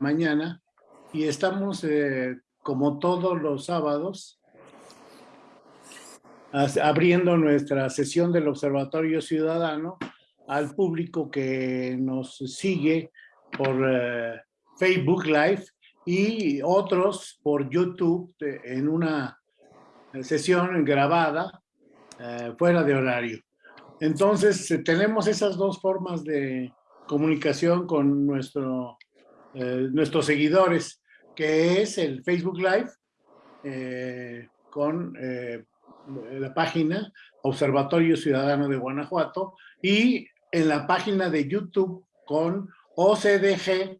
mañana y estamos, eh, como todos los sábados, abriendo nuestra sesión del Observatorio Ciudadano al público que nos sigue por eh, Facebook Live y otros por YouTube en una sesión grabada eh, fuera de horario. Entonces, eh, tenemos esas dos formas de comunicación con nuestro, eh, nuestros seguidores, que es el Facebook Live con la página Observatorio Ciudadano de Guanajuato y en la página de YouTube con OCDG,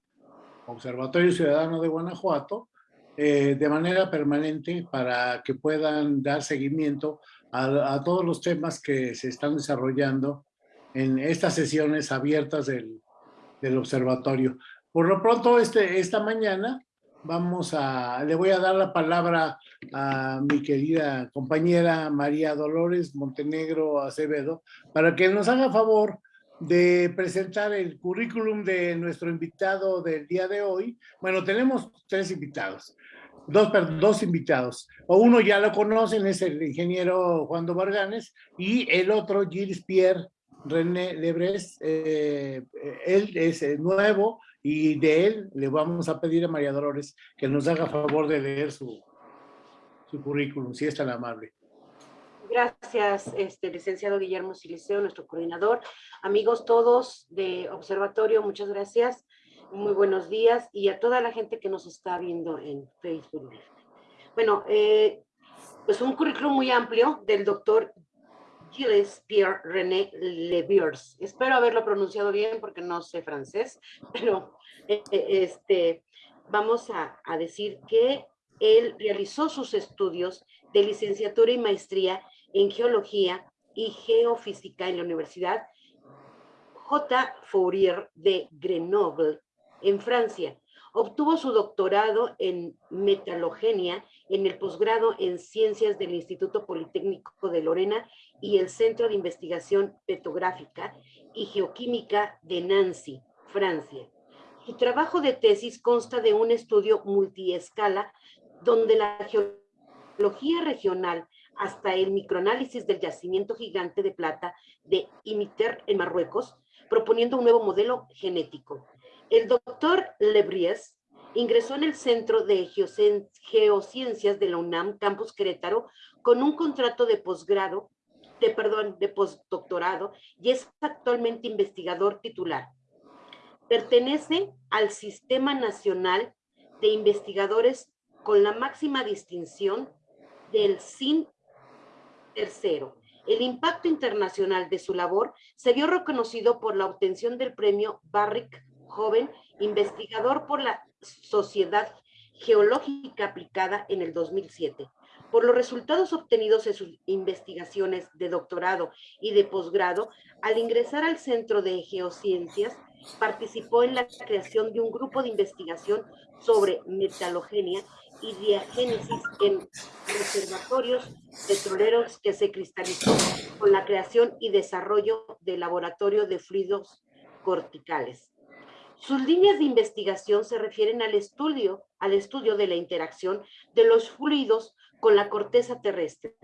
Observatorio Ciudadano de Guanajuato, de manera permanente para que puedan dar seguimiento a, todos los temas que se están desarrollando en estas sesiones abiertas del, del observatorio. Por lo pronto, este, esta mañana vamos a, le voy a dar la palabra a mi querida compañera María Dolores Montenegro Acevedo para que nos haga favor de presentar el currículum de nuestro invitado del día de hoy. Bueno, tenemos tres invitados dos, dos invitados. O uno ya lo conocen, es el ingeniero Juan Varganes, y el otro, Gilles Pierre René Lebres, eh, él es nuevo y de él le vamos a pedir a María Dolores que nos haga favor de leer su, currículum, si es tan amable. Gracias, este, licenciado Guillermo Siliceo, nuestro coordinador. Amigos todos de Observatorio, muchas gracias muy buenos días y a toda la gente que nos está viendo en Facebook. Bueno, eh, pues un currículum muy amplio del doctor Pierre René Leviers. Espero haberlo pronunciado bien porque no sé francés, pero eh, eh, este, vamos a, a decir que él realizó sus estudios de licenciatura y maestría en geología y geofísica en la Universidad J. Fourier de Grenoble en Francia. Obtuvo su doctorado en metalogenia en el posgrado en ciencias del Instituto Politécnico de Lorena y el Centro de Investigación Petrográfica y Geoquímica de Nancy, Francia. Su trabajo de tesis consta de un estudio multiescala donde la geología regional hasta el microanálisis del yacimiento gigante de plata de Imiter en Marruecos, proponiendo un nuevo modelo genético. El doctor Lebries ingresó en el Centro de Geociencias de la UNAM, Campus Querétaro, con un contrato de posgrado, de, perdón, de postdoctorado, y es actualmente investigador titular. Pertenece al Sistema Nacional de Investigadores con la máxima distinción del SIN tercero. El impacto internacional de su labor se vio reconocido por la obtención del premio Barrick joven investigador por la Sociedad Geológica Aplicada en el 2007. Por los resultados obtenidos en sus investigaciones de doctorado y de posgrado, al ingresar al Centro de Geociencias, participó en la creación de un grupo de investigación sobre metalogenia y diagénesis en reservatorios petroleros que se cristalizó con la creación y desarrollo del laboratorio de fluidos corticales. Sus líneas de investigación se refieren al estudio, al estudio de la interacción de los fluidos con la corteza terrestre,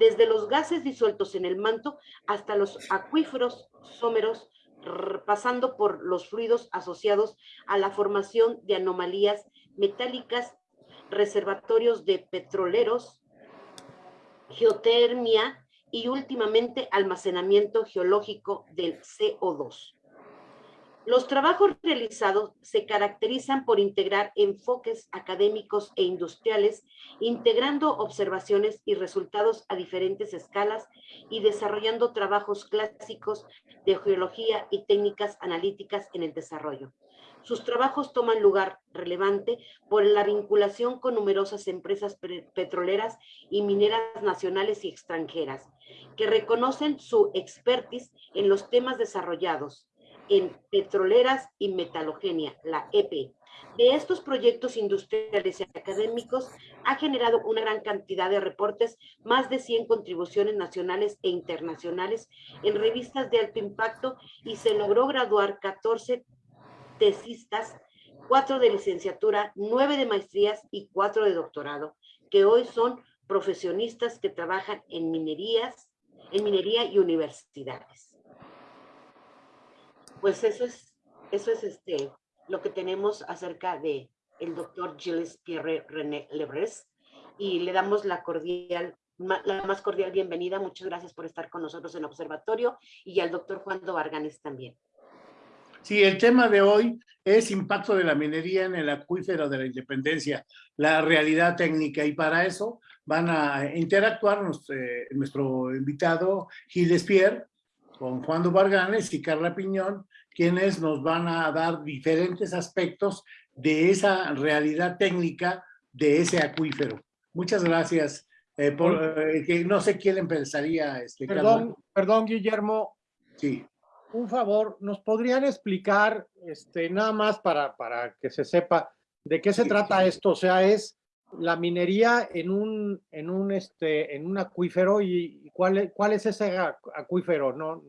desde los gases disueltos en el manto hasta los acuíferos sómeros, pasando por los fluidos asociados a la formación de anomalías metálicas, reservatorios de petroleros, geotermia y últimamente almacenamiento geológico del CO2. Los trabajos realizados se caracterizan por integrar enfoques académicos e industriales, integrando observaciones y resultados a diferentes escalas y desarrollando trabajos clásicos de geología y técnicas analíticas en el desarrollo. Sus trabajos toman lugar relevante por la vinculación con numerosas empresas petroleras y mineras nacionales y extranjeras, que reconocen su expertise en los temas desarrollados, en petroleras y metalogenia, la EP. De estos proyectos industriales y académicos ha generado una gran cantidad de reportes, más de 100 contribuciones nacionales e internacionales en revistas de alto impacto y se logró graduar 14 tesistas cuatro de licenciatura, nueve de maestrías y cuatro de doctorado, que hoy son profesionistas que trabajan en minerías, en minería y universidades. Pues eso es, eso es este, lo que tenemos acerca de el doctor Gilles Pierre René Lebres y le damos la cordial la más cordial bienvenida. Muchas gracias por estar con nosotros en observatorio y al doctor Juan Varganes también. Sí, el tema de hoy es impacto de la minería en el acuífero de la independencia, la realidad técnica y para eso van a interactuar eh, nuestro invitado Gil Despier con Juan Varganes y Carla Piñón, quienes nos van a dar diferentes aspectos de esa realidad técnica de ese acuífero. Muchas gracias. Eh, eh, que no sé quién empezaría. Este, perdón, perdón, Guillermo. Sí. Un favor, ¿nos podrían explicar, este, nada más para, para que se sepa, de qué se trata esto? O sea, es la minería en un, en un, este, en un acuífero y cuál, cuál es ese acuífero, no,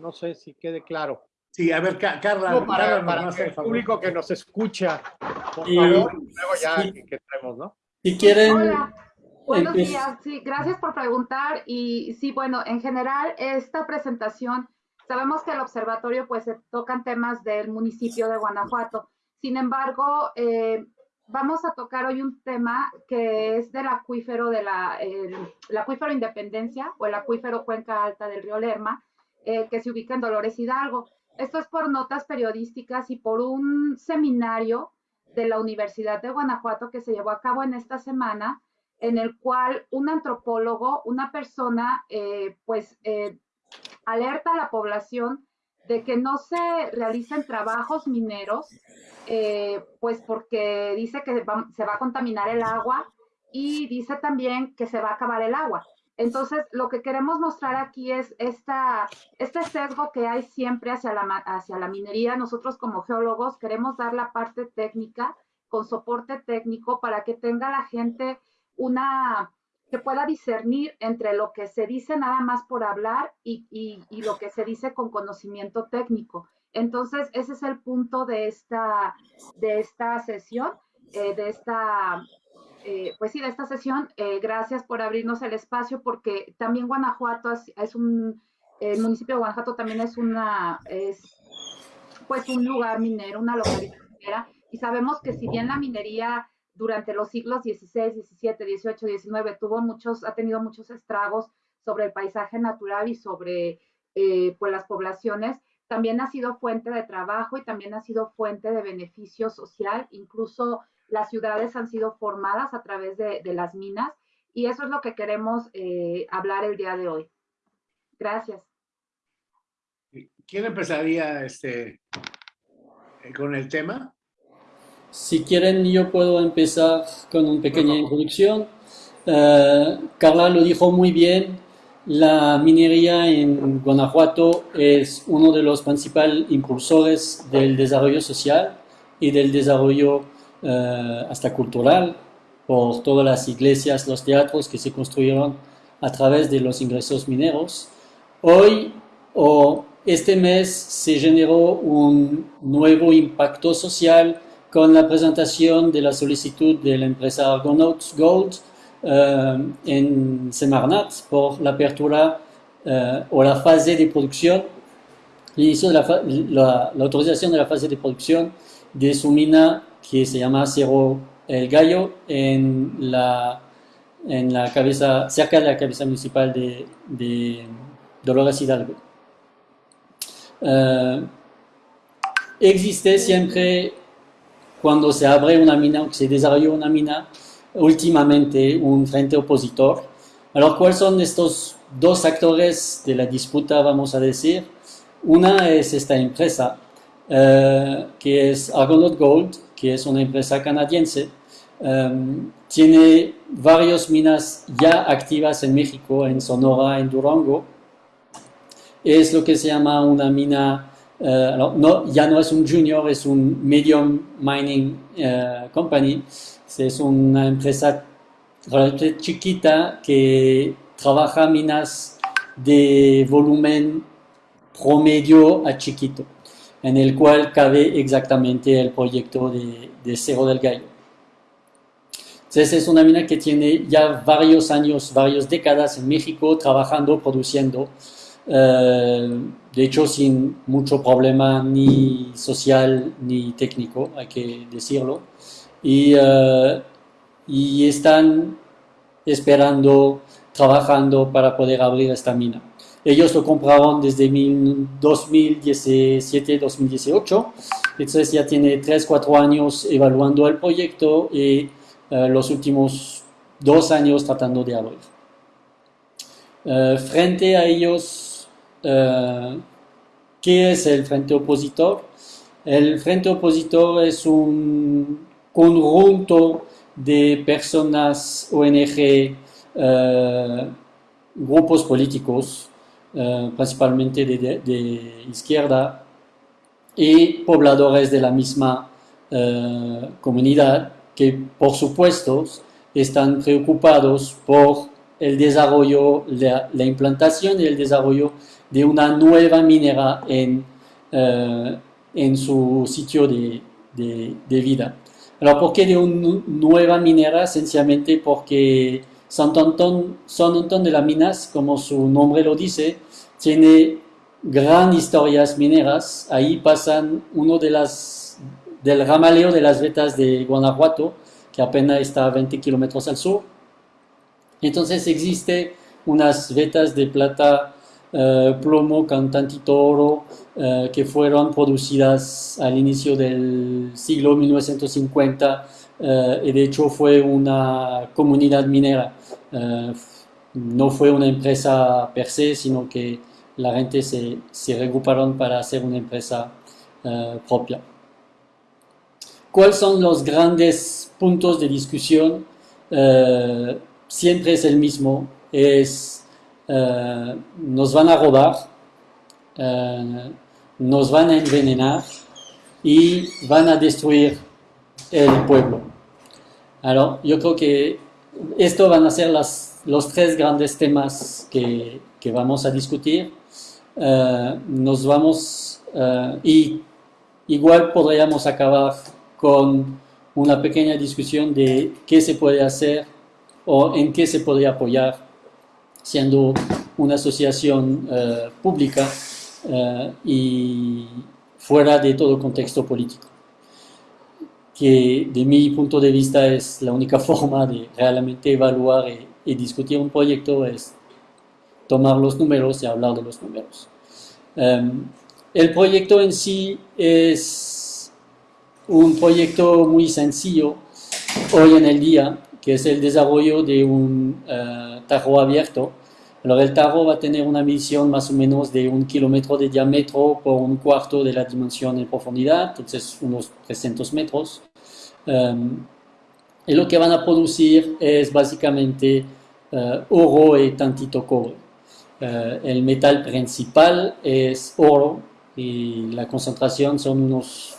no sé si quede claro. Sí, a ver, Carla. para, el público que nos escucha, por favor, luego ya que, traemos, ¿no? Si quieren... Buenos días, sí, gracias por preguntar. Y sí, bueno, en general, esta presentación, sabemos que el observatorio pues se tocan temas del municipio de Guanajuato. Sin embargo, eh, vamos a tocar hoy un tema que es del acuífero de la, el, acuífero Independencia o el acuífero Cuenca Alta del río Lerma, eh, que se ubica en Dolores Hidalgo. Esto es por notas periodísticas y por un seminario de la Universidad de Guanajuato que se llevó a cabo en esta semana en el cual un antropólogo, una persona, eh, pues eh, alerta a la población de que no se realicen trabajos mineros, pues porque dice que se va a contaminar el agua y dice también que se va a acabar el agua. Entonces, lo que queremos mostrar aquí es este sesgo que hay siempre hacia la, hacia la minería. Nosotros como geólogos queremos dar la parte técnica con soporte técnico para que tenga la gente una, que pueda discernir entre lo que se dice nada más por hablar y, lo que se dice con conocimiento técnico. Entonces, ese es el punto de esta, de esta sesión, eh, de esta, eh, pues sí, de esta sesión. Eh, gracias por abrirnos el espacio porque también Guanajuato es, un, el municipio de Guanajuato también es una, es pues un lugar minero, una localidad minera, y sabemos que si bien la minería durante los siglos XVI, XVII, XVIII, XIX tuvo muchos, ha tenido muchos estragos sobre el paisaje natural y sobre eh, pues las poblaciones, también ha sido fuente de trabajo y también ha sido fuente de beneficio social. Incluso las ciudades han sido formadas a través de, las minas y eso es lo que queremos eh, hablar el día de hoy. Gracias. ¿Quién empezaría este, con el tema? Si quieren, yo puedo empezar con una pequeña introducción. Eh, Carla lo dijo muy bien, la minería en Guanajuato es uno de los principales impulsores del desarrollo social y del desarrollo eh, hasta cultural por todas las iglesias, los teatros que se construyeron a través de los ingresos mineros. Hoy o este mes se generó un nuevo impacto social con la presentación de la solicitud de la empresa Argonauts Gold eh, en Semarnat por la apertura eh, o la fase de producción, l'inicio de la, autorización de la fase de producción de su mina que se llama Cerro El Gallo en la, en la cabeza, cerca de la cabeza municipal de, de Dolores Hidalgo. Eh, existe siempre cuando se abre una mina o se desarrolla una mina, últimamente un frente opositor. Alors, ¿cuáles son estos dos actores de la disputa, vamos a decir? Una es esta empresa, eh, que es Argonaut Gold, que es una empresa canadiense. Um, tiene varias minas ya activas en México, en Sonora, en Durango. Es lo que se llama una mina eh, no, ya no es un junior, es un medium mining eh, company. Es una empresa relativamente chiquita que trabaja minas de volumen promedio a chiquito. En el cual cabe exactamente el proyecto de, de Cerro del Gallo. Entonces es una mina que tiene ya varios años, varias décadas en México trabajando, produciendo, eh, de hecho sin mucho problema ni social ni técnico, hay que decirlo. Y, eh, y están esperando, trabajando para poder abrir esta mina. Ellos lo compraron desde 2017-2018, entonces ya tiene 3-4 años evaluando el proyecto y eh, los últimos dos años tratando de abrir. Eh, frente a ellos, eh, ¿qué es el frente opositor? El frente opositor es un conjunto de personas, ONG, grupos políticos, principalmente de, de, izquierda, y pobladores de la misma comunidad que por supuesto están preocupados por el desarrollo, la, implantación y el desarrollo de una nueva minera en, eh, en su sitio de, de, vida. Alors, ¿por qué de una nueva minera? Sencillamente porque San Antón, San de las Minas, como su nombre lo dice, tiene gran historias mineras. Ahí pasan uno de las del ramaleo de las vetas de Guanajuato, que apenas está a 20 kilómetros al sur. Entonces existe unas vetas de plata eh, plomo con tantito oro eh, que fueron producidas al inicio del siglo 1950 eh, y de hecho fue una comunidad minera. no fue una empresa per se, sino que la gente se, se regruparon para hacer una empresa propia. ¿Cuáles son los grandes puntos de discusión? Eh, siempre es el mismo, es eh, nos van a robar, eh, nos van a envenenar y van a destruir el pueblo. Yo creo que esto van a ser las, los tres grandes temas que, vamos a discutir. nos vamos y igual podríamos acabar con una pequeña discusión de qué se puede hacer o en qué se podría apoyar siendo una asociación eh, pública eh, y fuera de todo contexto político, que de mi punto de vista es la única forma de realmente evaluar y, y discutir un proyecto, es tomar los números y hablar de los números. Um, el proyecto en sí es un proyecto muy sencillo hoy en el día, que es el desarrollo de un uh, tarro abierto. el tarro va a tener una medición más o menos de un kilómetro de diámetro por un cuarto de la dimensión en profundidad, entonces unos 300 metros. Um, y lo que van a producir es básicamente uh, oro y tantito cobre. Uh, el metal principal es oro y la concentración son unos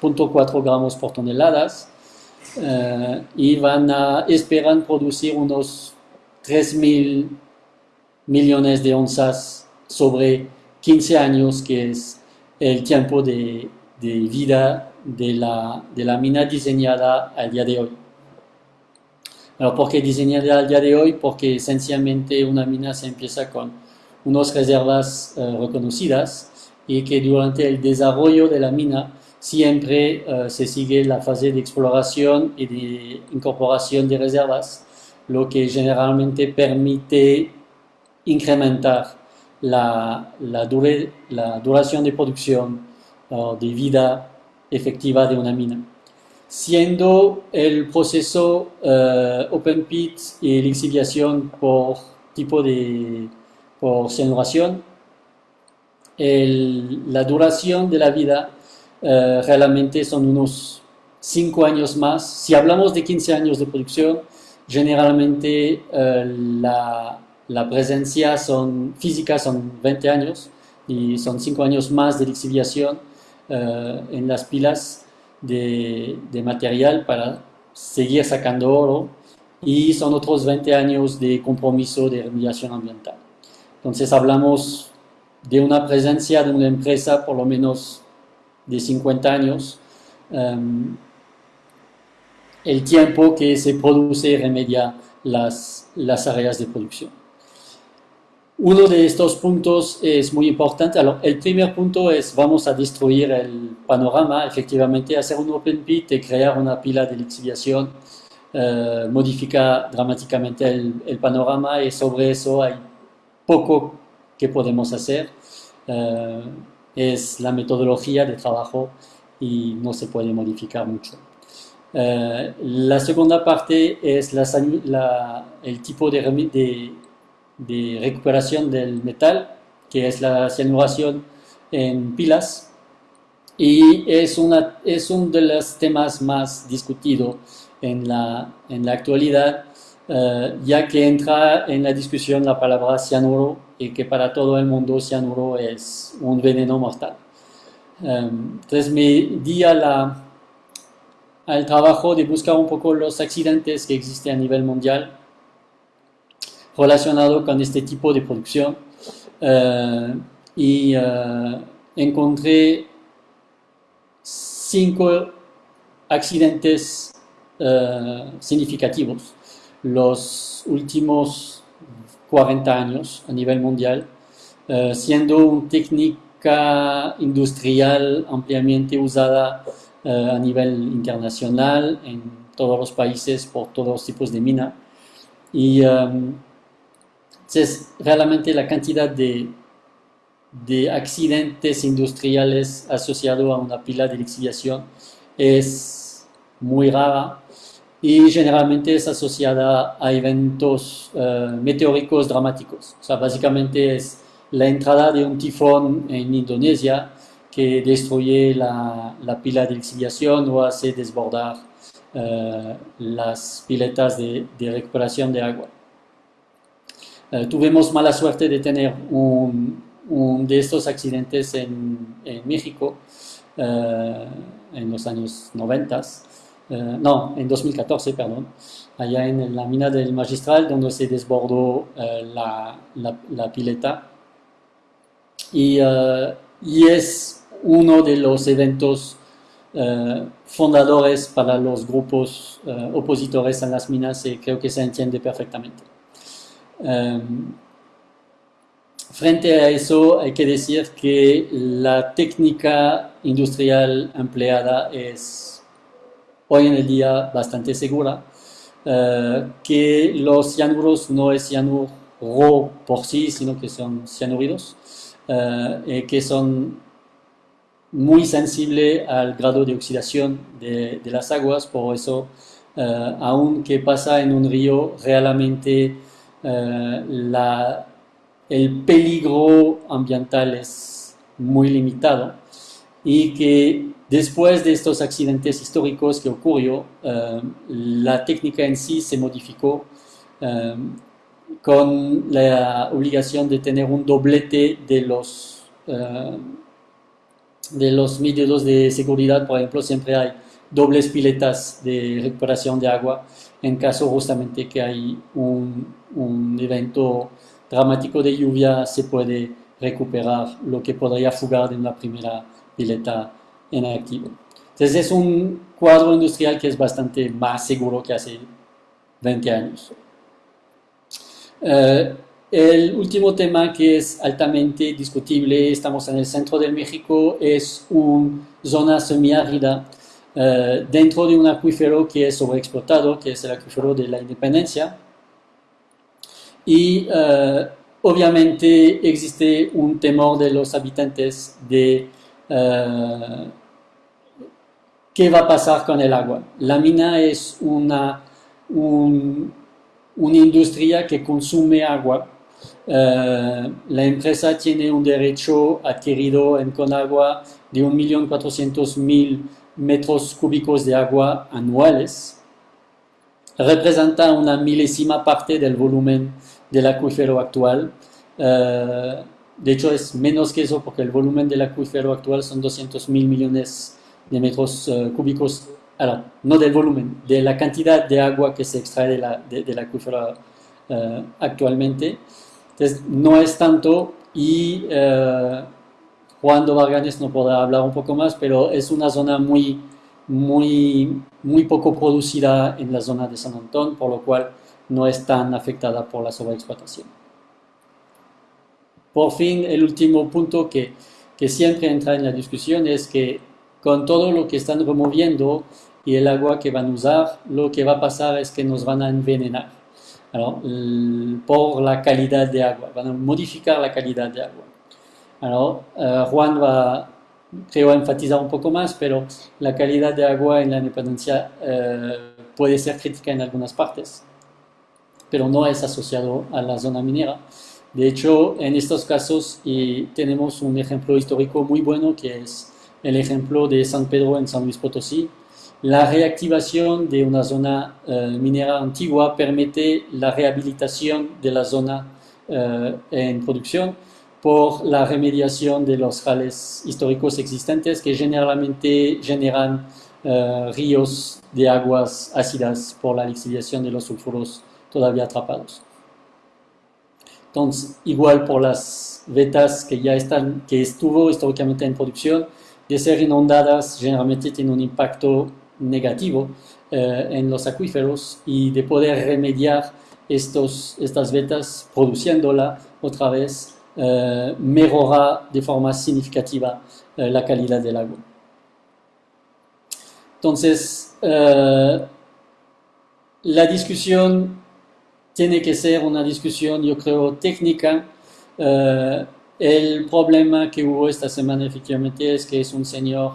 0.4 gramos por toneladas eh, y van a, esperan producir unos 3 mil millones de onzas sobre 15 años, que es el tiempo de vida de la, de la, mina diseñada al día de hoy. ¿por qué diseñada al día de hoy? Porque esencialmente una mina se empieza con unas reservas eh, reconocidas y que durante el desarrollo de la mina siempre uh, se sigue la fase de exploración y de incorporación de reservas, lo que generalmente permite incrementar la, la, la duración de producción uh, de vida efectiva de una mina. Siendo el proceso uh, open pit y lixiviación por tipo de por cianuración, el, la duración de la vida eh, realmente son unos 5 años más. Si hablamos de 15 años de producción, generalmente eh, la, la, presencia son, física son 20 años y son 5 años más de lixiviación eh, en las pilas de, material para seguir sacando oro y son otros 20 años de compromiso de remediación ambiental. Entonces hablamos de una presencia de una empresa por lo menos de 50 años em, el tiempo que se produce y remedia las, las áreas de producción. Uno de estos puntos es muy importante. el primer punto es vamos a destruir el panorama, efectivamente, hacer un open pit y crear una pila de lixiviación eh, modifica dramáticamente el, panorama y sobre eso hay poco que podemos hacer. Eh, es la metodología de trabajo y no se puede modificar mucho. Eh, la segunda parte es el tipo de, de, recuperación del metal, que es la cianuración en pilas, y es, una, es uno de los temas más discutidos en la, en la actualidad, eh, ya que entra en la discusión la palabra cianuro y que para todo el mundo cianuro es un veneno mortal. Eh, entonces me di a la, al trabajo de buscar un poco los accidentes que existen a nivel mundial relacionado con este tipo de producción eh, y uh, encontré cinco accidentes uh, significativos los últimos 40 años a nivel mundial, siendo una técnica industrial ampliamente usada eh, a nivel internacional en todos los países por todos los tipos de mina. Y um, es realmente la cantidad de, de accidentes industriales asociados a una pila de lixiviación es muy rara y generalmente es asociada a eventos uh, meteóricos dramáticos. O sea, básicamente es la entrada de un tifón en Indonesia que destruye la, la pila de lixiviación o hace desbordar uh, las piletas de, recuperación de agua. Uh, tuvimos mala suerte de tener un, de estos accidentes en, México uh, en los años 90, no, en 2014, perdón, allá en la mina del Magistral, donde se desbordó la, la, la, pileta. Y, y es uno de los eventos fundadores para los grupos opositores a las minas y creo que se entiende perfectamente. Um, frente a eso hay que decir que la técnica industrial empleada es hoy en el día bastante segura, uh, que los cianuros no es cianuro por sí, sino que son cianuridos, y que son muy sensible al grado de oxidación de, las aguas, por eso, aunque pasa en un río, realmente eh, la, el peligro ambiental es muy limitado y que después de estos accidentes históricos que ocurrió, eh, la técnica en sí se modificó con la obligación de tener un doblete de los de los métodos de seguridad, por ejemplo, siempre hay dobles piletas de recuperación de agua en caso justamente que hay un, un evento dramático de lluvia, se puede recuperar lo que podría fugar de una primera pileta en activo. Entonces es un cuadro industrial que es bastante más seguro que hace 20 años. Uh, el último tema que es altamente discutible, estamos en el centro de México, es una zona semiárida uh, dentro de un acuífero que es sobreexplotado, que es el acuífero de la Independencia. Y uh, obviamente existe un temor de los habitantes de uh, qué va a pasar con el agua. La mina es una, un, una industria que consume agua eh, la empresa tiene un derecho adquirido en Conagua de 1.400.000 metros cúbicos de agua anuales. Representa una milésima parte del volumen del acuífero actual. Eh, de hecho, es menos que eso porque el volumen del acuífero actual son 200.000 millones de metros uh, cúbicos. Ahora, no del volumen, de la cantidad de agua que se extrae de la, de, del acuífero uh, actualmente. Entonces, no es tanto y Juan Varganes no podrá hablar un poco más, pero es una zona muy, muy, muy poco producida en la zona de San Antón, por lo cual no es tan afectada por la sobreexplotación. Por fin, el último punto que, que siempre entra en la discusión es que con todo lo que están removiendo y el agua que van a usar, lo que va a pasar es que nos van a envenenar por la calidad de agua, van a modificar la calidad de agua. Eh, Juan va, creo, enfatizar un poco más, pero la calidad de agua en la independencia eh, puede ser crítica en algunas partes, pero no es asociado a la zona minera. De hecho, en estos casos y tenemos un ejemplo histórico muy bueno que es el ejemplo de San Pedro en San Luis Potosí. La reactivación de una zona eh, minera antigua permite la rehabilitación de la zona eh, en producción por la remediación de los jales históricos existentes que generalmente generan eh, ríos de aguas ácidas por la lixiviación de los sulfuros todavía atrapados. Entonces, igual por las vetas que ya están, que estuvo históricamente en producción, de ser inundadas generalmente tiene un impacto negativo eh, en los acuíferos y de poder remediar estos, estas vetas produciéndola otra vez eh, mejora de forma significativa eh, la calidad del agua. Entonces, la discusión tiene que ser una discusión, yo creo, técnica. Eh, el problema que hubo esta semana efectivamente es que es un señor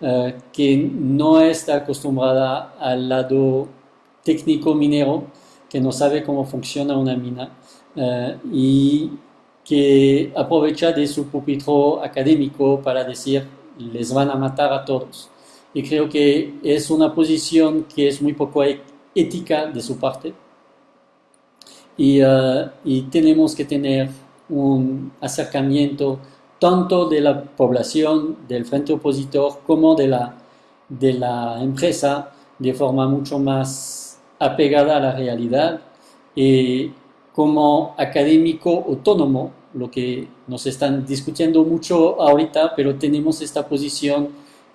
eh, que no está acostumbrada al lado técnico minero, que no sabe cómo funciona una mina eh, y que aprovecha de su pupitro académico para decir les van a matar a todos. Y creo que es una posición que es muy poco e-, ética de su parte eh, y, tenemos que tener un acercamiento tanto de la población, del frente opositor, como de la, de la empresa de forma mucho más apegada a la realidad y como académico autónomo, lo que nos están discutiendo mucho ahorita, pero tenemos esta posición,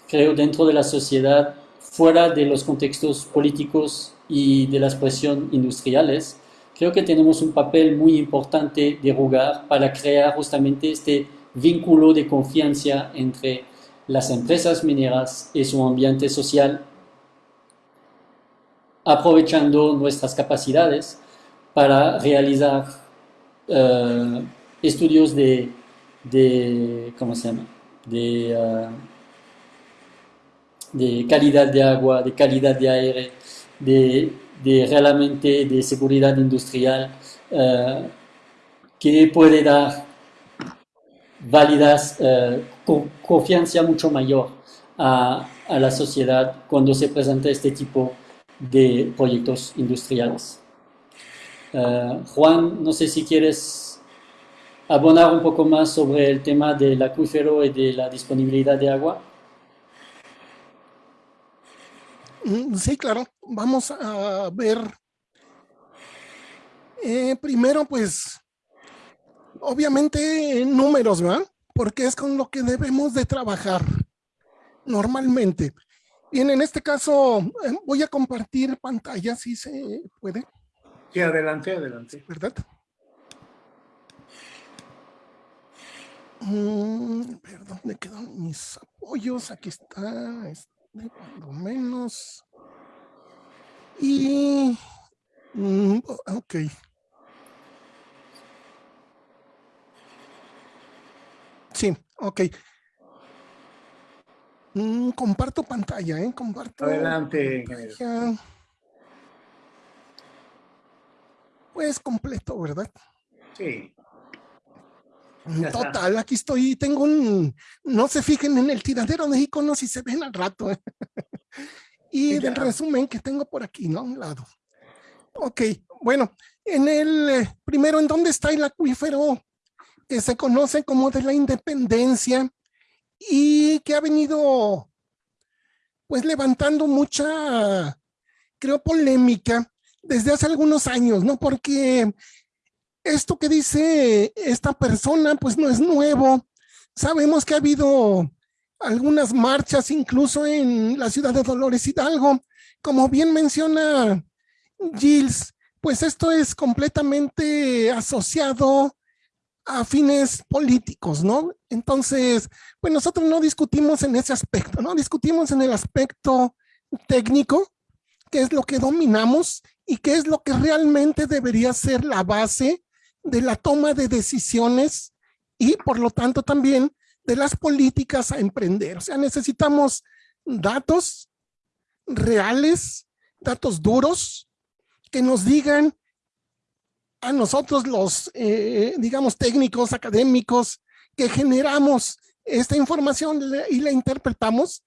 creo, dentro de la sociedad, fuera de los contextos políticos y de las presiones industriales, creo que tenemos un papel muy importante de jugar para crear justamente este vínculo de confianza entre las empresas mineras y su ambiente social, aprovechando nuestras capacidades para realizar eh, estudios de, de, ¿cómo se llama? De, eh, de calidad de agua, de calidad de aire, de de realmente de seguridad industrial eh, que puede dar válidas, eh, confianza mucho mayor a, a, la sociedad cuando se presenta este tipo de proyectos industriales. Eh, Juan, no sé si quieres abonar un poco más sobre el tema del acuífero y de la disponibilidad de agua. Mm, sí, claro. Vamos a ver. Eh, primero, pues, obviamente números, ¿verdad? Porque es con lo que debemos de trabajar normalmente. Bien, en este caso eh, voy a compartir pantalla, si se puede. Sí, adelante, adelante. ¿Verdad? Mm, perdón, ¿dónde quedan mis apoyos? Aquí está. Este menos. Y... Mm, ok. Sí, ok. Mm, comparto pantalla, ¿eh? Comparto. Adelante. Pues completo, ¿verdad? Sí. Total, aquí estoy, tengo un, no se fijen en el tiradero de iconos y se ven al rato. ¿eh? y del resumen que tengo por aquí, ¿no? A un lado. Ok, bueno, en el, eh, primero, ¿en dónde está el acuífero que se conoce como de la independencia y que ha venido, pues, levantando mucha, creo, polémica desde hace algunos años, ¿no? Porque esto que dice esta persona, pues no es nuevo. Sabemos que ha habido algunas marchas incluso en la ciudad de Dolores Hidalgo. Como bien menciona Gilles, pues esto es completamente asociado a fines políticos, ¿no? Entonces, pues nosotros no discutimos en ese aspecto, ¿no? Discutimos en el aspecto técnico, qué es lo que dominamos y qué es lo que realmente debería ser la base de la toma de decisiones y por lo tanto también de las políticas a emprender. O sea, necesitamos datos reales, datos duros, que nos digan a nosotros los, eh, digamos, técnicos, académicos, que generamos esta información y la interpretamos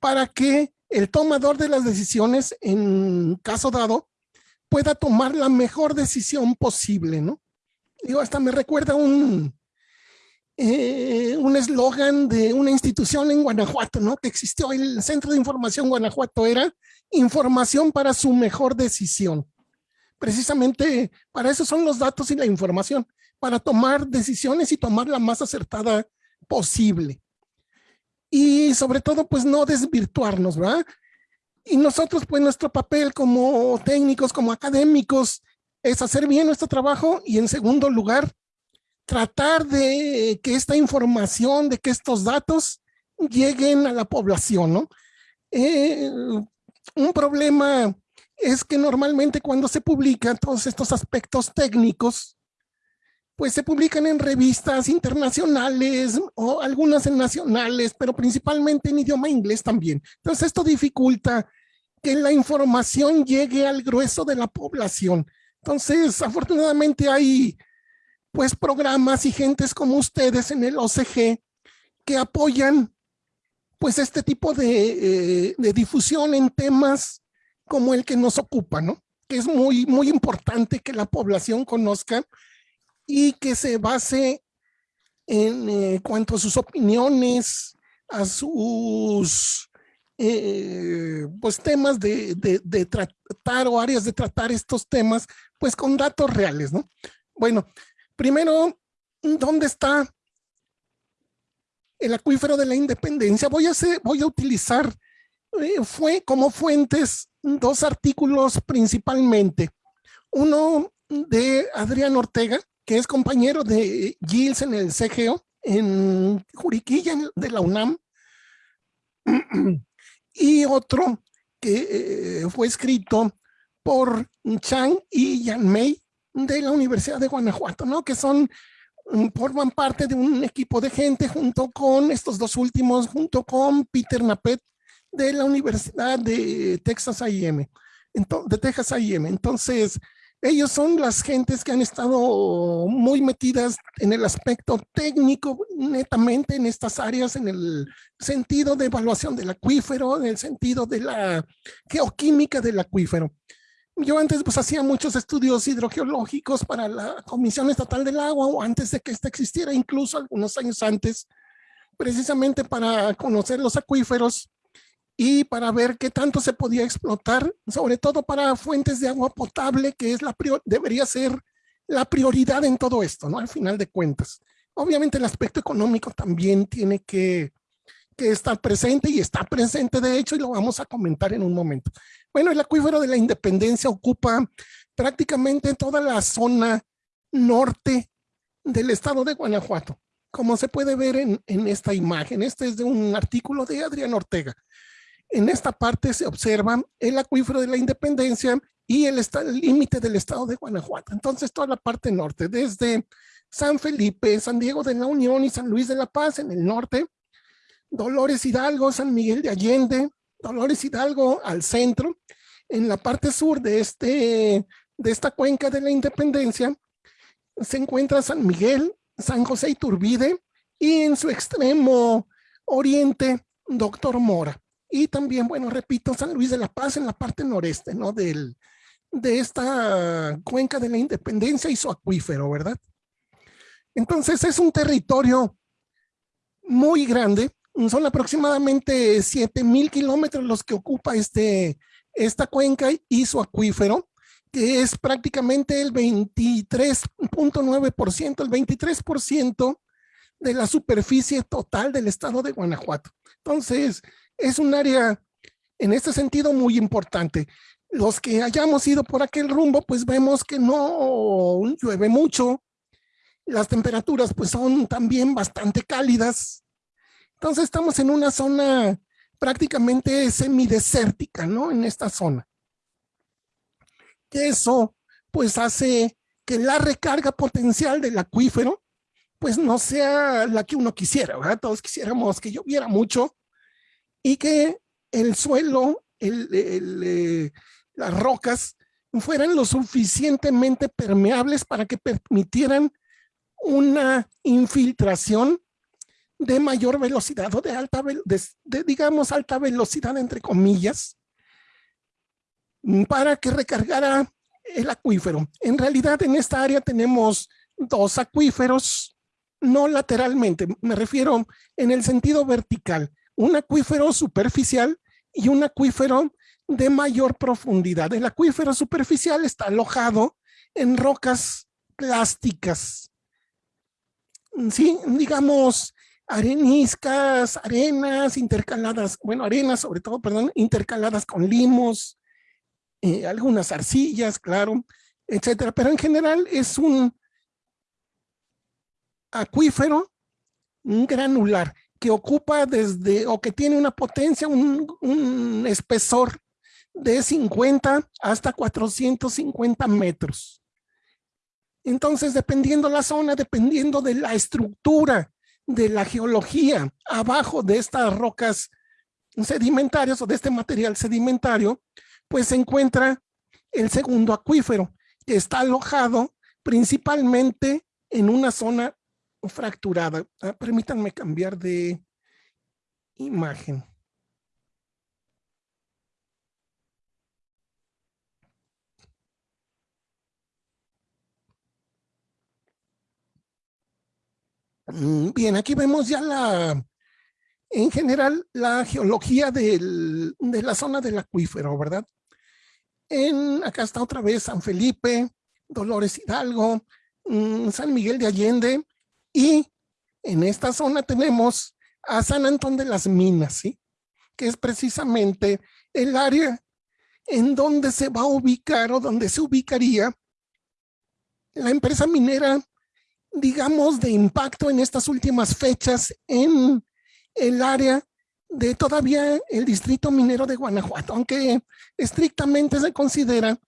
para que el tomador de las decisiones, en caso dado, pueda tomar la mejor decisión posible, ¿no? Digo, hasta me recuerda un, eh, un eslogan de una institución en Guanajuato, ¿no? Que existió, el Centro de Información Guanajuato era información para su mejor decisión. Precisamente para eso son los datos y la información, para tomar decisiones y tomar la más acertada posible. Y sobre todo, pues no desvirtuarnos, ¿verdad? Y nosotros, pues nuestro papel como técnicos, como académicos, es hacer bien nuestro trabajo y en segundo lugar, tratar de que esta información, de que estos datos lleguen a la población, ¿no? Eh, un problema es que normalmente cuando se publican todos estos aspectos técnicos, pues se publican en revistas internacionales o algunas en nacionales, pero principalmente en idioma inglés también. Entonces esto dificulta que la información llegue al grueso de la población. Entonces, afortunadamente hay pues programas y gentes como ustedes en el OCG que apoyan pues este tipo de, eh, difusión en temas como el que nos ocupa, ¿no? Que es muy, muy importante que la población conozca y que se base en eh, cuanto a sus opiniones, a sus eh, pues temas de, de, tratar o áreas de tratar estos temas, pues con datos reales, ¿no? Bueno, Primero, ¿dónde está el acuífero de la independencia? Voy a, hacer, voy a utilizar eh, fue como fuentes dos artículos principalmente. Uno de Adrián Ortega, que es compañero de Gilles en el CGO, en Juriquilla de la UNAM, y otro que eh, fue escrito por Chang y Yan Mei de la Universidad de Guanajuato, ¿no? Que son, mm, forman parte de un equipo de gente junto con estos dos últimos, junto con Peter Napet de la Universidad de Texas A&M, de Texas A&M. Entonces, ellos son las gentes que han estado muy metidas en el aspecto técnico, netamente en estas áreas, en el sentido de evaluación del acuífero, en el sentido de la geoquímica del acuífero. Yo antes pues hacía muchos estudios hidrogeológicos para la Comisión Estatal del Agua o antes de que esta existiera, incluso algunos años antes, precisamente para conocer los acuíferos y para ver qué tanto se podía explotar, sobre todo para fuentes de agua potable, que es la debería ser la prioridad en todo esto, ¿no? Al final de cuentas. Obviamente el aspecto económico también tiene que, que estar presente y está presente de hecho y lo vamos a comentar en un momento. Bueno, el acuífero de la Independencia ocupa prácticamente toda la zona norte del estado de Guanajuato, como se puede ver en, esta imagen. Este es de un artículo de Adrián Ortega. En esta parte se observa el acuífero de la Independencia y el límite del estado de Guanajuato. Entonces, toda la parte norte, desde San Felipe, San Diego de la Unión y San Luis de la Paz en el norte, Dolores Hidalgo, San Miguel de Allende, Dolores Hidalgo al centro, en la parte sur de, este, de esta cuenca de la Independencia, se encuentra San Miguel, San José Iturbide y en su extremo oriente, Doctor Mora. Y también, bueno, repito, San Luis de la Paz en la parte noreste, ¿no? Del, de esta cuenca de la Independencia y su acuífero, ¿verdad? Entonces es un territorio muy grande son aproximadamente 7 mil kilómetros los que ocupa este, esta cuenca y su acuífero, que es prácticamente el 23.9%, el 23% de la superficie total del estado de Guanajuato. Entonces, es un área en este sentido muy importante. Los que hayamos ido por aquel rumbo, pues vemos que no llueve mucho. Las temperaturas pues son también bastante cálidas. Entonces estamos en una zona prácticamente semidesértica, ¿no? En esta zona. Eso pues hace que la recarga potencial del acuífero pues no sea la que uno quisiera, ¿verdad? Todos quisiéramos que lloviera mucho y que el suelo, eh, las rocas fueran lo suficientemente permeables para que permitieran una infiltración de mayor velocidad o de alta, digamos, alta velocidad, entre comillas, para que recargara el acuífero. En realidad, en esta área tenemos dos acuíferos, no lateralmente, me refiero en el sentido vertical, un acuífero superficial y un acuífero de mayor profundidad. El acuífero superficial está alojado en rocas plásticas. Sí, digamos, areniscas, arenas intercaladas, bueno, arenas sobre todo, perdón, intercaladas con limos, eh, algunas arcillas, claro, etcétera. Pero en general es un acuífero granular que ocupa desde, o que tiene una potencia, un, un espesor de 50 hasta 450 metros. Entonces, dependiendo la zona, dependiendo de la estructura de la geología abajo de estas rocas sedimentarias o de este material sedimentario, pues se encuentra el segundo acuífero, que está alojado principalmente en una zona fracturada. Ah, permítanme cambiar de imagen. Mm, bien, aquí vemos ya la, en general, la geología de la zona del acuífero, ¿verdad? En, acá está otra vez San Felipe, Dolores Hidalgo, mm, San Miguel de Allende y en esta zona tenemos a San Antón de las Minas, ¿sí? Que es precisamente el área en donde se va a ubicar o donde se ubicaría la empresa minera digamos, de impacto en estas últimas fechas en el área de todavía el distrito minero de Guanajuato, aunque estrictamente se considera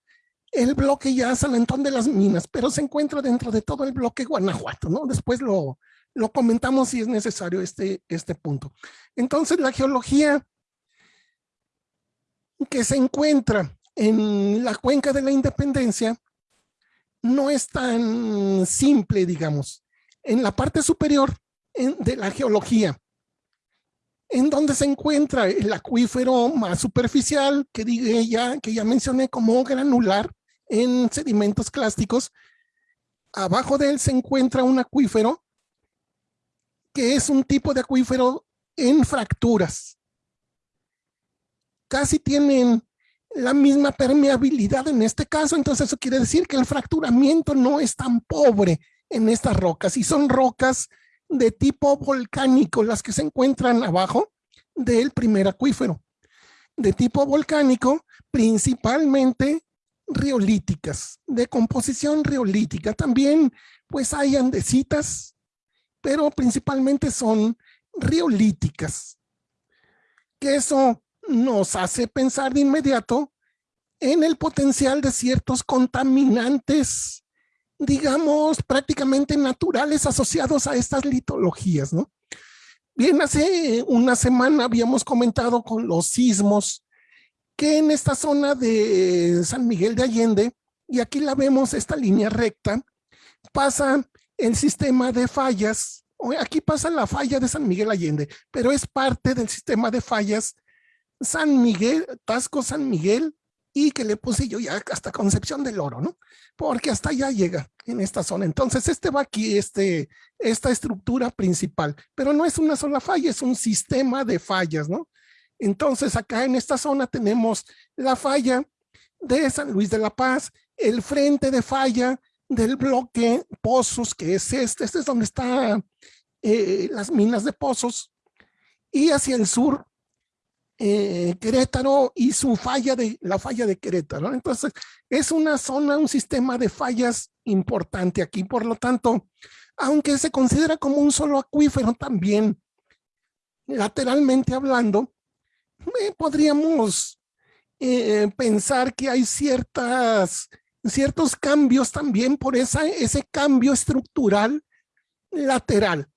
el bloque ya San Antón de las Minas, pero se encuentra dentro de todo el bloque Guanajuato, ¿no? Después lo, lo comentamos si es necesario este, este punto. Entonces, la geología que se encuentra en la cuenca de la Independencia no es tan simple, digamos. En la parte superior de la geología, en donde se encuentra el acuífero más superficial, que, ya, que ya mencioné como granular en sedimentos clásticos, abajo de él se encuentra un acuífero que es un tipo de acuífero en fracturas. Casi tienen la misma permeabilidad en este caso, entonces eso quiere decir que el fracturamiento no es tan pobre en estas rocas y son rocas de tipo volcánico las que se encuentran abajo del primer acuífero. De tipo volcánico, principalmente riolíticas, de composición riolítica. También pues hay andesitas, pero principalmente son riolíticas. Que eso nos hace pensar de inmediato en el potencial de ciertos contaminantes, digamos, prácticamente naturales asociados a estas litologías, ¿no? Bien, hace una semana habíamos comentado con los sismos que en esta zona de San Miguel de Allende, y aquí la vemos, esta línea recta, pasa el sistema de fallas, aquí pasa la falla de San Miguel Allende, pero es parte del sistema de fallas San Miguel, Tasco San Miguel, y que le puse yo ya hasta Concepción del Oro, ¿no? Porque hasta allá llega en esta zona. Entonces, este va aquí, este, esta estructura principal, pero no es una sola falla, es un sistema de fallas, ¿no? Entonces, acá en esta zona tenemos la falla de San Luis de la Paz, el frente de falla del bloque Pozos, que es este, este es donde está eh, las minas de pozos y hacia el sur eh, Querétaro y su falla de la falla de Querétaro. Entonces, es una zona, un sistema de fallas importante aquí. Por lo tanto, aunque se considera como un solo acuífero también, lateralmente hablando, podríamos eh, pensar que hay ciertas, ciertos cambios también por esa, ese cambio estructural lateral,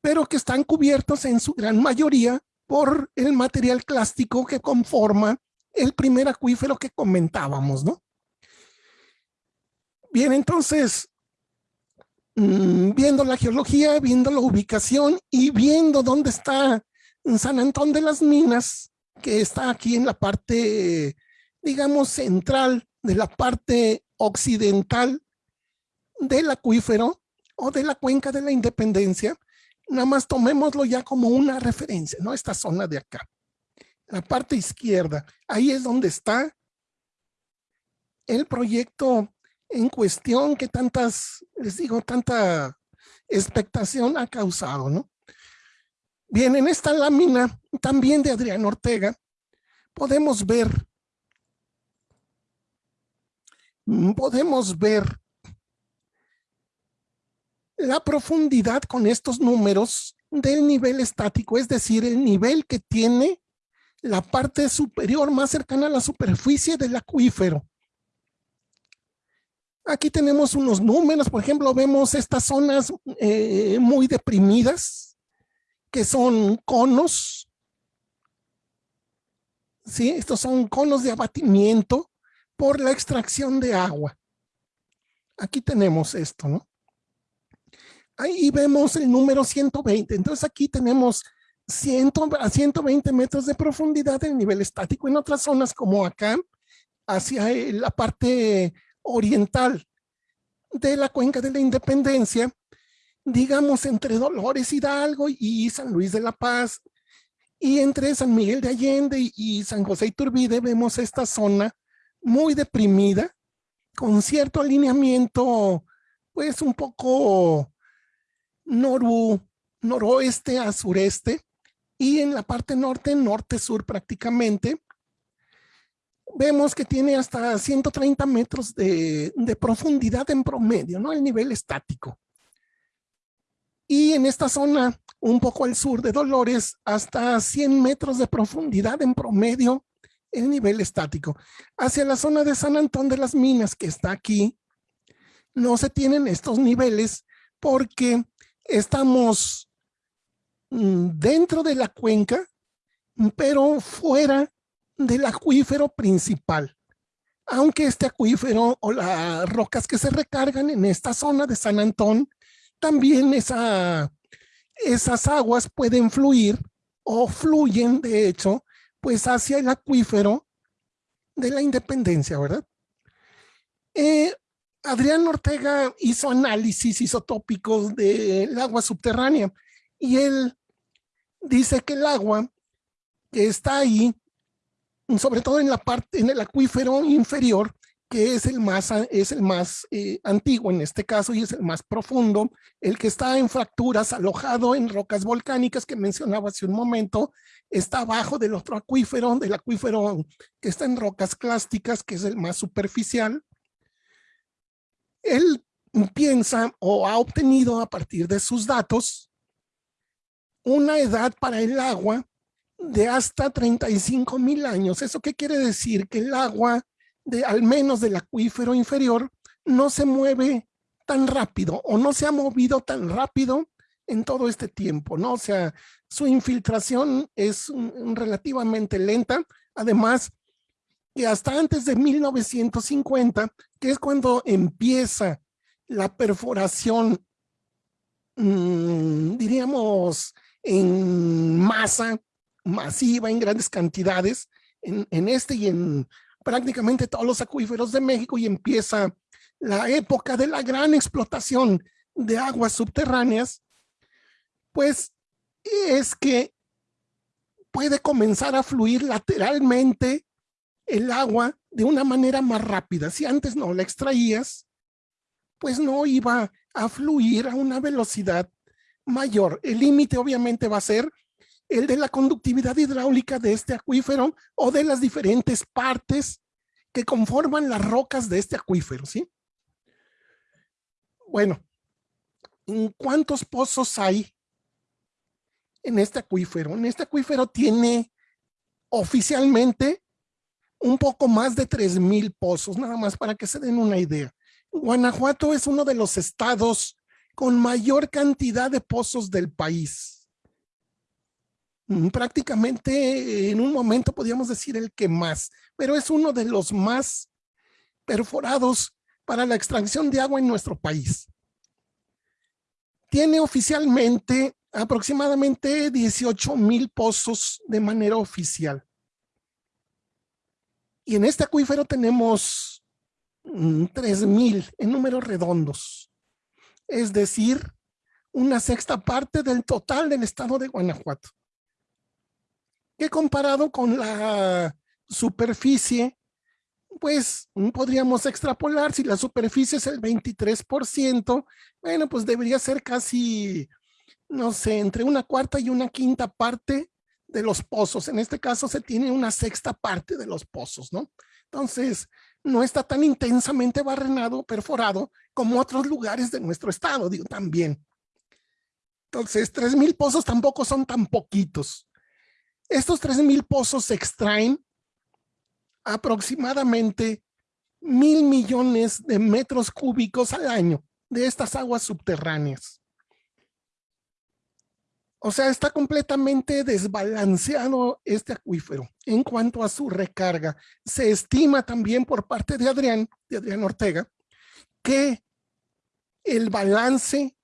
pero que están cubiertos en su gran mayoría por el material clástico que conforma el primer acuífero que comentábamos, ¿no? Bien, entonces, mm, viendo la geología, viendo la ubicación y viendo dónde está San Antón de las Minas, que está aquí en la parte, digamos, central de la parte occidental del acuífero o de la cuenca de la Independencia, nada más tomémoslo ya como una referencia, ¿no? Esta zona de acá. La parte izquierda, ahí es donde está el proyecto en cuestión que tantas, les digo, tanta expectación ha causado, ¿no? Bien, en esta lámina también de Adrián Ortega podemos ver, podemos ver la profundidad con estos números del nivel estático, es decir, el nivel que tiene la parte superior más cercana a la superficie del acuífero. Aquí tenemos unos números, por ejemplo, vemos estas zonas eh, muy deprimidas, que son conos. ¿Sí? Estos son conos de abatimiento por la extracción de agua. Aquí tenemos esto, ¿no? ahí vemos el número 120. Entonces aquí tenemos 100 a 120 metros de profundidad en nivel estático. En otras zonas como acá, hacia la parte oriental de la cuenca de la Independencia, digamos entre Dolores Hidalgo y San Luis de la Paz, y entre San Miguel de Allende y San José Iturbide vemos esta zona muy deprimida, con cierto alineamiento, pues un poco noroeste a sureste y en la parte norte, norte-sur prácticamente, vemos que tiene hasta 130 metros de, de, profundidad en promedio, ¿no? El nivel estático. Y en esta zona, un poco al sur de Dolores, hasta 100 metros de profundidad en promedio el nivel estático. Hacia la zona de San Antón de las Minas, que está aquí, no se tienen estos niveles porque estamos mm, dentro de la cuenca, pero fuera del acuífero principal. Aunque este acuífero o las rocas que se recargan en esta zona de San Antón, también esa, esas aguas pueden fluir o fluyen, de hecho, pues hacia el acuífero de la independencia, ¿verdad? Eh, Adrián Ortega hizo análisis isotópicos del agua subterránea y él dice que el agua que está ahí, sobre todo en la parte, en el acuífero inferior, que es el más, es el más eh, antiguo en este caso y es el más profundo, el que está en fracturas, alojado en rocas volcánicas que mencionaba hace un momento, está abajo del otro acuífero, del acuífero que está en rocas clásticas, que es el más superficial, él piensa o ha obtenido a partir de sus datos una edad para el agua de hasta 35 mil años. ¿Eso qué quiere decir? Que el agua, de, al menos del acuífero inferior, no se mueve tan rápido o no se ha movido tan rápido en todo este tiempo, ¿no? O sea, su infiltración es relativamente lenta. Además, que hasta antes de 1950, que es cuando empieza la perforación, mm, diríamos, en masa, masiva, en grandes cantidades, en, en este y en prácticamente todos los acuíferos de México y empieza la época de la gran explotación de aguas subterráneas, pues es que puede comenzar a fluir lateralmente el agua de una manera más rápida. Si antes no la extraías, pues no iba a fluir a una velocidad mayor. El límite obviamente va a ser el de la conductividad hidráulica de este acuífero o de las diferentes partes que conforman las rocas de este acuífero, ¿sí? Bueno, ¿cuántos pozos hay en este acuífero? En este acuífero tiene oficialmente un poco más de 3,000 pozos, nada más para que se den una idea. Guanajuato es uno de los estados con mayor cantidad de pozos del país. Prácticamente en un momento podríamos decir el que más, pero es uno de los más perforados para la extracción de agua en nuestro país. Tiene oficialmente aproximadamente 18 mil pozos de manera oficial. Y en este acuífero tenemos 3 mm, mil en números redondos. Es decir, una sexta parte del total del estado de Guanajuato. Que comparado con la superficie, pues mm, podríamos extrapolar si la superficie es el 23%, bueno, pues debería ser casi, no sé, entre una cuarta y una quinta parte de los pozos. En este caso se tiene una sexta parte de los pozos, ¿no? Entonces, no está tan intensamente barrenado, perforado, como otros lugares de nuestro estado, digo, también. Entonces, tres mil pozos tampoco son tan poquitos. Estos tres mil pozos se extraen aproximadamente mil millones de metros cúbicos al año de estas aguas subterráneas. O sea, está completamente desbalanceado este acuífero en cuanto a su recarga. Se estima también por parte de Adrián, de Adrián Ortega, que el balance,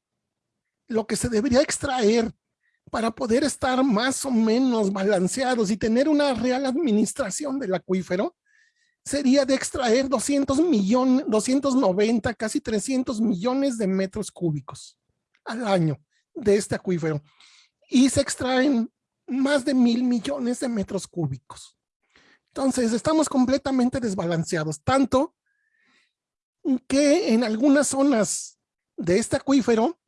lo que se debería extraer para poder estar más o menos balanceados y tener una real administración del acuífero, sería de extraer 200 millones, 290, casi 300 millones de metros cúbicos al año de este acuífero y se extraen más de mil millones de metros cúbicos. Entonces, estamos completamente desbalanceados, tanto que en algunas zonas de este acuífero,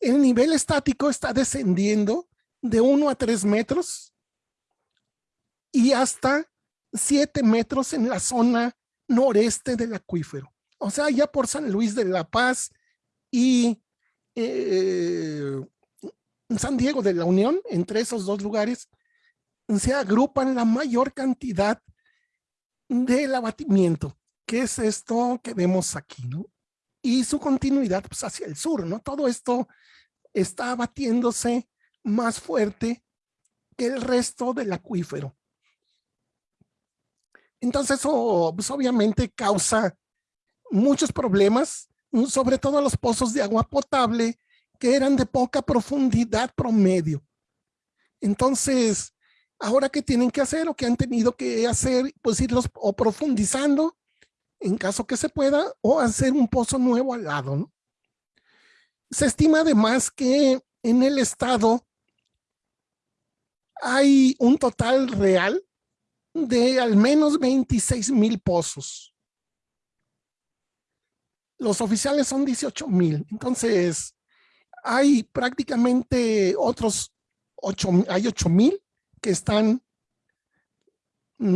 el nivel estático está descendiendo de 1 a 3 metros y hasta 7 metros en la zona noreste del acuífero. O sea, ya por San Luis de la Paz y eh, San Diego de la Unión, entre esos dos lugares, se agrupan la mayor cantidad del abatimiento, que es esto que vemos aquí, ¿no? Y su continuidad pues, hacia el sur, ¿no? Todo esto está abatiéndose más fuerte que el resto del acuífero. Entonces eso pues, obviamente causa muchos problemas, sobre todo los pozos de agua potable que eran de poca profundidad promedio. Entonces, ahora qué tienen que hacer o qué han tenido que hacer, pues irlos profundizando en caso que se pueda o hacer un pozo nuevo al lado. Se estima además que en el estado hay un total real de al menos 26 mil pozos. Los oficiales son 18 mil. Entonces, hay prácticamente otros ocho, hay ocho mil que están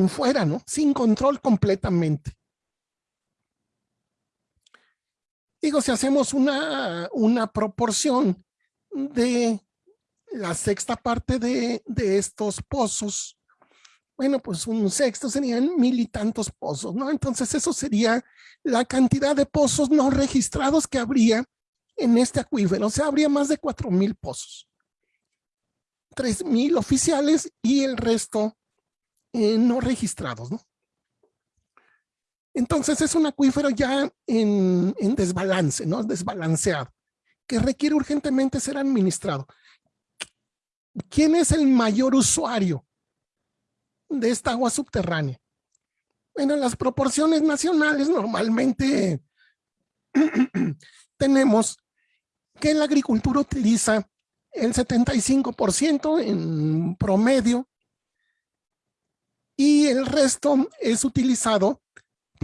fuera, ¿no? Sin control completamente. Digo, si hacemos una, una proporción de la sexta parte de, de estos pozos, bueno, pues un sexto serían mil y tantos pozos, ¿no? Entonces eso sería la cantidad de pozos no registrados que habría en este acuífero. O sea, habría más de cuatro mil pozos. Tres mil oficiales y el resto eh, no registrados, ¿no? Entonces es un acuífero ya en, en desbalance, ¿no? Desbalanceado, que requiere urgentemente ser administrado. ¿Quién es el mayor usuario de esta agua subterránea? Bueno, las proporciones nacionales normalmente tenemos que la agricultura utiliza el 75% en promedio y el resto es utilizado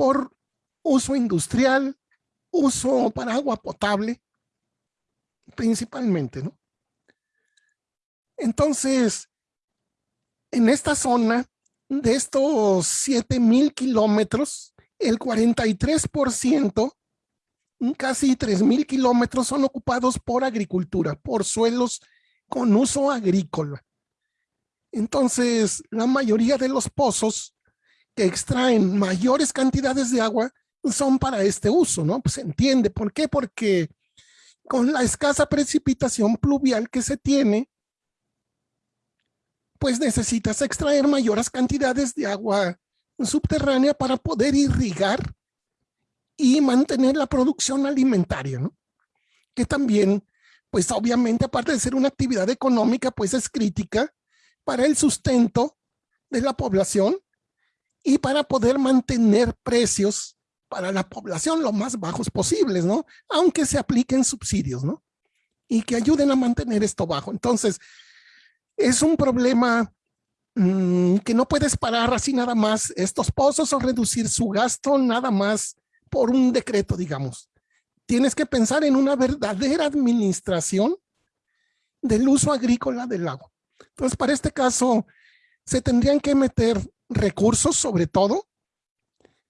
por uso industrial, uso para agua potable, principalmente, ¿no? Entonces, en esta zona, de estos 7000 kilómetros, el 43%, casi 3000 kilómetros son ocupados por agricultura, por suelos con uso agrícola. Entonces, la mayoría de los pozos que extraen mayores cantidades de agua son para este uso, ¿no? Pues se entiende. ¿Por qué? Porque con la escasa precipitación pluvial que se tiene, pues necesitas extraer mayores cantidades de agua subterránea para poder irrigar y mantener la producción alimentaria, ¿no? Que también, pues obviamente, aparte de ser una actividad económica, pues es crítica para el sustento de la población y para poder mantener precios para la población lo más bajos posibles, ¿no? Aunque se apliquen subsidios, ¿no? Y que ayuden a mantener esto bajo. Entonces, es un problema mm, que no puedes parar así nada más estos pozos o reducir su gasto nada más por un decreto, digamos. Tienes que pensar en una verdadera administración del uso agrícola del agua. Entonces, para este caso, se tendrían que meter recursos, sobre todo,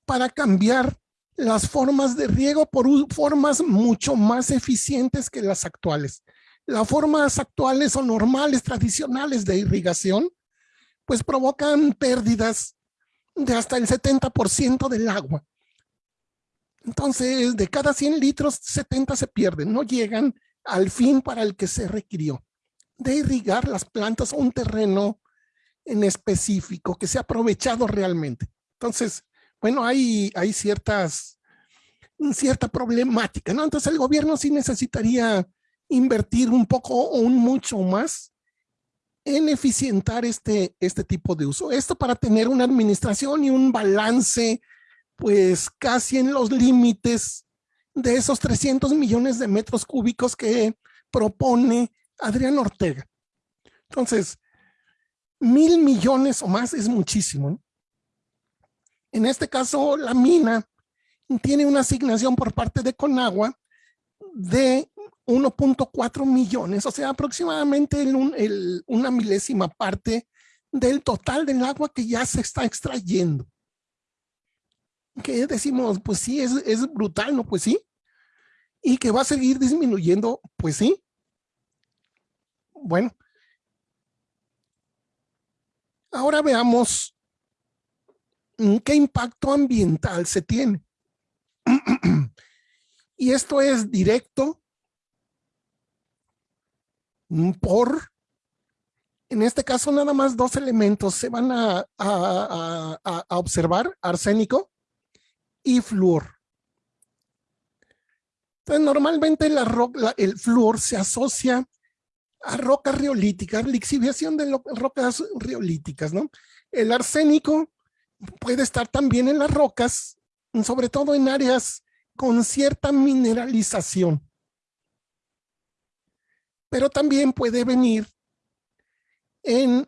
para cambiar las formas de riego por formas mucho más eficientes que las actuales las formas actuales o normales, tradicionales de irrigación, pues provocan pérdidas de hasta el 70% del agua. Entonces, de cada 100 litros, 70 se pierden, no llegan al fin para el que se requirió, de irrigar las plantas o un terreno en específico que se ha aprovechado realmente. Entonces, bueno, hay, hay ciertas, cierta problemática, ¿no? Entonces el gobierno sí necesitaría invertir un poco o un mucho más en eficientar este, este tipo de uso. Esto para tener una administración y un balance pues casi en los límites de esos 300 millones de metros cúbicos que propone Adrián Ortega. Entonces, mil millones o más es muchísimo. En este caso, la mina tiene una asignación por parte de Conagua de 1.4 millones, o sea, aproximadamente el, una milésima parte del total del agua que ya se está extrayendo. Que decimos, pues sí, es, es brutal, ¿no? Pues sí. Y que va a seguir disminuyendo, pues sí. Bueno. Ahora veamos qué impacto ambiental se tiene. y esto es directo Mm, por, en este caso nada más dos elementos se van a, observar, arsénico y flúor. Entonces normalmente la el flúor se asocia a rocas riolíticas, lixiviación de rocas riolíticas, ¿no? El arsénico puede estar también en las rocas, sobre todo en áreas con cierta mineralización pero también puede venir en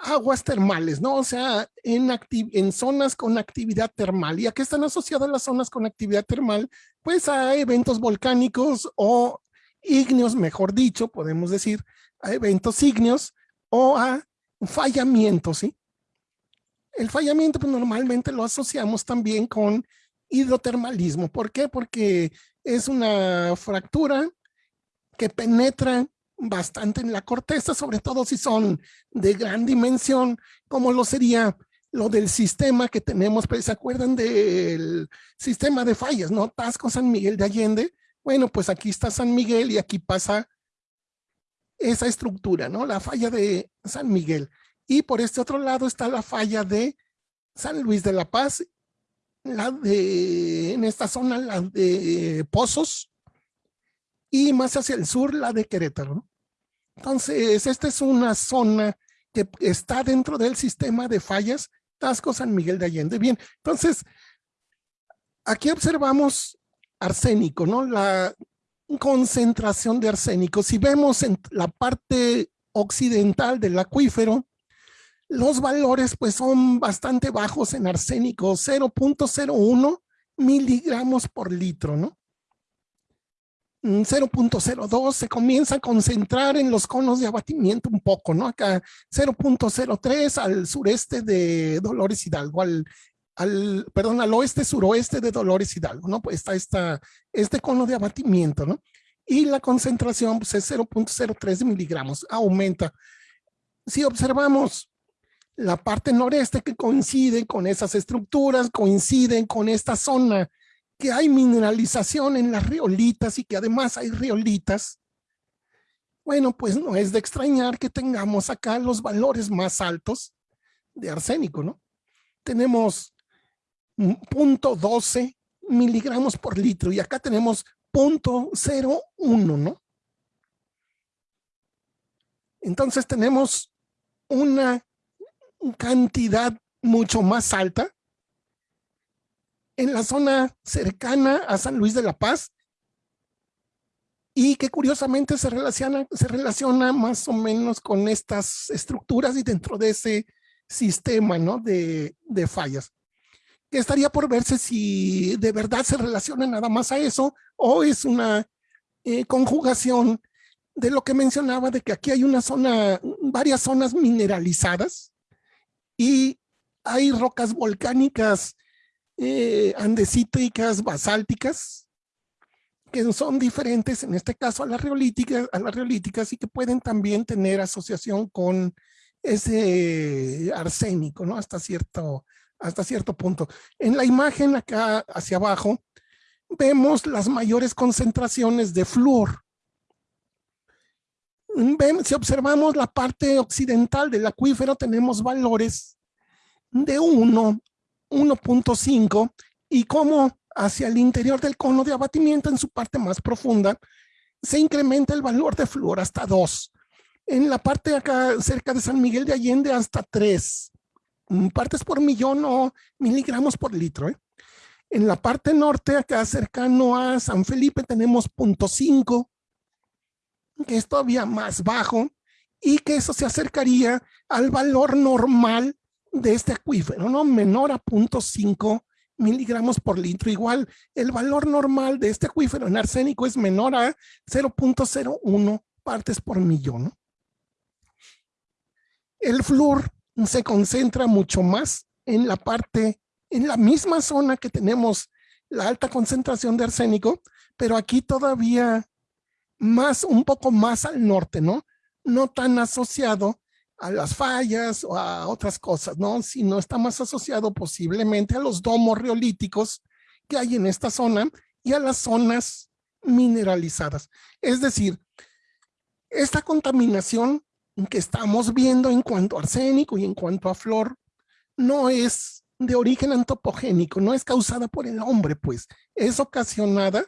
aguas termales, ¿no? O sea, en, en zonas con actividad termal. ¿Y a qué están asociadas las zonas con actividad termal? Pues a eventos volcánicos o ígneos, mejor dicho, podemos decir, a eventos ígneos o a fallamientos, ¿sí? El fallamiento pues, normalmente lo asociamos también con hidrotermalismo. ¿Por qué? Porque es una fractura que penetran bastante en la corteza, sobre todo si son de gran dimensión, como lo sería lo del sistema que tenemos, pues, ¿se acuerdan del sistema de fallas, no? Tasco San Miguel de Allende. Bueno, pues aquí está San Miguel y aquí pasa esa estructura, ¿no? La falla de San Miguel. Y por este otro lado está la falla de San Luis de la Paz, la de, en esta zona, la de Pozos, y más hacia el sur la de Querétaro. Entonces, esta es una zona que está dentro del sistema de fallas Tasco San Miguel de Allende. Bien, entonces, aquí observamos arsénico, ¿no? La concentración de arsénico. Si vemos en la parte occidental del acuífero, los valores pues son bastante bajos en arsénico, 0.01 miligramos por litro, ¿no? 0.02 se comienza a concentrar en los conos de abatimiento un poco, ¿no? Acá 0.03 al sureste de Dolores Hidalgo, al, al, perdón, al oeste suroeste de Dolores Hidalgo, ¿no? Pues está esta, este cono de abatimiento, ¿no? Y la concentración pues, es 0.03 miligramos, aumenta. Si observamos la parte noreste que coincide con esas estructuras, coinciden con esta zona que hay mineralización en las riolitas y que además hay riolitas, bueno, pues no es de extrañar que tengamos acá los valores más altos de arsénico, ¿no? Tenemos 0.12 miligramos por litro y acá tenemos 0.01, ¿no? Entonces tenemos una cantidad mucho más alta en la zona cercana a San Luis de la Paz y que curiosamente se relaciona, se relaciona más o menos con estas estructuras y dentro de ese sistema ¿no? de, de fallas. Que estaría por verse si de verdad se relaciona nada más a eso o es una eh, conjugación de lo que mencionaba de que aquí hay una zona, varias zonas mineralizadas y hay rocas volcánicas eh, andesíticas, basálticas, que son diferentes en este caso a las riolíticas, a las y que pueden también tener asociación con ese arsénico, ¿no? Hasta cierto, hasta cierto punto. En la imagen acá hacia abajo vemos las mayores concentraciones de flúor. si observamos la parte occidental del acuífero tenemos valores de 1 1.5 y cómo hacia el interior del cono de abatimiento en su parte más profunda se incrementa el valor de flúor hasta 2. En la parte acá cerca de San Miguel de Allende hasta 3 mm, partes por millón o miligramos por litro. ¿eh? En la parte norte acá cercano a San Felipe tenemos 0.5 que es todavía más bajo y que eso se acercaría al valor normal de este acuífero, ¿no? Menor a 0.5 miligramos por litro. Igual, el valor normal de este acuífero en arsénico es menor a 0.01 partes por millón. El flúor se concentra mucho más en la parte, en la misma zona que tenemos la alta concentración de arsénico, pero aquí todavía más, un poco más al norte, ¿no? No tan asociado a las fallas o a otras cosas, ¿no? Sino está más asociado posiblemente a los domos riolíticos que hay en esta zona y a las zonas mineralizadas. Es decir, esta contaminación que estamos viendo en cuanto a arsénico y en cuanto a flor no es de origen antropogénico, no es causada por el hombre, pues es ocasionada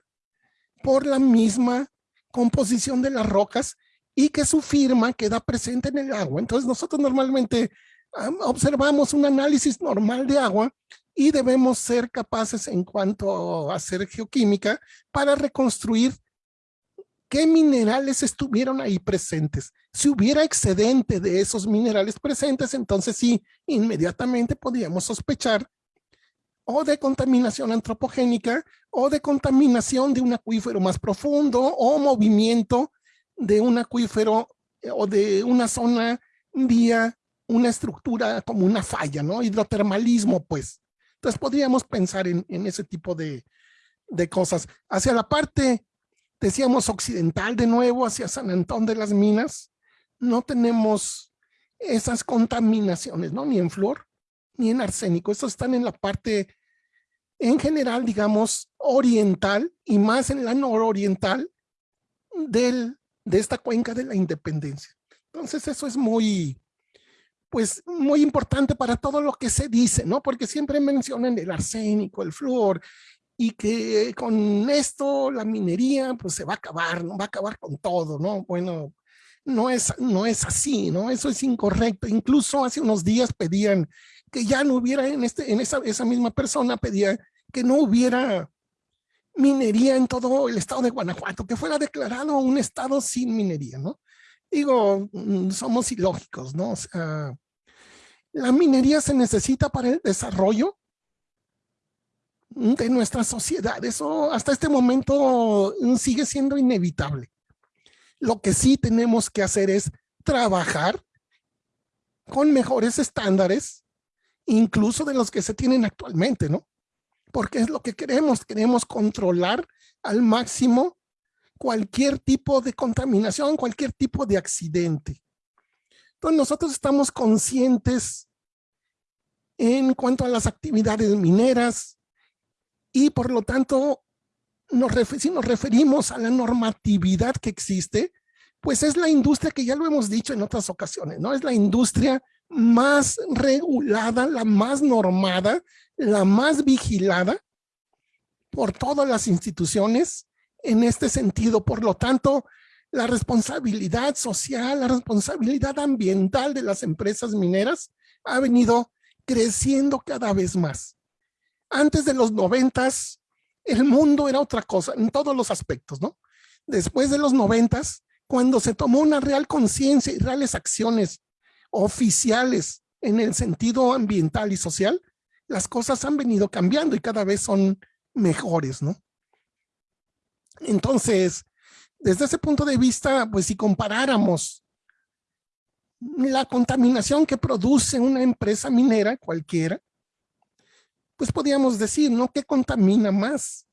por la misma composición de las rocas y que su firma queda presente en el agua. Entonces nosotros normalmente observamos un análisis normal de agua y debemos ser capaces en cuanto a hacer geoquímica para reconstruir qué minerales estuvieron ahí presentes. Si hubiera excedente de esos minerales presentes, entonces sí, inmediatamente podríamos sospechar o de contaminación antropogénica o de contaminación de un acuífero más profundo o movimiento de un acuífero eh, o de una zona vía una estructura como una falla, ¿no? Hidrotermalismo, pues. Entonces podríamos pensar en, ese tipo de, de, cosas. Hacia la parte, decíamos, occidental de nuevo, hacia San Antón de las Minas, no tenemos esas contaminaciones, ¿no? Ni en flor, ni en arsénico. Estos están en la parte, en general, digamos, oriental y más en la nororiental del de esta cuenca de la independencia. Entonces eso es muy, pues muy importante para todo lo que se dice, ¿no? Porque siempre mencionan el arsénico, el flúor, y que con esto la minería pues se va a acabar, ¿no? Va a acabar con todo, ¿no? Bueno, no es, no es así, ¿no? Eso es incorrecto. Incluso hace unos días pedían que ya no hubiera en, este, en esa, esa misma persona pedía que no hubiera minería en todo el estado de Guanajuato, que fuera declarado un estado sin minería, ¿no? Digo, mm, somos ilógicos, ¿no? O sea, la minería se necesita para el desarrollo de nuestra sociedad. Eso hasta este momento sigue siendo inevitable. Lo que sí tenemos que hacer es trabajar con mejores estándares, incluso de los que se tienen actualmente, ¿no? Porque es lo que queremos, queremos controlar al máximo cualquier tipo de contaminación, cualquier tipo de accidente. Entonces nosotros estamos conscientes en cuanto a las actividades mineras y por lo tanto, nos si nos referimos a la normatividad que existe, pues es la industria que ya lo hemos dicho en otras ocasiones, ¿no? Es la industria más regulada, la más normada, la más vigilada por todas las instituciones en este sentido. Por lo tanto, la responsabilidad social, la responsabilidad ambiental de las empresas mineras ha venido creciendo cada vez más. Antes de los noventas, el mundo era otra cosa en todos los aspectos, ¿no? Después de los noventas, cuando se tomó una real conciencia y reales acciones oficiales en el sentido ambiental y social, las cosas han venido cambiando y cada vez son mejores, ¿no? Entonces, desde ese punto de vista, pues si comparáramos la contaminación que produce una empresa minera cualquiera, pues podríamos decir, ¿no? ¿Qué contamina más?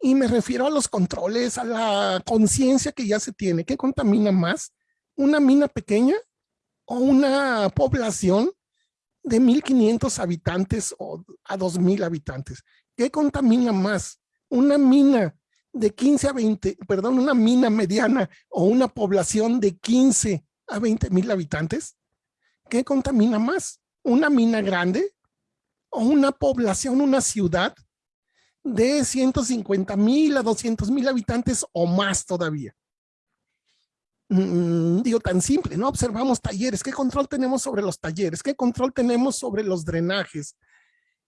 Y me refiero a los controles, a la conciencia que ya se tiene. ¿Qué contamina más? ¿Una mina pequeña o una población de 1.500 habitantes o a 2.000 habitantes? ¿Qué contamina más? ¿Una mina de 15 a 20, perdón, una mina mediana o una población de 15 a 20 mil habitantes? ¿Qué contamina más? ¿Una mina grande una población, una ciudad de 150 mil a 200 mil habitantes o más todavía. Mm, digo, tan simple, ¿no? Observamos talleres. ¿Qué control tenemos sobre los talleres? ¿Qué control tenemos sobre los drenajes?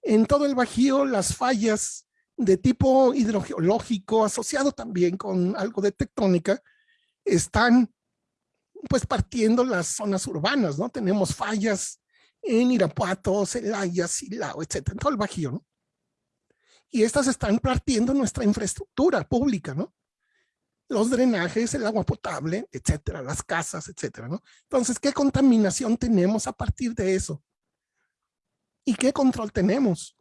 En todo el Bajío, las fallas de tipo hidrogeológico, asociado también con algo de tectónica, están pues partiendo las zonas urbanas, ¿no? Tenemos fallas en Irapuato, Celaya, Silao, etcétera, en todo el Bajío, ¿no? Y estas están partiendo nuestra infraestructura pública, ¿no? Los drenajes, el agua potable, etcétera, las casas, etcétera, ¿no? Entonces, ¿qué contaminación tenemos a partir de eso? ¿Y qué control tenemos?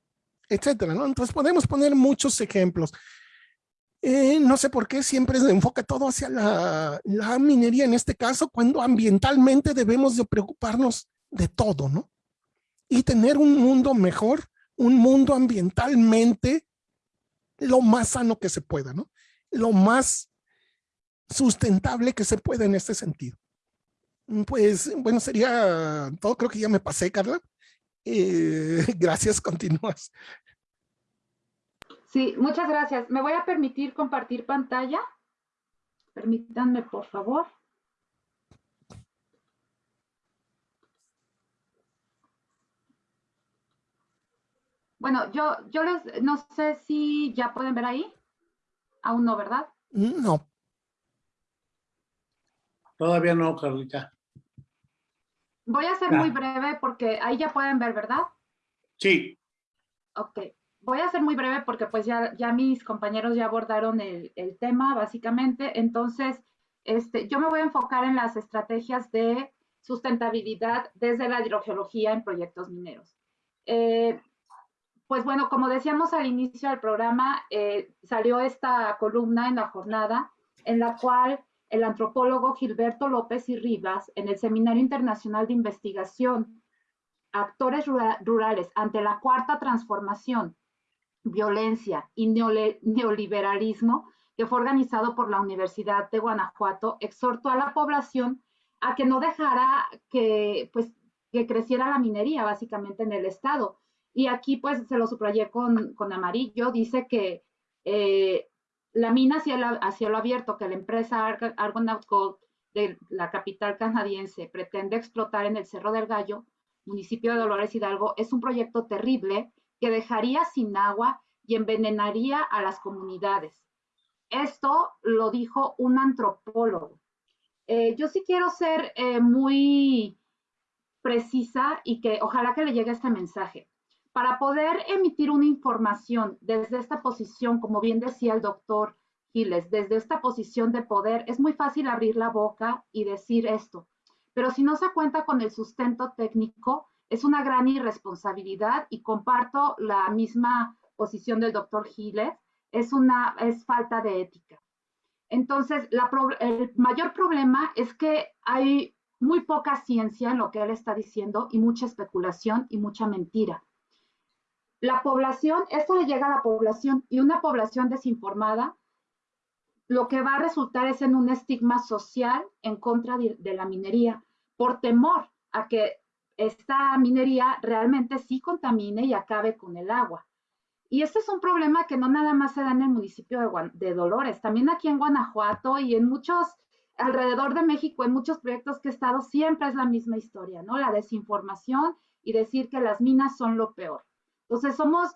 Etcétera, ¿no? Entonces, podemos poner muchos ejemplos. Eh, no sé por qué siempre se enfoca todo hacia la, la, minería en este caso, cuando ambientalmente debemos de preocuparnos de todo, ¿no? Y tener un mundo mejor, un mundo ambientalmente lo más sano que se pueda, ¿no? Lo más sustentable que se pueda en este sentido. Pues, bueno, sería todo. Creo que ya me pasé, Carla. Eh, gracias, continúas. Sí, muchas gracias. ¿Me voy a permitir compartir pantalla? Permítanme, por favor. Bueno, yo, yo les, no sé si ya pueden ver ahí. Aún no, ¿verdad? No. Todavía no, Carlita. Voy a ser muy breve porque ahí ya pueden ver, ¿verdad? Sí. Ok. Voy a ser muy breve porque pues ya, ya mis compañeros ya abordaron el, el tema, básicamente. Entonces, este, yo me voy a enfocar en las estrategias de sustentabilidad desde la hidrogeología en proyectos mineros. Eh, pues bueno, como decíamos al inicio del programa, eh, salió esta columna en la jornada en la cual el antropólogo Gilberto López y Rivas, en el Seminario Internacional de Investigación, Actores Rurales ante la Cuarta Transformación, Violencia y Neoliberalismo, que fue organizado por la Universidad de Guanajuato, exhortó a la población a que no dejara que, pues, que creciera la minería básicamente en el estado, y aquí pues se lo subrayé con, con amarillo, dice que eh, la mina a cielo abierto que la empresa Argonaut Gold de la capital canadiense pretende explotar en el Cerro del Gallo, municipio de Dolores Hidalgo, es un proyecto terrible que dejaría sin agua y envenenaría a las comunidades. Esto lo dijo un antropólogo. Eh, yo sí quiero ser eh, muy precisa y que ojalá que le llegue este mensaje. Para poder emitir una información desde esta posición, como bien decía el doctor Giles, desde esta posición de poder, es muy fácil abrir la boca y decir esto, pero si no se cuenta con el sustento técnico, es una gran irresponsabilidad y comparto la misma posición del doctor Giles, es, una, es falta de ética. Entonces, el mayor problema es que hay muy poca ciencia en lo que él está diciendo y mucha especulación y mucha mentira. La población, esto le llega a la población y una población desinformada, lo que va a resultar es en un estigma social en contra de, la minería, por temor a que esta minería realmente sí contamine y acabe con el agua. Y este es un problema que no nada más se da en el municipio de, de, Dolores, también aquí en Guanajuato y en muchos, alrededor de México, en muchos proyectos que he estado, siempre es la misma historia, ¿no? La desinformación y decir que las minas son lo peor. Entonces somos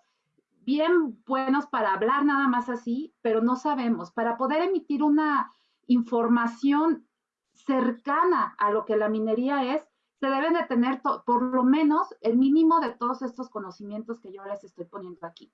bien buenos para hablar nada más así, pero no sabemos. Para poder emitir una información cercana a lo que la minería es, se deben de tener por lo menos el mínimo de todos estos conocimientos que yo les estoy poniendo aquí.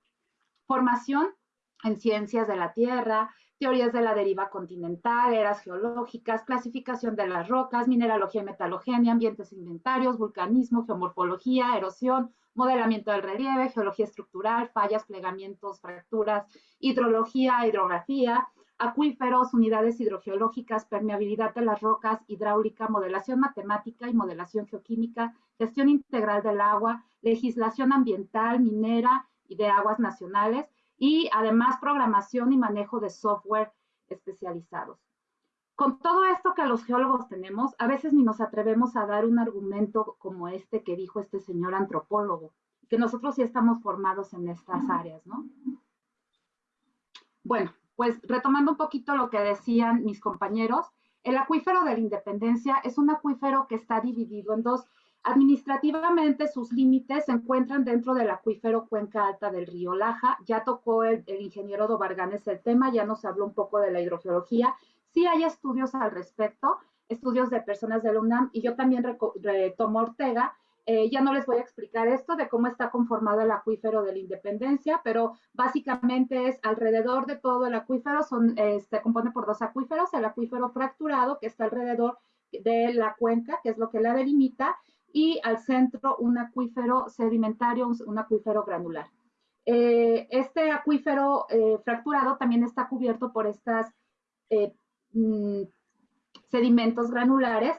Formación en ciencias de la Tierra, teorías de la deriva continental, eras geológicas, clasificación de las rocas, mineralogía y metalogenia, ambientes inventarios, vulcanismo, geomorfología, erosión, modelamiento del relieve, geología estructural, fallas, plegamientos, fracturas, hidrología, hidrografía, acuíferos, unidades hidrogeológicas, permeabilidad de las rocas, hidráulica, modelación matemática y modelación geoquímica, gestión integral del agua, legislación ambiental, minera y de aguas nacionales, y además programación y manejo de software especializados. Con todo esto que los geólogos tenemos, a veces ni nos atrevemos a dar un argumento como este que dijo este señor antropólogo, que nosotros sí estamos formados en estas áreas, ¿no? Bueno, pues retomando un poquito lo que decían mis compañeros, el acuífero de la Independencia es un acuífero que está dividido en dos Administrativamente sus límites se encuentran dentro del acuífero Cuenca Alta del río Laja. Ya tocó el, ingeniero Dobarganes el tema, ya nos habló un poco de la hidrogeología. Sí hay estudios al respecto, estudios de personas del UNAM y yo también retomo Ortega. Eh, ya no les voy a explicar esto de cómo está conformado el acuífero de la Independencia, pero básicamente es alrededor de todo el acuífero, eh, se compone por dos acuíferos, el acuífero fracturado que está alrededor de la cuenca, que es lo que la delimita, y al centro un acuífero sedimentario, un, acuífero granular. Eh, este acuífero eh, fracturado también está cubierto por estos eh, mm, sedimentos granulares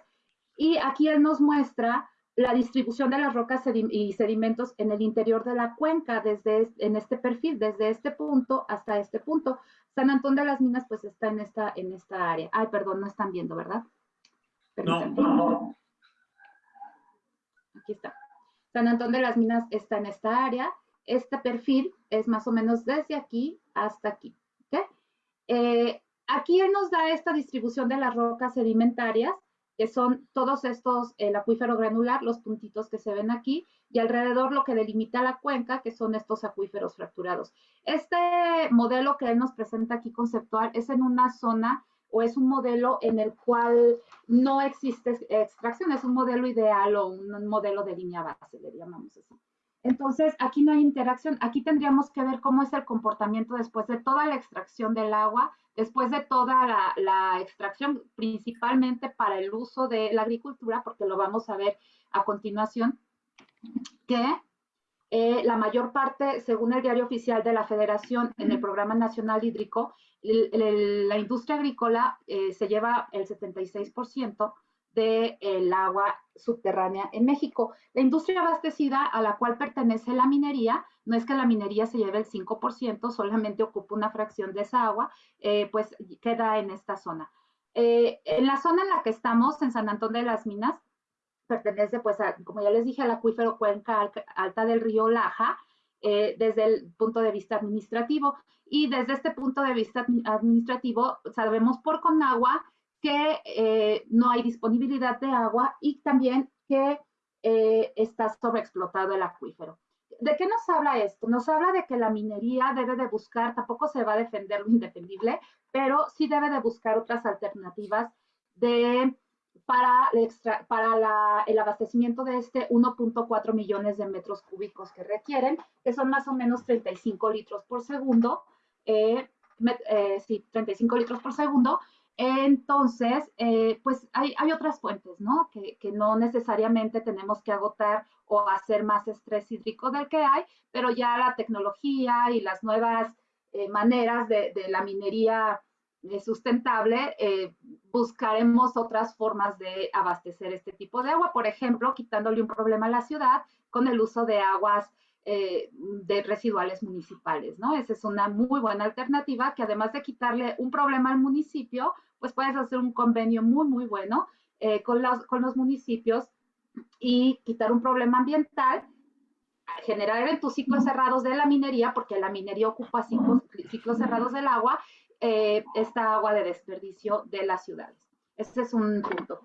y aquí él nos muestra la distribución de las rocas y sedimentos en el interior de la cuenca desde en este perfil, desde este punto hasta este punto. San Antón de las Minas pues está en esta, en esta área. Ay, perdón, no están viendo, ¿verdad? No aquí está. San Antón de las Minas está en esta área. Este perfil es más o menos desde aquí hasta aquí. Eh, aquí él nos da esta distribución de las rocas sedimentarias, que son todos estos, el acuífero granular, los puntitos que se ven aquí, y alrededor lo que delimita la cuenca, que son estos acuíferos fracturados. Este modelo que él nos presenta aquí conceptual es en una zona o es un modelo en el cual no existe extracción, es un modelo ideal o un modelo de línea base, le llamamos así. Entonces, aquí no hay interacción. Aquí tendríamos que ver cómo es el comportamiento después de toda la extracción del agua, después de toda la, extracción, principalmente para el uso de la agricultura, porque lo vamos a ver a continuación, que eh, la mayor parte, según el diario oficial de la Federación en el Programa Nacional Hídrico, la industria agrícola eh, se lleva el 76% del agua subterránea en México. La industria abastecida a la cual pertenece la minería, no es que la minería se lleve el 5%, solamente ocupa una fracción de esa agua, eh, pues queda en esta zona. Eh, en la zona en la que estamos, en San Antón de las Minas, pertenece, pues, como ya les dije, al acuífero Cuenca Alta del río Laja, eh, desde el punto de vista administrativo. Y desde este punto de vista administrativo, sabemos por Conagua que eh, no hay disponibilidad de agua y también que eh, está sobreexplotado el acuífero. ¿De qué nos habla esto? Nos habla de que la minería debe de buscar, tampoco se va a defender lo indefendible, pero sí debe de buscar otras alternativas de para, el, para el abastecimiento de este 1.4 millones de metros cúbicos que requieren, que son más o menos 35 litros por segundo, eh, eh, sí, 35 litros por segundo. Entonces, eh, pues hay, hay, otras fuentes, ¿no? Que, que, no necesariamente tenemos que agotar o hacer más estrés hídrico del que hay, pero ya la tecnología y las nuevas maneras de, de la minería sustentable, eh, buscaremos otras formas de abastecer este tipo de agua, por ejemplo, quitándole un problema a la ciudad con el uso de aguas eh, de residuales municipales, ¿no? Esa es una muy buena alternativa que además de quitarle un problema al municipio, pues puedes hacer un convenio muy, muy bueno eh, con, los, con los municipios y quitar un problema ambiental generar eventos ciclos cerrados de la minería, porque la minería ocupa ciclos, ciclos cerrados del agua, eh, esta agua de desperdicio de las ciudades. Ese es un punto.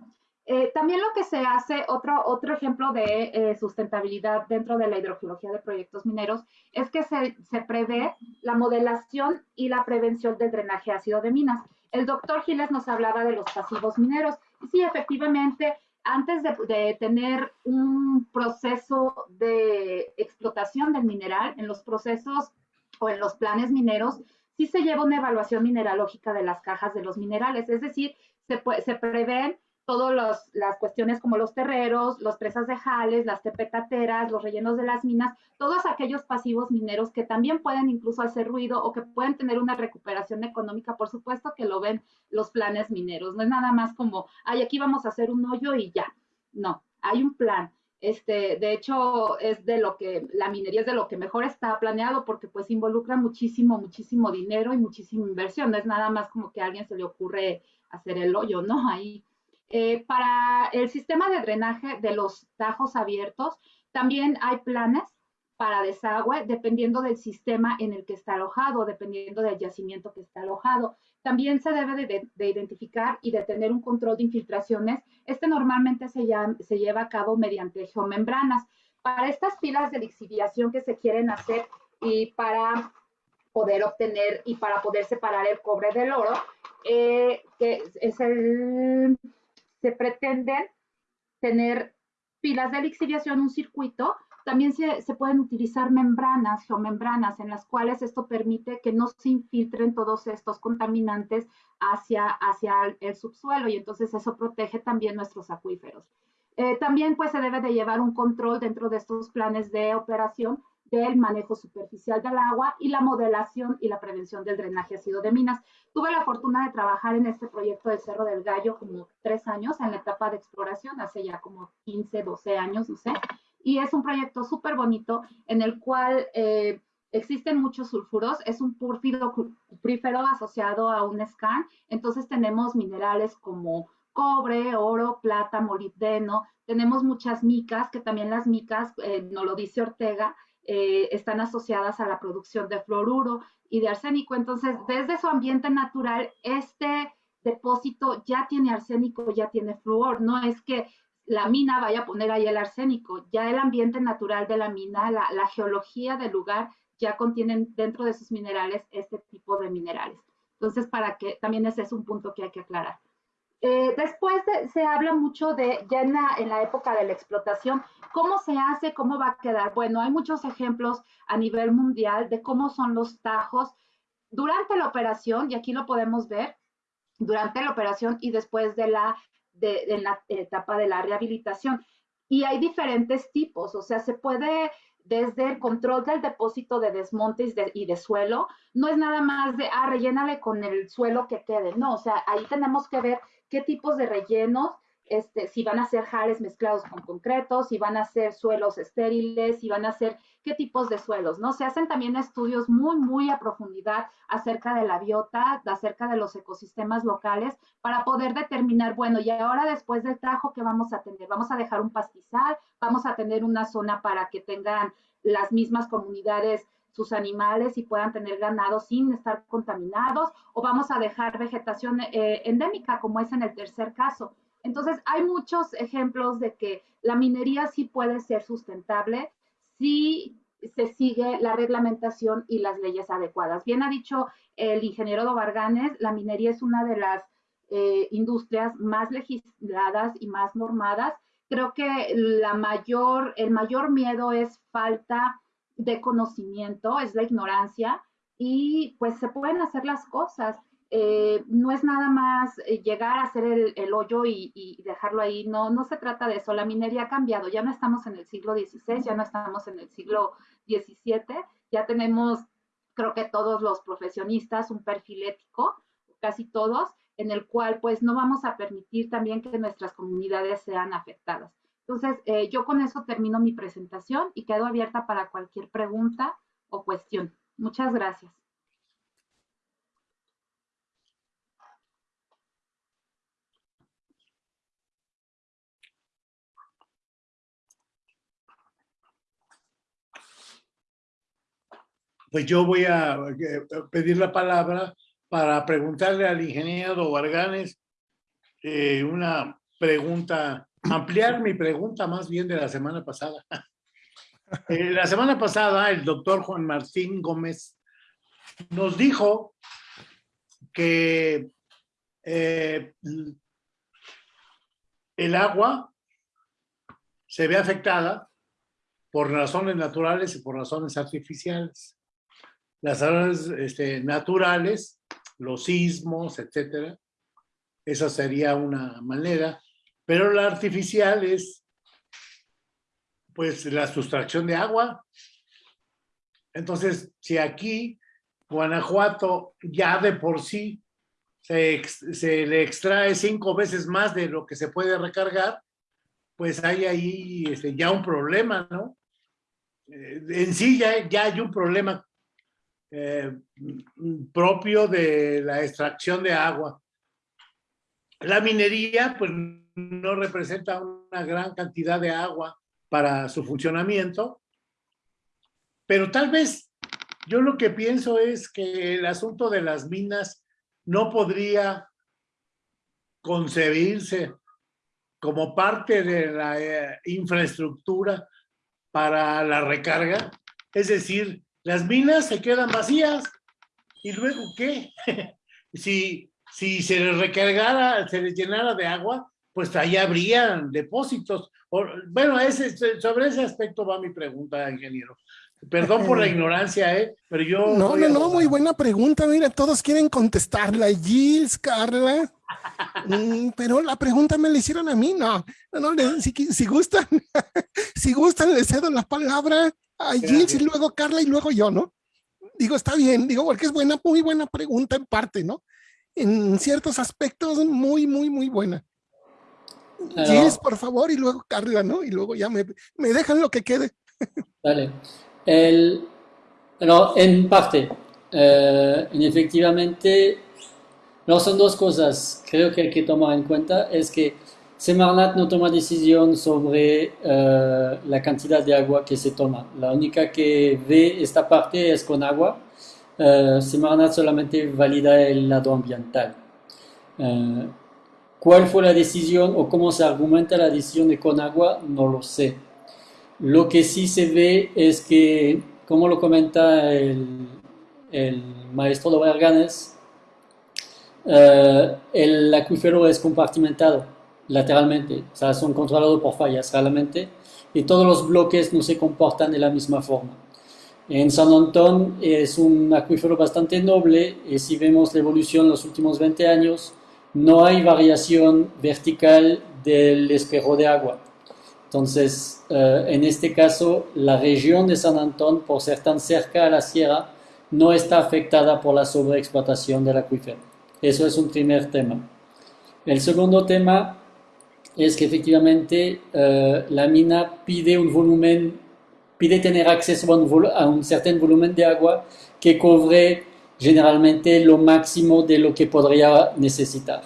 Eh, también lo que se hace, otro, otro ejemplo de eh, sustentabilidad dentro de la hidrogeología de proyectos mineros, es que se, se, prevé la modelación y la prevención del drenaje ácido de minas. El doctor Giles nos hablaba de los pasivos mineros. Sí, efectivamente, antes de tener un proceso de explotación del mineral, en los procesos o en los planes mineros, sí se lleva una evaluación mineralógica de las cajas de los minerales, es decir, se, se prevén todas las cuestiones como los terreros, los presas de jales, las tepetateras, los rellenos de las minas, todos aquellos pasivos mineros que también pueden incluso hacer ruido o que pueden tener una recuperación económica, por supuesto que lo ven los planes mineros, no es nada más como, ay, aquí vamos a hacer un hoyo y ya, no, hay un plan. Este, de hecho, es de lo que, la minería es de lo que mejor está planeado porque pues involucra muchísimo, muchísimo dinero y muchísima inversión. No es nada más como que a alguien se le ocurre hacer el hoyo, ¿no? Ahí. Eh, para el sistema de drenaje de los tajos abiertos, también hay planes para desagüe dependiendo del sistema en el que está alojado, dependiendo del yacimiento que está alojado. También se debe de, identificar y de tener un control de infiltraciones. Este normalmente se, lleva a cabo mediante geomembranas. Para estas pilas de lixiviación que se quieren hacer y para poder obtener y para poder separar el cobre del oro, eh, se pretenden tener pilas de lixiviación, un circuito también se, pueden utilizar membranas, geomembranas, en las cuales esto permite que no se infiltren todos estos contaminantes hacia, hacia el, subsuelo y entonces eso protege también nuestros acuíferos. Eh, también pues se debe de llevar un control dentro de estos planes de operación del manejo superficial del agua y la modelación y la prevención del drenaje ácido de minas. Tuve la fortuna de trabajar en este proyecto del Cerro del Gallo como tres años en la etapa de exploración, hace ya como 15, 12 años, no sé y es un proyecto súper bonito en el cual eh, existen muchos sulfuros, es un púrfido cuprífero asociado a un scan, entonces tenemos minerales como cobre, oro, plata, molibdeno, tenemos muchas micas, que también las micas, eh, no lo dice Ortega, eh, están asociadas a la producción de fluoruro y de arsénico, entonces desde su ambiente natural, este depósito ya tiene arsénico, ya tiene flúor, no es que la mina vaya a poner ahí el arsénico. Ya el ambiente natural de la mina, la, geología del lugar, ya contienen dentro de sus minerales este tipo de minerales. Entonces, para que también ese es un punto que hay que aclarar. Eh, después se habla mucho de, ya en la, en la, época de la explotación, cómo se hace, cómo va a quedar. Bueno, hay muchos ejemplos a nivel mundial de cómo son los tajos durante la operación, y aquí lo podemos ver, durante la operación y después de la en la etapa de la rehabilitación. Y hay diferentes tipos, o sea, se puede desde el control del depósito de desmontes y de suelo, no es nada más de, ah, rellénale con el suelo que quede, no, o sea, ahí tenemos que ver qué tipos de rellenos este, si van a ser jales mezclados con concretos, si van a ser suelos estériles, si van a ser qué tipos de suelos, ¿no? Se hacen también estudios muy, muy a profundidad acerca de la biota, acerca de los ecosistemas locales, para poder determinar, bueno, y ahora después del trajo, ¿qué vamos a tener? Vamos a dejar un pastizal, vamos a tener una zona para que tengan las mismas comunidades sus animales y puedan tener ganado sin estar contaminados, o vamos a dejar vegetación eh, endémica, como es en el tercer caso. Entonces, hay muchos ejemplos de que la minería sí puede ser sustentable si se sigue la reglamentación y las leyes adecuadas. Bien ha dicho el ingeniero Dobarganes, la minería es una de las eh, industrias más legisladas y más normadas. Creo que la mayor, el mayor miedo es falta de conocimiento, es la ignorancia y pues se pueden hacer las cosas. Eh, no es nada más eh, llegar a hacer el, hoyo y, dejarlo ahí, no, no se trata de eso, la minería ha cambiado, ya no estamos en el siglo XVI, ya no estamos en el siglo XVII, ya tenemos, creo que todos los profesionistas, un perfil ético, casi todos, en el cual pues no vamos a permitir también que nuestras comunidades sean afectadas. Entonces, eh, yo con eso termino mi presentación y quedo abierta para cualquier pregunta o cuestión. Muchas gracias. Pues yo voy a eh, pedir la palabra para preguntarle al ingeniero Varganes eh, una pregunta, ampliar mi pregunta más bien de la semana pasada. Eh, la semana pasada el doctor Juan Martín Gómez nos dijo que el agua se ve afectada por razones naturales y por razones artificiales las este, naturales, los sismos, etcétera. Esa sería una manera. Pero la artificial es, pues, la sustracción de agua. Entonces, si aquí, Guanajuato, ya de por sí, se, se le extrae cinco veces más de lo que se puede recargar, pues hay ahí este, ya un problema, ¿no? Eh, en sí ya, ya hay un problema eh, propio de la extracción de agua. La minería pues no representa una gran cantidad de agua para su funcionamiento, pero tal vez yo lo que pienso es que el asunto de las minas no podría concebirse como parte de la eh, infraestructura para la recarga, es decir, las minas se quedan vacías. ¿Y luego qué? si, si se les recargara, se les llenara de agua, pues ahí habrían depósitos. bueno, ese, sobre ese aspecto va mi pregunta, ingeniero. Perdón por la ignorancia, ¿eh? Pero yo... No, no, no, muy buena pregunta. Mira, todos quieren contestarla. Gilles, Carla. Mm, pero la pregunta me la hicieron a mí, no. no, si, si gustan, si gustan, les cedo la palabra a Gilles y luego Carla y luego yo, ¿no? Digo, está bien, digo, porque es buena, muy buena pregunta en parte, ¿no? En ciertos aspectos, muy, muy, muy buena. Gilles, por favor, y luego Carla, ¿no? Y luego ya me, me dejan lo que quede. Vale. El, bueno, en parte, eh, efectivamente, no son dos cosas, creo que hay que tomar en cuenta, es que Semarnat no toma decisión sobre eh, la cantidad de agua que se toma. La única que ve esta parte es con agua. Uh, Semarnat solamente valida el lado ambiental. Eh, ¿Cuál fue la decisión o cómo se argumenta la decisión de con agua? No lo sé. Lo que sí se ve es que, como lo comenta el, el maestro de Berganes, el acuífero es compartimentado lateralmente, o sea, son controlados por fallas realmente, y todos los bloques no se comportan de la misma forma. En San Antón es un acuífero bastante noble y si vemos la evolución en los últimos 20 años, no hay variación vertical del espejo de agua. Entonces, eh, en este caso, la región de San Antón, por ser tan cerca a la sierra, no está afectada por la sobreexplotación del acuífero. Eso es un primer tema. El segundo tema es que efectivamente eh, la mina pide un volumen, pide tener acceso a un, a cierto volumen de agua que cubre generalmente lo máximo de lo que podría necesitar.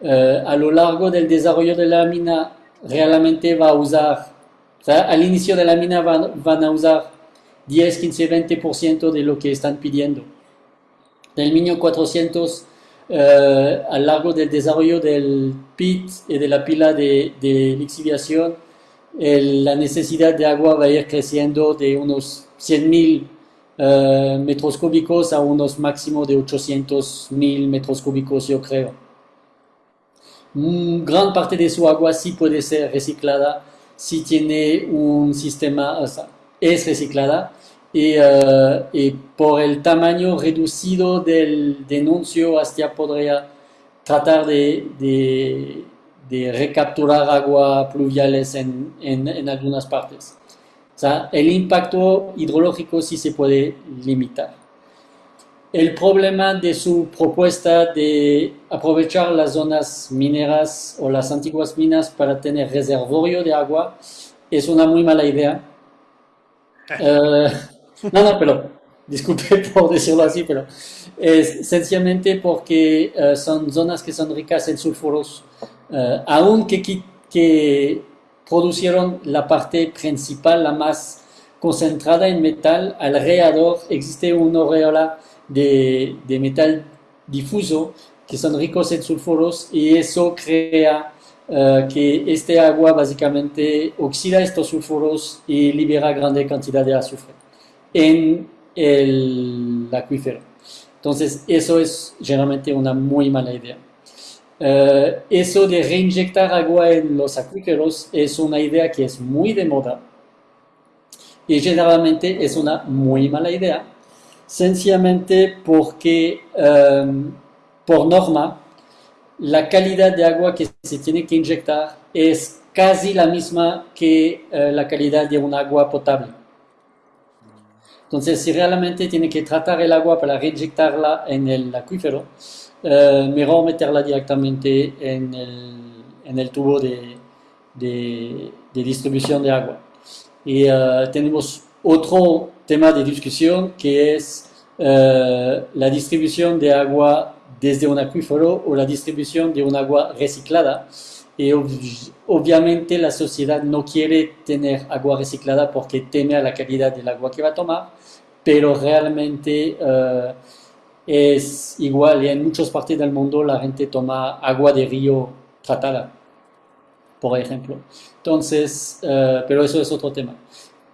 Eh, a lo largo del desarrollo de la mina realmente va a usar, o sea, al inicio de la mina van, a usar 10, 15, 20% de lo que están pidiendo. Del 1400 eh, a lo largo del desarrollo del pit y de la pila de, de lixiviación, la necesidad de agua va a ir creciendo de unos 100.000 eh, metros cúbicos a unos máximos de 800.000 metros cúbicos, yo creo. mm, gran parte de su agua sí puede ser reciclada si tiene un sistema, o sea, es reciclada y, uh, y, por el tamaño reducido del denuncio hasta podría tratar de, de, de recapturar agua pluviales en, en, en, algunas partes. O sea, el impacto hidrológico sí se puede limitar. El problema de su propuesta de aprovechar las zonas mineras o las antiguas minas para tener reservorio de agua es una muy mala idea. Uh, no, no, pero disculpe por decirlo así, pero es sencillamente porque uh, son zonas que son ricas en sulfuros, uh, aunque que, producieron la parte principal, la más concentrada en metal, alrededor existe una aureola de, de metal difuso que son ricos en sulfuros y eso crea Uh, que este agua básicamente oxida estos sulfuros y libera grande cantidad de azufre en el acuífero. Entonces, eso es generalmente una muy mala idea. Uh, eso de reinyectar agua en los acuíferos es una idea que es muy de moda y generalmente es una muy mala idea, sencillamente porque um, por norma la calidad de agua que se tiene que inyectar es casi la misma que uh, la calidad de un agua potable. Entonces, si realmente tiene que tratar el agua para reinyectarla en el acuífero, uh, mejor meterla directamente en el, en el tubo de, de, de, distribución de agua. Y uh, tenemos otro tema de discusión que es la distribución de agua desde un acuífero o la distribución de un agua reciclada. Y ob obviamente la sociedad no quiere tener agua reciclada porque teme a la calidad del agua que va a tomar, pero realmente uh, es igual y en muchas partes del mundo la gente toma agua de río tratada, por ejemplo. Entonces, uh, pero eso es otro tema.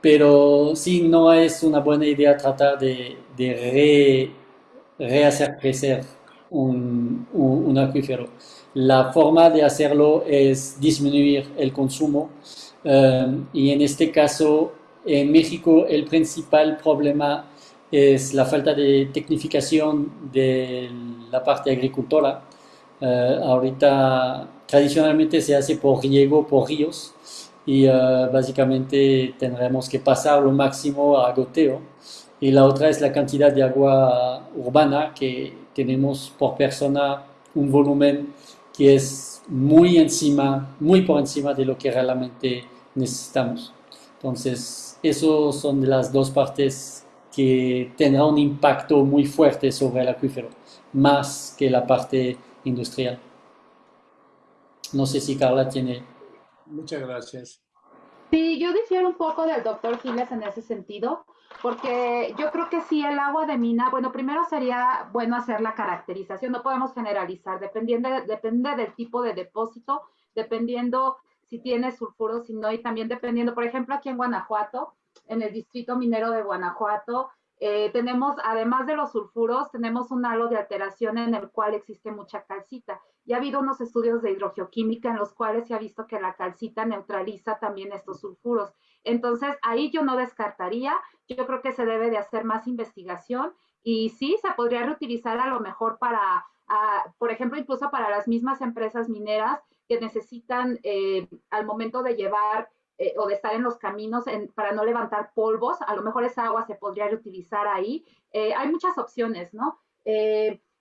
Pero sí, no es una buena idea tratar de, de re, rehacer crecer un, acuífero. La forma de hacerlo es disminuir el consumo um, y en este caso en México el principal problema es la falta de tecnificación de la parte agricultora. Uh, ahorita tradicionalmente se hace por riego, por ríos y uh, básicamente tendremos que pasar lo máximo a goteo. Y la otra es la cantidad de agua urbana que tenemos por persona un volumen que es muy encima, muy por encima de lo que realmente necesitamos. Entonces, esos son de las dos partes que tendrán un impacto muy fuerte sobre el acuífero, más que la parte industrial. No sé si Carla tiene... Muchas gracias. Sí, yo difiero un poco del doctor Giles en ese sentido porque yo creo que sí, el agua de mina, bueno, primero sería bueno hacer la caracterización, no podemos generalizar, dependiendo, depende del tipo de depósito, dependiendo si tiene sulfuro, si no, y también dependiendo, por ejemplo, aquí en Guanajuato, en el distrito minero de Guanajuato, eh, tenemos, además de los sulfuros, tenemos un halo de alteración en el cual existe mucha calcita. Y ha habido unos estudios de hidrogeoquímica en los cuales se ha visto que la calcita neutraliza también estos sulfuros. Entonces, ahí yo no descartaría, yo creo que se debe de hacer más investigación y sí, se podría reutilizar a lo mejor para, a, por ejemplo, incluso para las mismas empresas mineras que necesitan eh, al momento de llevar eh, o de estar en los caminos para no levantar polvos, a lo mejor esa agua se podría reutilizar ahí. Eh, hay muchas opciones, ¿no?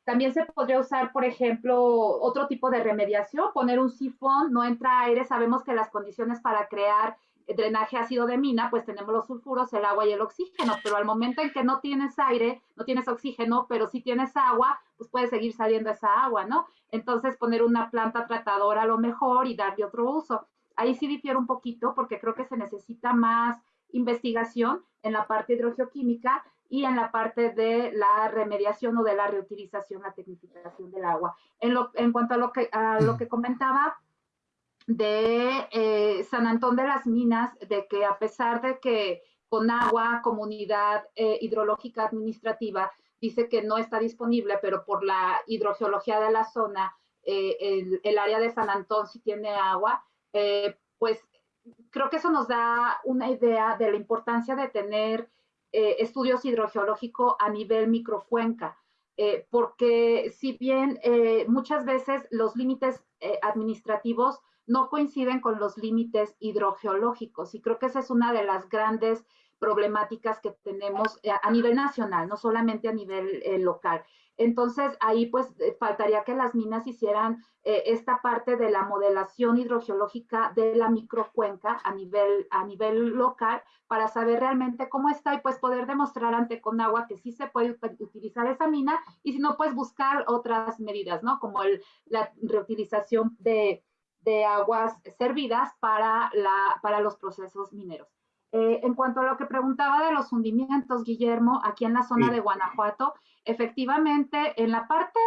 También se podría usar, por ejemplo, otro tipo de remediación, poner un sifón, no entra aire, sabemos que las condiciones para crear drenaje ácido de mina, pues tenemos los sulfuros, el agua y el oxígeno, pero al momento en que no tienes aire, no tienes oxígeno, pero sí tienes agua, pues puede seguir saliendo esa agua, ¿no? Entonces poner una planta tratadora a lo mejor y darle otro uso. Ahí sí difiero un poquito porque creo que se necesita más investigación en la parte hidrogeoquímica y en la parte de la remediación o de la reutilización, la tecnificación del agua. En, lo, en cuanto a lo que, a lo que comentaba de eh, San Antón de las Minas, de que a pesar de que con agua, comunidad eh, hidrológica administrativa dice que no está disponible, pero por la hidrogeología de la zona el, el, área de San Antón sí tiene agua, pues creo que eso nos da una idea de la importancia de tener estudios hidrogeológicos a nivel microcuenca. Eh, porque si bien eh, muchas veces los límites eh, administrativos no coinciden con los límites hidrogeológicos y creo que esa es una de las grandes problemáticas que tenemos a nivel nacional, no solamente a nivel local. Entonces, ahí pues eh, faltaría que las minas hicieran eh, esta parte de la modelación hidrogeológica de la microcuenca a nivel, a nivel local para saber realmente cómo está y pues poder demostrar ante Conagua que sí se puede utilizar esa mina y si no, pues buscar otras medidas, ¿no? Como la reutilización de, de aguas servidas para, la, para los procesos mineros. Eh, en cuanto a lo que preguntaba de los hundimientos, Guillermo, aquí en la zona de Guanajuato, efectivamente, en la parte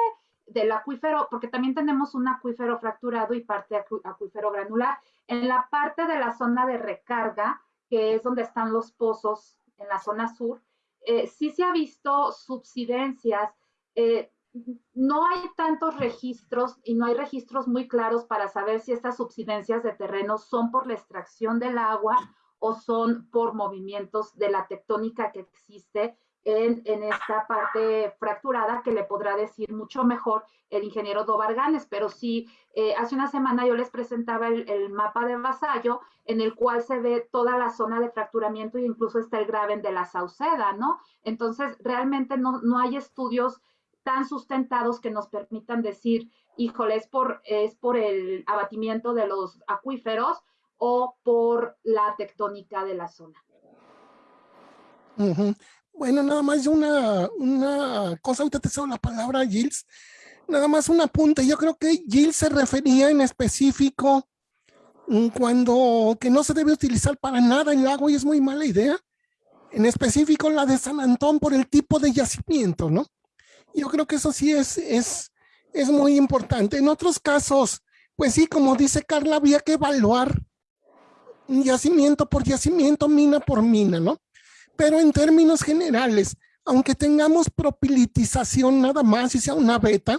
del acuífero, porque también tenemos un acuífero fracturado y parte acuífero granular, en la parte de la zona de recarga, que es donde están los pozos en la zona sur, eh, sí se ha visto subsidencias. Eh, no hay tantos registros y no hay registros muy claros para saber si estas subsidencias de terreno son por la extracción del agua o son por movimientos de la tectónica que existe en, esta parte fracturada que le podrá decir mucho mejor el ingeniero Dobarganes, pero sí, eh, hace una semana yo les presentaba el, mapa de Vasallo en el cual se ve toda la zona de fracturamiento e incluso está el graben de la Sauceda, ¿no? Entonces, realmente no, no hay estudios tan sustentados que nos permitan decir, híjole, es por, es por el abatimiento de los acuíferos o por la tectónica de la zona. Bueno, nada más una, una cosa, ahorita te cedo la palabra, Gilles. Nada más un apunte. Yo creo que Gilles se refería en específico mm, cuando que no se debe utilizar para nada el lago y es muy mala idea. En específico la de San Antón por el tipo de yacimiento, ¿no? Yo creo que eso sí es, es, es muy importante. En otros casos, pues sí, como dice Carla, había que evaluar yacimiento por yacimiento, mina por mina, ¿no? Pero en términos generales, aunque tengamos propilitización nada más y sea una beta,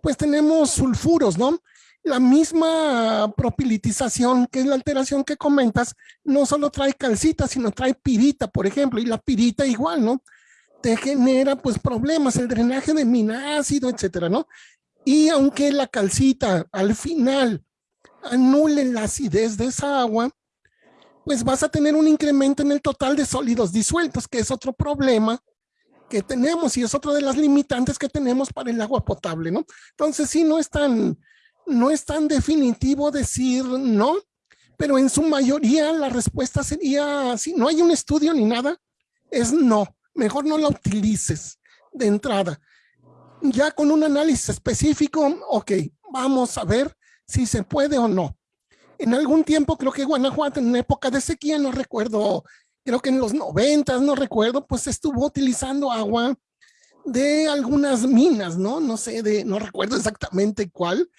pues tenemos sulfuros, ¿no? La misma propilitización, que es la alteración que comentas, no solo trae calcita, sino trae pirita, por ejemplo, y la pirita igual, ¿no? Te genera pues problemas, el drenaje de mina ácido, etcétera, ¿no? Y aunque la calcita al final anule la acidez de esa agua, pues vas a tener un incremento en el total de sólidos disueltos, que es otro problema que tenemos y es otro de las limitantes que tenemos para el agua potable, ¿no? Entonces sí, no es tan, no es tan definitivo decir no, pero en su mayoría la respuesta sería, si no hay un estudio ni nada, es no, mejor no la utilices de entrada. Ya con un análisis específico, ok, vamos a ver si se puede o no. En algún tiempo, creo que Guanajuato, en época de sequía, no recuerdo, creo que en los noventas, no recuerdo, pues estuvo utilizando agua de algunas minas, ¿no? No sé, de, no recuerdo exactamente cuál.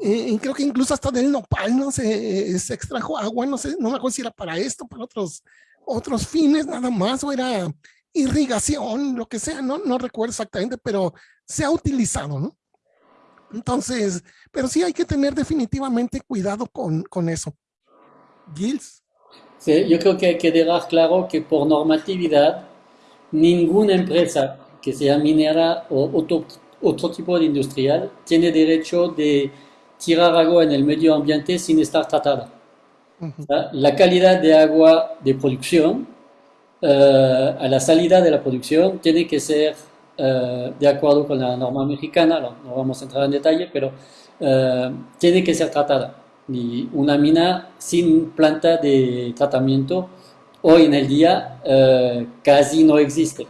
Eh, creo que incluso hasta del nopal, ¿no? Se, se extrajo agua, no sé, no me acuerdo si era para esto, para otros, otros fines nada más, o era irrigación, lo que sea, no, no recuerdo exactamente, pero se ha utilizado, ¿no? Entonces, pero sí hay que tener definitivamente cuidado con, con eso. Gilles. Sí, yo creo que hay que dejar claro que por normatividad, ninguna empresa que sea minera o otro, otro tipo de industrial tiene derecho de tirar agua en el medio ambiente sin estar tratada. La calidad de agua de producción a la salida de la producción tiene que ser eh, de acuerdo con la norma mexicana, no, vamos a entrar en detalle, pero eh, tiene que ser tratada. Y una mina sin planta de tratamiento hoy en el día eh, casi no existe.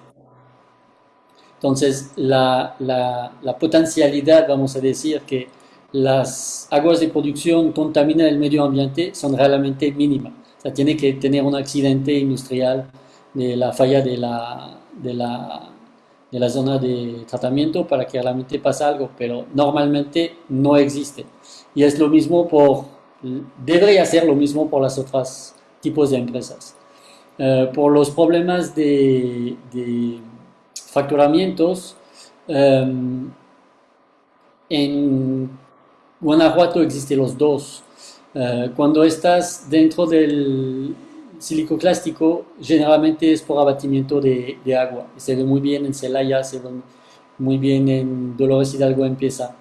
Entonces, la, la, la, potencialidad, vamos a decir, que las aguas de producción contaminan el medio ambiente son realmente mínimas. O sea, tiene que tener un accidente industrial de la falla de la, de la de la zona de tratamiento para que realmente pase algo, pero normalmente no existe. Y es lo mismo por, debería ser lo mismo por las otras tipos de empresas. Eh, por los problemas de, de facturamientos, em, en Guanajuato existen los dos. Eh, cuando estás dentro del silicoclástico, generalmente es por abatimiento de, de, agua. Se ve muy bien en Celaya, se ve muy bien en Dolores Hidalgo empieza.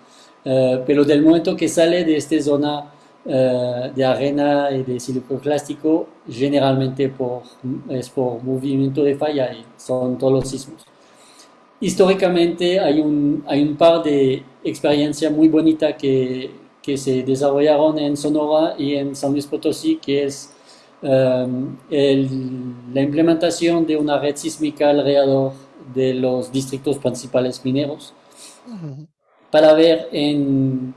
Eh, pero del momento que sale de esta zona eh, de arena y de silicoclástico, generalmente por, es por movimiento de falla y son todos los sismos. Históricamente hay un, hay un par de experiencias muy bonitas que, que se desarrollaron en Sonora y en San Luis Potosí, que es um, el, la implementación de una red sísmica alrededor de los distritos principales mineros uh -huh. para ver en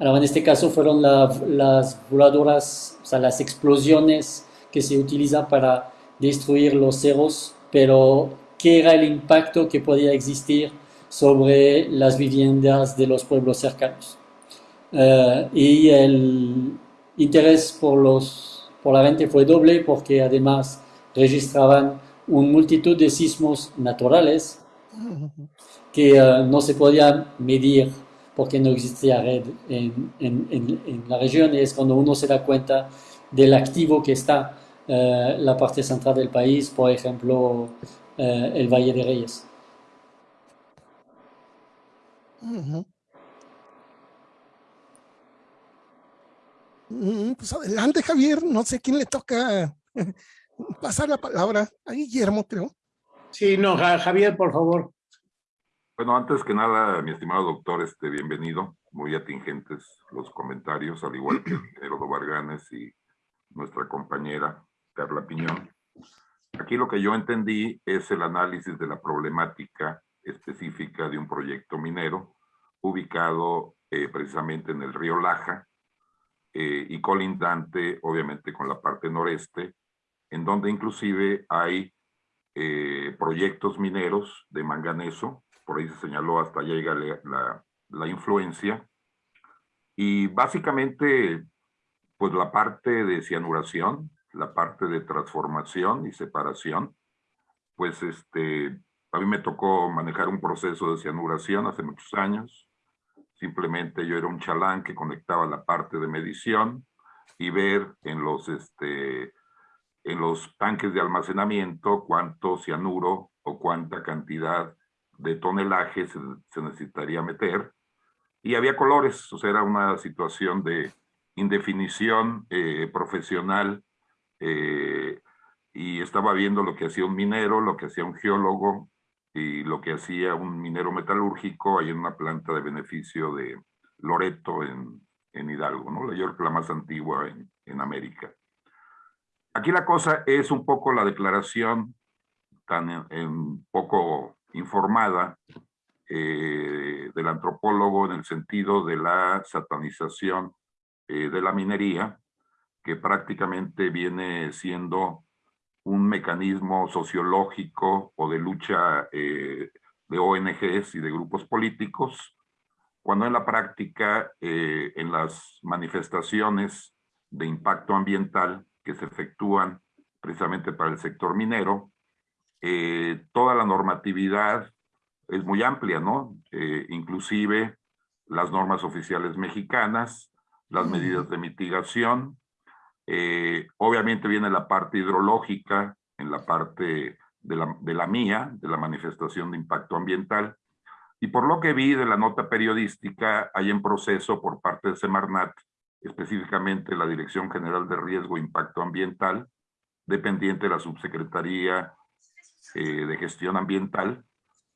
Ahora, en este caso fueron la, las voladoras, o sea, las explosiones que se utilizan para destruir los cerros, pero qué era el impacto que podía existir sobre las viviendas de los pueblos cercanos. Uh, y el interés por, los, por la gente fue doble porque además registraban una multitud de sismos naturales que uh, no se podían medir porque no existía red en, la región, y es cuando uno se da cuenta del activo que está uh, la parte central del país, por ejemplo, uh, el Valle de Reyes. Pues adelante, Javier. No sé quién le toca pasar la palabra. A Guillermo, creo. Sí, no, Javier, por favor. Bueno, antes que nada, mi estimado doctor, este, bienvenido. Muy atingentes los comentarios, al igual que Herodo Varganes y nuestra compañera Carla Piñón. Aquí lo que yo entendí es el análisis de la problemática específica de un proyecto minero ubicado eh, precisamente en el río Laja eh, y colindante, obviamente, con la parte noreste, en donde inclusive hay eh, proyectos mineros de manganeso, por ahí se señaló hasta allá llega la, la, la, influencia. Y básicamente, pues la parte de cianuración, la parte de transformación y separación, pues este, a mí me tocó manejar un proceso de cianuración hace muchos años. Simplemente yo era un chalán que conectaba la parte de medición y ver en los, este, en los tanques de almacenamiento cuánto cianuro o cuánta cantidad de tonelaje se, se, necesitaría meter. Y había colores, o sea, era una situación de indefinición eh, profesional. Eh, y estaba viendo lo que hacía un minero, lo que hacía un geólogo y lo que hacía un minero metalúrgico ahí en una planta de beneficio de Loreto en, en Hidalgo, ¿no? La York, la más antigua en, en América. Aquí la cosa es un poco la declaración tan en poco informada eh, del antropólogo en el sentido de la satanización eh, de la minería, que prácticamente viene siendo un mecanismo sociológico o de lucha eh, de ONGs y de grupos políticos, cuando en la práctica, eh, en las manifestaciones de impacto ambiental que se efectúan precisamente para el sector minero, eh, toda la normatividad es muy amplia, ¿no? Inclusive las normas oficiales mexicanas, las medidas de mitigación, eh, obviamente viene la parte hidrológica en la parte de la, de mía, de la manifestación de impacto ambiental, y por lo que vi de la nota periodística, hay en proceso por parte de Semarnat, específicamente la Dirección General de Riesgo e Impacto Ambiental, dependiente de la Subsecretaría eh, de Gestión Ambiental,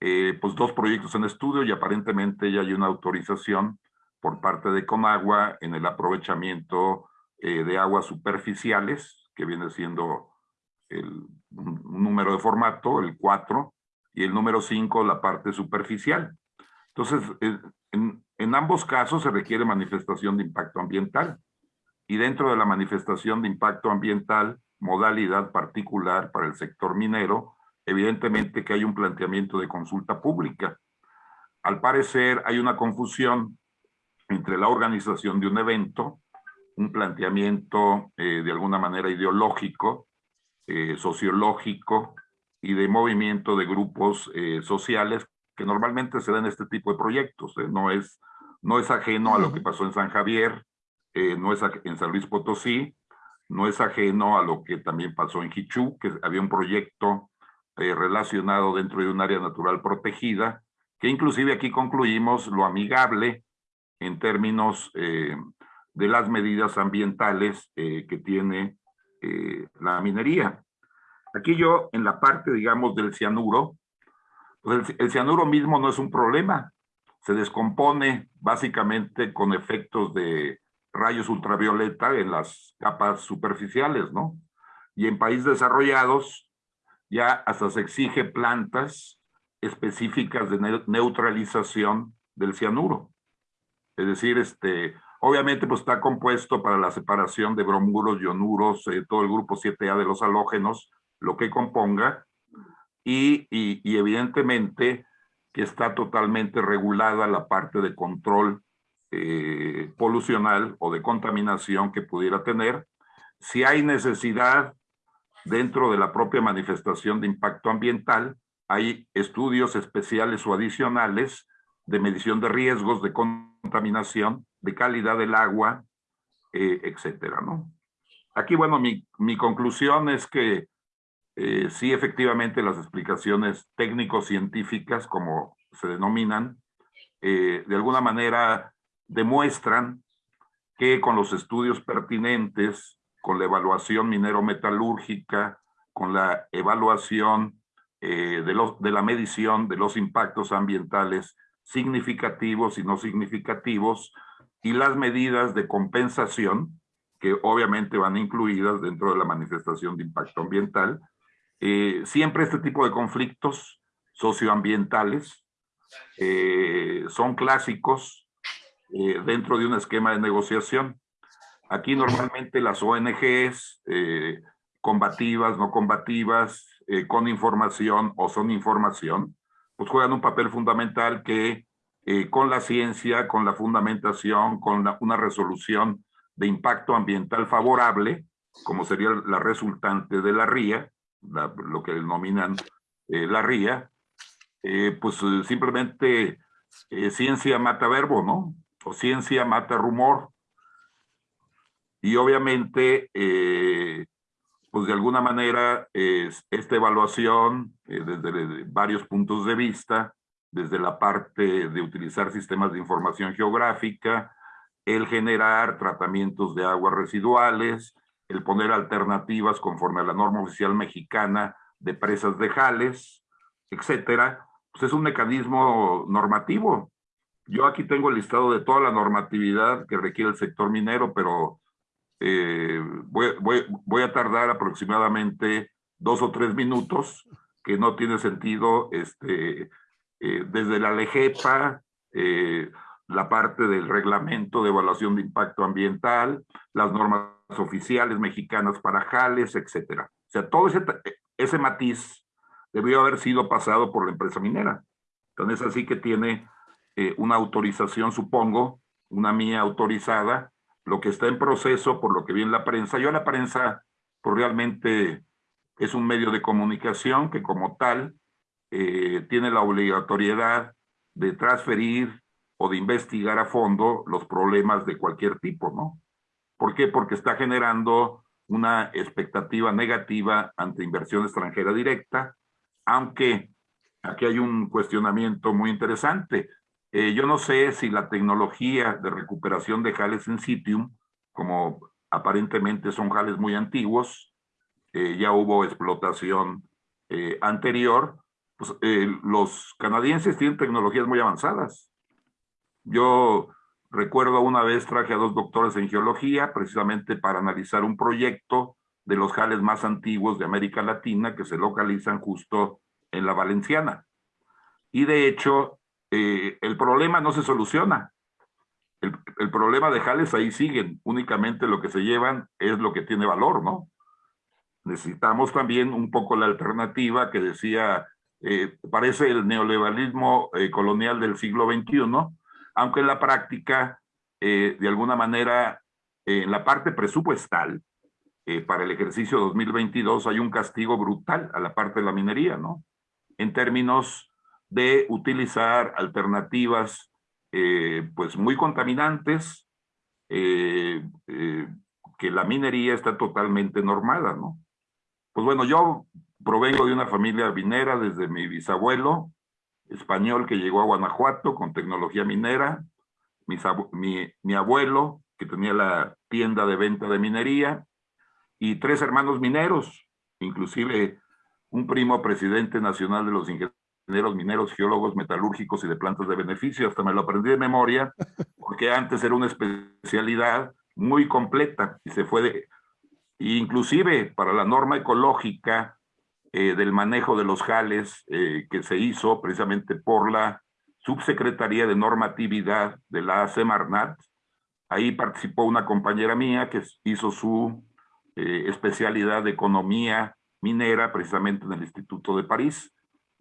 eh, pues dos proyectos en estudio y aparentemente ya hay una autorización por parte de Conagua en el aprovechamiento eh, de aguas superficiales, que viene siendo el número de formato, el 4, y el número 5, la parte superficial. Entonces, en, en ambos casos se requiere manifestación de impacto ambiental. Y dentro de la manifestación de impacto ambiental, modalidad particular para el sector minero, evidentemente que hay un planteamiento de consulta pública. Al parecer hay una confusión entre la organización de un evento, un planteamiento eh, de alguna manera ideológico, eh, sociológico y de movimiento de grupos eh, sociales que normalmente se dan este tipo de proyectos. No es no es ajeno a lo que pasó en San Javier, no es en San Luis Potosí, no es ajeno a lo que también pasó en Hichú, que había un proyecto relacionado dentro de un área natural protegida, que inclusive aquí concluimos lo amigable en términos de las medidas ambientales que tiene la minería. Aquí yo, en la parte, digamos, del cianuro, pues el, el cianuro mismo no es un problema, se descompone básicamente con efectos de rayos ultravioleta en las capas superficiales, ¿no? Y en países desarrollados ya hasta se exige plantas específicas de neutralización del cianuro. Es decir, este, obviamente pues está compuesto para la separación de bromuros, ionuros, eh, todo el grupo 7A de los halógenos, lo que componga, y, y evidentemente que está totalmente regulada la parte de control eh, polucional o de contaminación que pudiera tener. Si hay necesidad dentro de la propia manifestación de impacto ambiental, hay estudios especiales o adicionales de medición de riesgos de contaminación, de calidad del agua, eh, etcétera, ¿no? Aquí, bueno, mi, mi conclusión es que eh, sí, efectivamente, las explicaciones técnico-científicas, como se denominan, eh, de alguna manera demuestran que con los estudios pertinentes, con la evaluación minero-metalúrgica, con la evaluación de, los, de la medición de los impactos ambientales significativos y no significativos, y las medidas de compensación, que obviamente van incluidas dentro de la manifestación de impacto ambiental, eh, siempre este tipo de conflictos socioambientales eh, son clásicos eh, dentro de un esquema de negociación. Aquí normalmente las ONGs, combativas, no combativas, con información o son información, pues juegan un papel fundamental que con la ciencia, con la fundamentación, con una resolución de impacto ambiental favorable, como sería la resultante de la RIA, lo que denominan eh, la RIA, eh, pues eh, simplemente ciencia mata verbo, ¿no? O ciencia mata rumor. Y obviamente, pues de alguna manera, esta evaluación desde varios puntos de vista, desde la parte de utilizar sistemas de información geográfica, el generar tratamientos de aguas residuales, el poner alternativas conforme a la norma oficial mexicana de presas de jales, etcétera, pues es un mecanismo normativo. Yo aquí tengo el listado de toda la normatividad que requiere el sector minero, pero eh, voy, a tardar aproximadamente dos o tres minutos, que no tiene sentido este, eh, desde la LEGEPA, eh, la parte del reglamento de evaluación de impacto ambiental, las normas oficiales mexicanas para jales, etcétera. O sea, todo ese, ese matiz debió haber sido pasado por la empresa minera. Entonces, así que tiene eh, una autorización, supongo, una mía autorizada, lo que está en proceso, por lo que vi en la prensa. Yo la prensa, pues realmente es un medio de comunicación que como tal eh, tiene la obligatoriedad de transferir o de investigar a fondo los problemas de cualquier tipo, ¿no? ¿Por qué? Porque está generando una expectativa negativa ante inversión extranjera directa, aunque aquí hay un cuestionamiento muy interesante. Eh, yo no sé si la tecnología de recuperación de jales in situ, como aparentemente son jales muy antiguos, eh, ya hubo explotación eh, anterior, pues, los canadienses tienen tecnologías muy avanzadas. Yo Recuerdo una vez traje a dos doctores en geología precisamente para analizar un proyecto de los jales más antiguos de América Latina que se localizan justo en la Valenciana. Y de hecho, eh, el problema no se soluciona. El, problema de jales ahí siguen. Únicamente lo que se llevan es lo que tiene valor, ¿no? Necesitamos también un poco la alternativa que decía, eh, parece el neoliberalismo eh, colonial del siglo XXI, aunque en la práctica, eh, de alguna manera, en la parte presupuestal, eh, para el ejercicio 2022 hay un castigo brutal a la parte de la minería, ¿no? En términos de utilizar alternativas eh, pues muy contaminantes, eh, eh, que la minería está totalmente normada, ¿no? Pues bueno, yo provengo de una familia minera desde mi bisabuelo español que llegó a Guanajuato con tecnología minera, mi, mi abuelo que tenía la tienda de venta de minería y tres hermanos mineros, inclusive un primo presidente nacional de los ingenieros mineros, geólogos, metalúrgicos y de plantas de beneficio, hasta me lo aprendí de memoria, porque antes era una especialidad muy completa y se fue de, inclusive para la norma ecológica eh, del manejo de los jales eh, que se hizo precisamente por la Subsecretaría de Normatividad de la Semarnat, ahí participó una compañera mía que hizo su eh, especialidad de economía minera precisamente en el Instituto de París,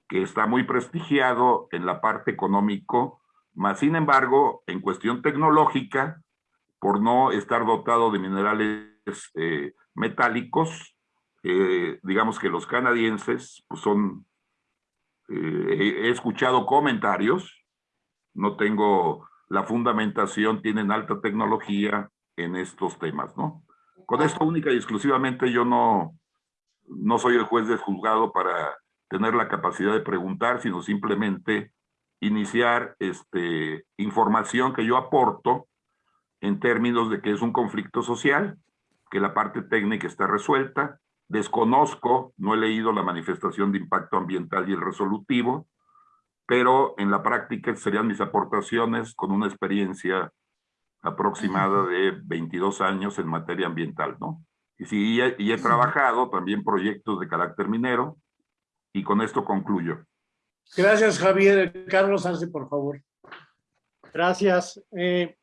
que está muy prestigiado en la parte económico, más sin embargo, en cuestión tecnológica, por no estar dotado de minerales metálicos, eh, digamos que los canadienses pues son, eh, he escuchado comentarios, no tengo la fundamentación, tienen alta tecnología en estos temas, ¿no? Con esto única y exclusivamente yo no, no soy el juez de juzgado para tener la capacidad de preguntar, sino simplemente iniciar este, información que yo aporto en términos de que es un conflicto social, que la parte técnica está resuelta, desconozco, no he leído la manifestación de impacto ambiental y el resolutivo, pero en la práctica serían mis aportaciones con una experiencia aproximada de 22 años en materia ambiental, ¿no? Y sí, y he, trabajado también proyectos de carácter minero, y con esto concluyo. Gracias, Javier. Carlos Arce, por favor. Gracias. Eh,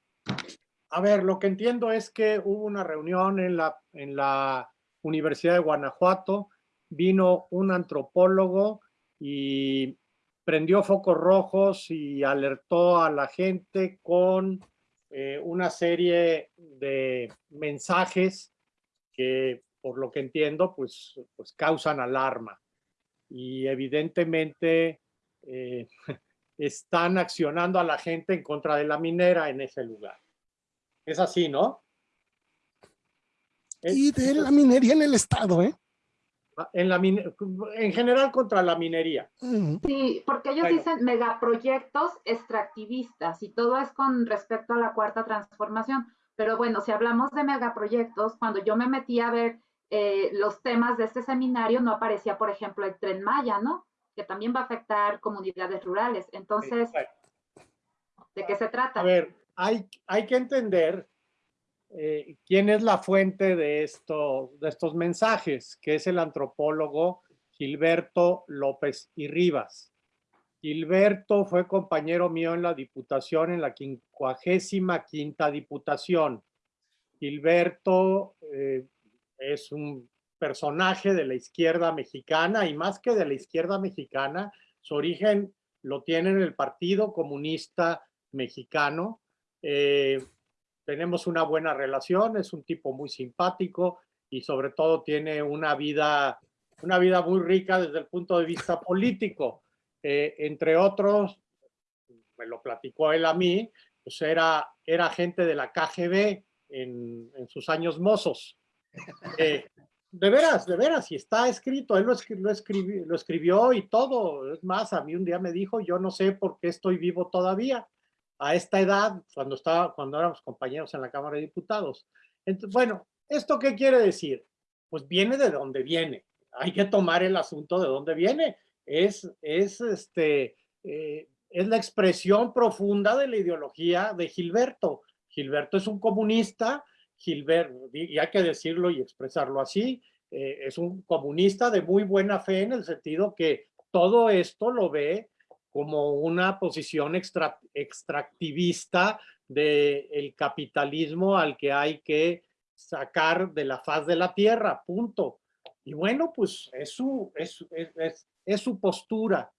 a ver, lo que entiendo es que hubo una reunión en la, en la Universidad de Guanajuato, vino un antropólogo y prendió focos rojos y alertó a la gente con eh, una serie de mensajes que, por lo que entiendo, pues, pues causan alarma. Y evidentemente eh, están accionando a la gente en contra de la minera en ese lugar. Es así, ¿no? Y de la minería en el estado, ¿eh? en, la en general contra la minería. Sí, porque ellos dicen megaproyectos extractivistas y todo es con respecto a la cuarta transformación. Pero bueno, si hablamos de megaproyectos, cuando yo me metí a ver eh, los temas de este seminario, no aparecía, por ejemplo, el tren Maya, ¿no? Que también va a afectar comunidades rurales. Entonces, ¿de qué se trata? A ver, hay, hay que entender eh, quién es la fuente de, esto, de estos mensajes, que es el antropólogo Gilberto López y Rivas. Gilberto fue compañero mío en la diputación, en la quincuagésima quinta diputación. Gilberto eh, es un personaje de la izquierda mexicana y más que de la izquierda mexicana, su origen lo tiene en el Partido Comunista Mexicano. Eh, tenemos una buena relación, es un tipo muy simpático y sobre todo tiene una vida, una vida muy rica desde el punto de vista político. Eh, entre otros, me lo platicó él a mí, pues era, era gente de la KGB en, en sus años mozos. Eh, de veras, de veras, y está escrito, él lo, lo, escribió, lo escribió y todo. Es más, a mí un día me dijo, yo no sé por qué estoy vivo todavía a esta edad, cuando, estaba, cuando éramos compañeros en la Cámara de Diputados. Entonces, bueno, ¿esto qué quiere decir? Pues viene de donde viene. Hay que tomar el asunto de dónde viene. Es, es, este, eh, es la expresión profunda de la ideología de Gilberto. Gilberto es un comunista, Gilberto, y hay que decirlo y expresarlo así, eh, es un comunista de muy buena fe en el sentido que todo esto lo ve como una posición extractivista del capitalismo al que hay que sacar de la faz de la tierra, punto. Y bueno, pues es su, es, es, su postura.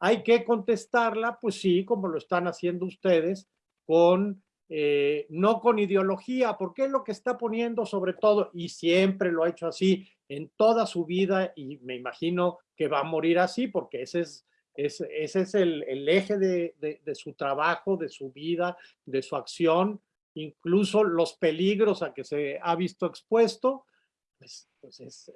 Hay que contestarla, pues sí, como lo están haciendo ustedes, con eh, no con ideología, porque es lo que está poniendo sobre todo, y siempre lo ha hecho así en toda su vida, y me imagino que va a morir así, porque ese es ese es el, eje de, su trabajo, de su vida, de su acción, incluso los peligros a que se ha visto expuesto, pues, pues es,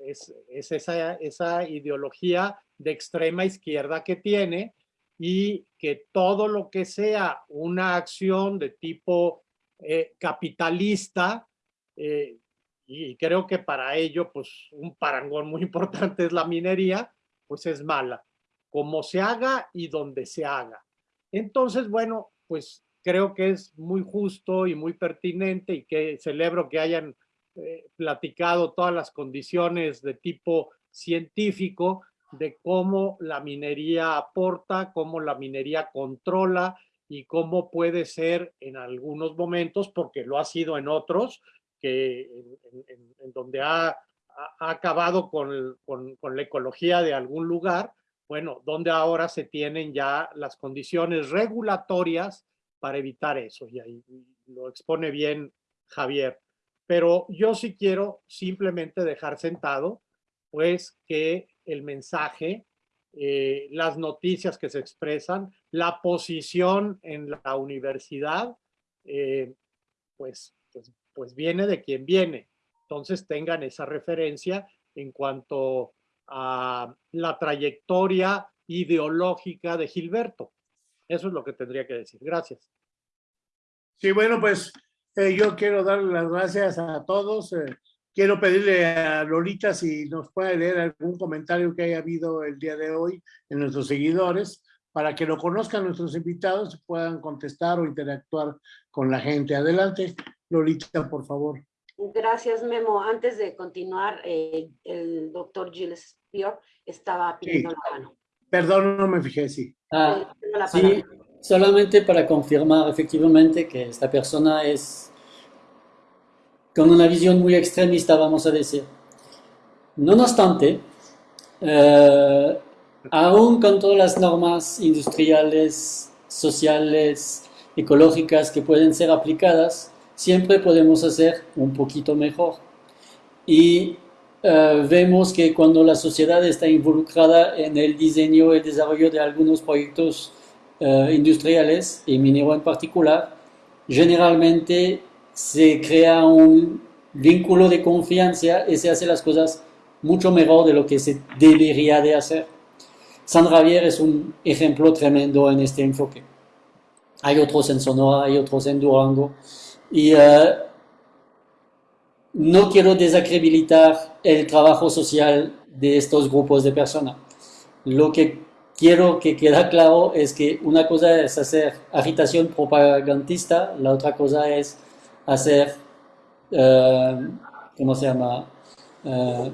esa, esa ideología de extrema izquierda que tiene y que todo lo que sea una acción de tipo eh, capitalista, eh, y creo que para ello, pues un parangón muy importante es la minería, pues es mala como se haga y donde se haga. Entonces, bueno, pues creo que es muy justo y muy pertinente y que celebro que hayan eh, platicado todas las condiciones de tipo científico de cómo la minería aporta, cómo la minería controla y cómo puede ser en algunos momentos, porque lo ha sido en otros, que en, donde ha, acabado con, con la ecología de algún lugar, bueno, donde ahora se tienen ya las condiciones regulatorias para evitar eso, y ahí lo expone bien Javier. Pero yo sí quiero simplemente dejar sentado, pues, que el mensaje, eh, las noticias que se expresan, la posición en la universidad, eh, pues, pues, pues viene de quien viene. Entonces tengan esa referencia en cuanto a la trayectoria ideológica de Gilberto. Eso es lo que tendría que decir. Gracias. Sí, bueno, pues eh, yo quiero darle las gracias a todos. Eh, quiero pedirle a Lolita si nos puede leer algún comentario que haya habido el día de hoy en nuestros seguidores para que lo conozcan nuestros invitados y puedan contestar o interactuar con la gente. Adelante, Lolita, por favor. Gracias, Memo. Antes de continuar, eh, el doctor Gilles Pior estaba pidiendo la mano. Perdón, no me fijé, sí. Ah, sí, solamente para confirmar efectivamente que esta persona es con una visión muy extremista, vamos a decir. No obstante, eh, aún con todas las normas industriales, sociales, ecológicas que pueden ser aplicadas, siempre podemos hacer un poquito mejor. Y eh, vemos que cuando la sociedad está involucrada en el diseño y el desarrollo de algunos proyectos uh, industriales y minero en particular, generalmente se crea un vínculo de confianza y se hace las cosas mucho mejor de lo que se debería de hacer. San Javier es un ejemplo tremendo en este enfoque. Hay otros en Sonora, hay otros en Durango, y uh, no quiero desacreditar el trabajo social de estos grupos de personas. Lo que quiero que quede claro es que una cosa es hacer agitación propagandista, la otra cosa es hacer, uh, ¿cómo se llama? Uh,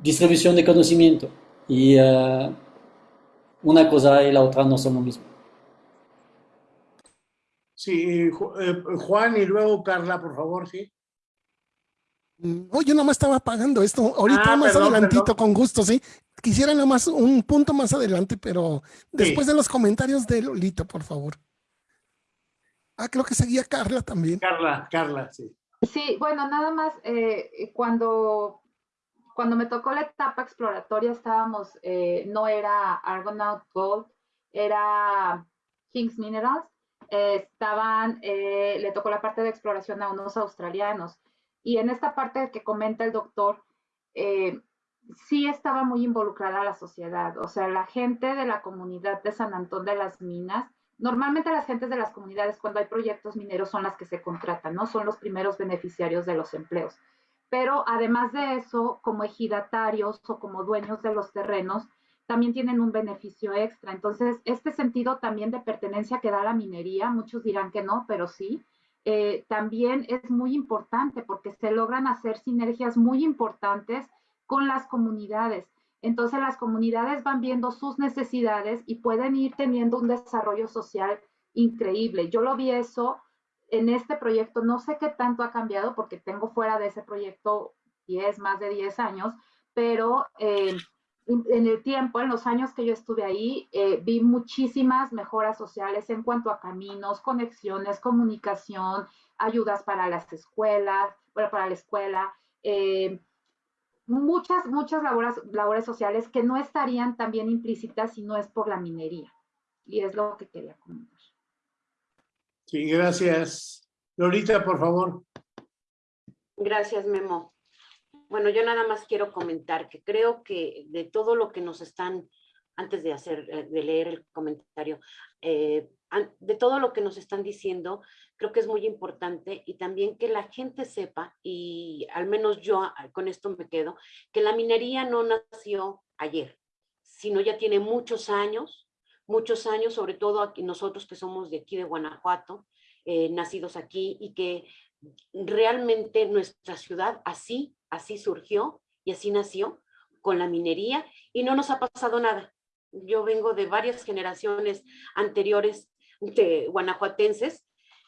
distribución de conocimiento. Y una cosa y la otra no son lo mismo. Sí, eh, Juan y luego Carla, por favor, sí. Mm, oh, yo nomás estaba pagando esto. Ahorita ah, más adelantito, con gusto, sí. Quisiera nomás un punto más adelante, pero después de los comentarios de Lolito, por favor. Ah, creo que seguía Carla también. Carla, Carla, sí. Sí, bueno, nada más, eh, cuando, cuando me tocó la etapa exploratoria estábamos, eh, no era Argonaut Gold, era Kings Minerals, estaban, eh, le tocó la parte de exploración a unos australianos. Y en esta parte que comenta el doctor, eh, sí estaba muy involucrada la sociedad, o sea, la gente de la comunidad de San Antón de las Minas, normalmente las gentes de las comunidades cuando hay proyectos mineros son las que se contratan, ¿no? Son los primeros beneficiarios de los empleos. Pero además de eso, como ejidatarios o como dueños de los terrenos, también tienen un beneficio extra. Entonces, este sentido también de pertenencia que da la minería, muchos dirán que no, pero sí, eh, también es muy importante porque se logran hacer sinergias muy importantes con las comunidades. Entonces, las comunidades van viendo sus necesidades y pueden ir teniendo un desarrollo social increíble. Yo lo vi eso en este proyecto, no sé qué tanto ha cambiado porque tengo fuera de ese proyecto 10, más de 10 años, pero... Eh, en el tiempo, en los años que yo estuve ahí, eh, vi muchísimas mejoras sociales en cuanto a caminos, conexiones, comunicación, ayudas para las escuelas, bueno, para la escuela, eh, muchas, muchas labores, labores sociales que no estarían también implícitas si no es por la minería. Y es lo que quería comentar. Sí, gracias. Lorita, por favor. Gracias, Memo. Bueno, yo nada más quiero comentar que creo que de todo lo que nos están, antes de hacer, eh, de leer el comentario, eh, de todo lo que nos están diciendo, creo que es muy importante y también que la gente sepa, y al menos yo ah, con esto me quedo, que la minería no nació ayer, sino ya tiene muchos años, muchos años, sobre todo aquí nosotros que somos de aquí de Guanajuato, eh, nacidos aquí y que realmente nuestra ciudad así, así surgió y así nació con la minería y no nos ha pasado nada. Yo vengo de varias generaciones anteriores de guanajuatenses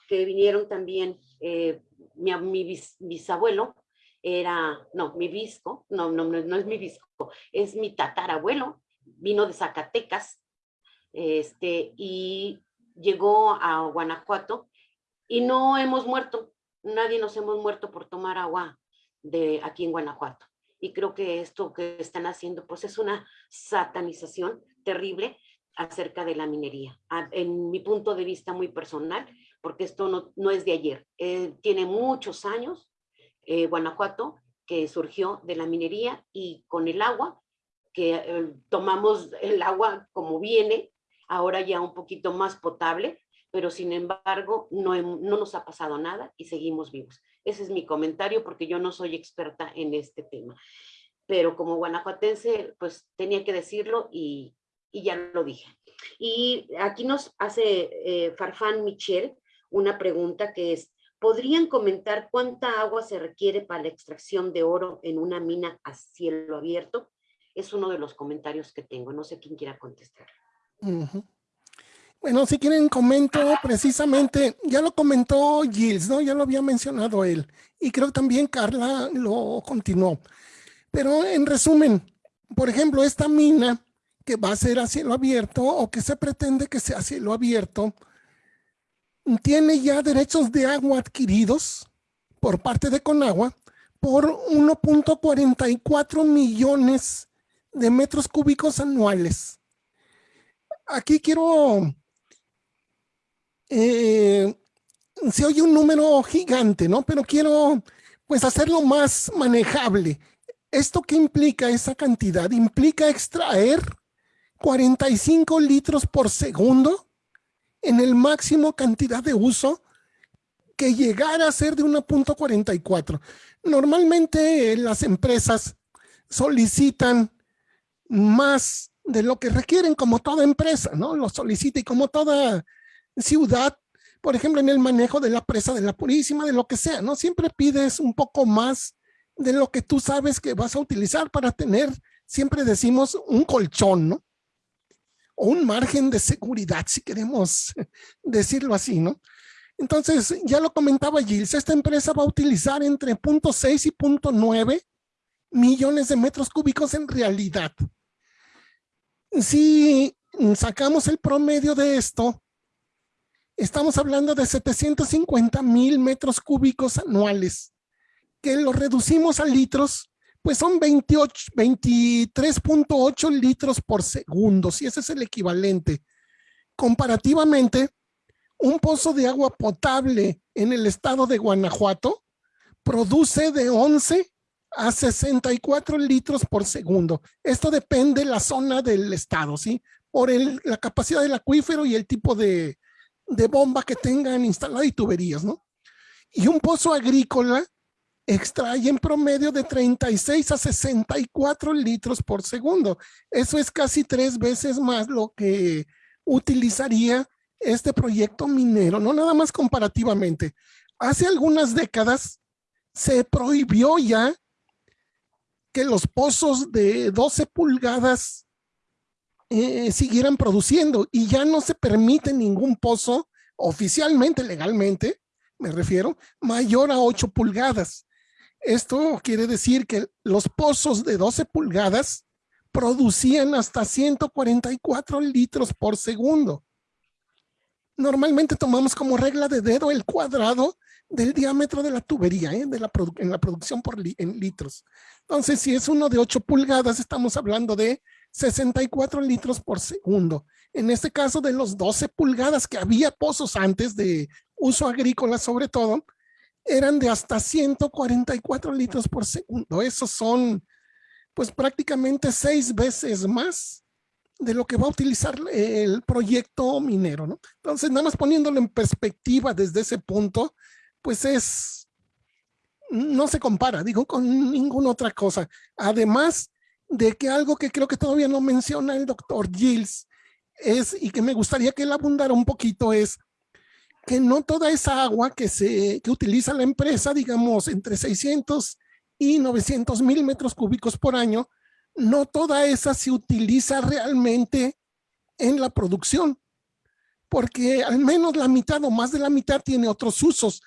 que vinieron también, eh, mi, bisabuelo era, no, mi visco, no, no, no es mi visco, es mi tatarabuelo, vino de Zacatecas, este, y llegó a Guanajuato y no hemos muerto, nadie nos hemos muerto por tomar agua de aquí en Guanajuato. Y creo que esto que están haciendo, pues es una satanización terrible acerca de la minería. En mi punto de vista muy personal, porque esto no, no es de ayer. Eh, tiene muchos años eh, Guanajuato que surgió de la minería y con el agua, que eh, tomamos el agua como viene, ahora ya un poquito más potable, pero sin embargo no, no nos ha pasado nada y seguimos vivos. Ese es mi comentario porque yo no soy experta en este tema. Pero como guanajuatense, pues tenía que decirlo y, y ya lo dije. Y aquí nos hace eh, Farfán Michel una pregunta que es, ¿podrían comentar cuánta agua se requiere para la extracción de oro en una mina a cielo abierto? Es uno de los comentarios que tengo, no sé quién quiera contestar. Bueno, si quieren comento precisamente, ya lo comentó Gilles, ¿no? Ya lo había mencionado él. Y creo también Carla lo continuó. Pero en resumen, por ejemplo, esta mina que va a ser a cielo abierto o que se pretende que sea a cielo abierto, tiene ya derechos de agua adquiridos por parte de Conagua por 1.44 millones de metros cúbicos anuales. Aquí quiero eh, se oye un número gigante, ¿no? Pero quiero pues hacerlo más manejable. ¿Esto qué implica esa cantidad? Implica extraer 45 litros por segundo en el máximo cantidad de uso que llegara a ser de 1.44. Normalmente las empresas solicitan más de lo que requieren como toda empresa, ¿no? Lo solicita y como toda ciudad, por ejemplo, en el manejo de la presa de la Purísima, de lo que sea, ¿no? Siempre pides un poco más de lo que tú sabes que vas a utilizar para tener, siempre decimos, un colchón, ¿no? O un margen de seguridad, si queremos decirlo así, ¿no? Entonces, ya lo comentaba Gilles, esta empresa va a utilizar entre 0.6 y 0.9 millones de metros cúbicos en realidad. Si sacamos el promedio de esto, estamos hablando de 750 mil metros cúbicos anuales, que lo reducimos a litros, pues son 23.8 litros por segundo, si ese es el equivalente. Comparativamente, un pozo de agua potable en el estado de Guanajuato produce de 11 a 64 litros por segundo. Esto depende de la zona del estado, ¿sí? Por la capacidad del acuífero y el tipo de, de bomba que tengan instalada y tuberías, ¿no? Y un pozo agrícola extrae en promedio de 36 a 64 litros por segundo. Eso es casi tres veces más lo que utilizaría este proyecto minero, no nada más comparativamente. Hace algunas décadas se prohibió ya que los pozos de 12 pulgadas eh, siguieran produciendo y ya no se permite ningún pozo oficialmente, legalmente, me refiero, mayor a 8 pulgadas. Esto quiere decir que los pozos de 12 pulgadas producían hasta 144 litros por segundo. normalmente tomamos como regla de dedo el cuadrado del diámetro de la tubería, ¿eh? de la en la producción por en litros. Entonces, si es uno de 8 pulgadas, estamos hablando de 64 litros por segundo. En este caso, de los 12 pulgadas que había pozos antes de uso agrícola sobre todo, eran de hasta 144 litros por segundo. Esos son pues prácticamente seis veces más de lo que va a utilizar el proyecto minero, ¿no? Entonces, nada más poniéndolo en perspectiva desde ese punto, pues es, no se compara, digo, con ninguna otra cosa. Además de que algo que creo que todavía no menciona el doctor Gilles es, y que me gustaría que él abundara un poquito, es que no toda esa agua que, se, que utiliza la empresa, digamos, entre 600 y 900 mil metros cúbicos por año, no toda esa se utiliza realmente en la producción, porque al menos la mitad o más de la mitad tiene otros usos.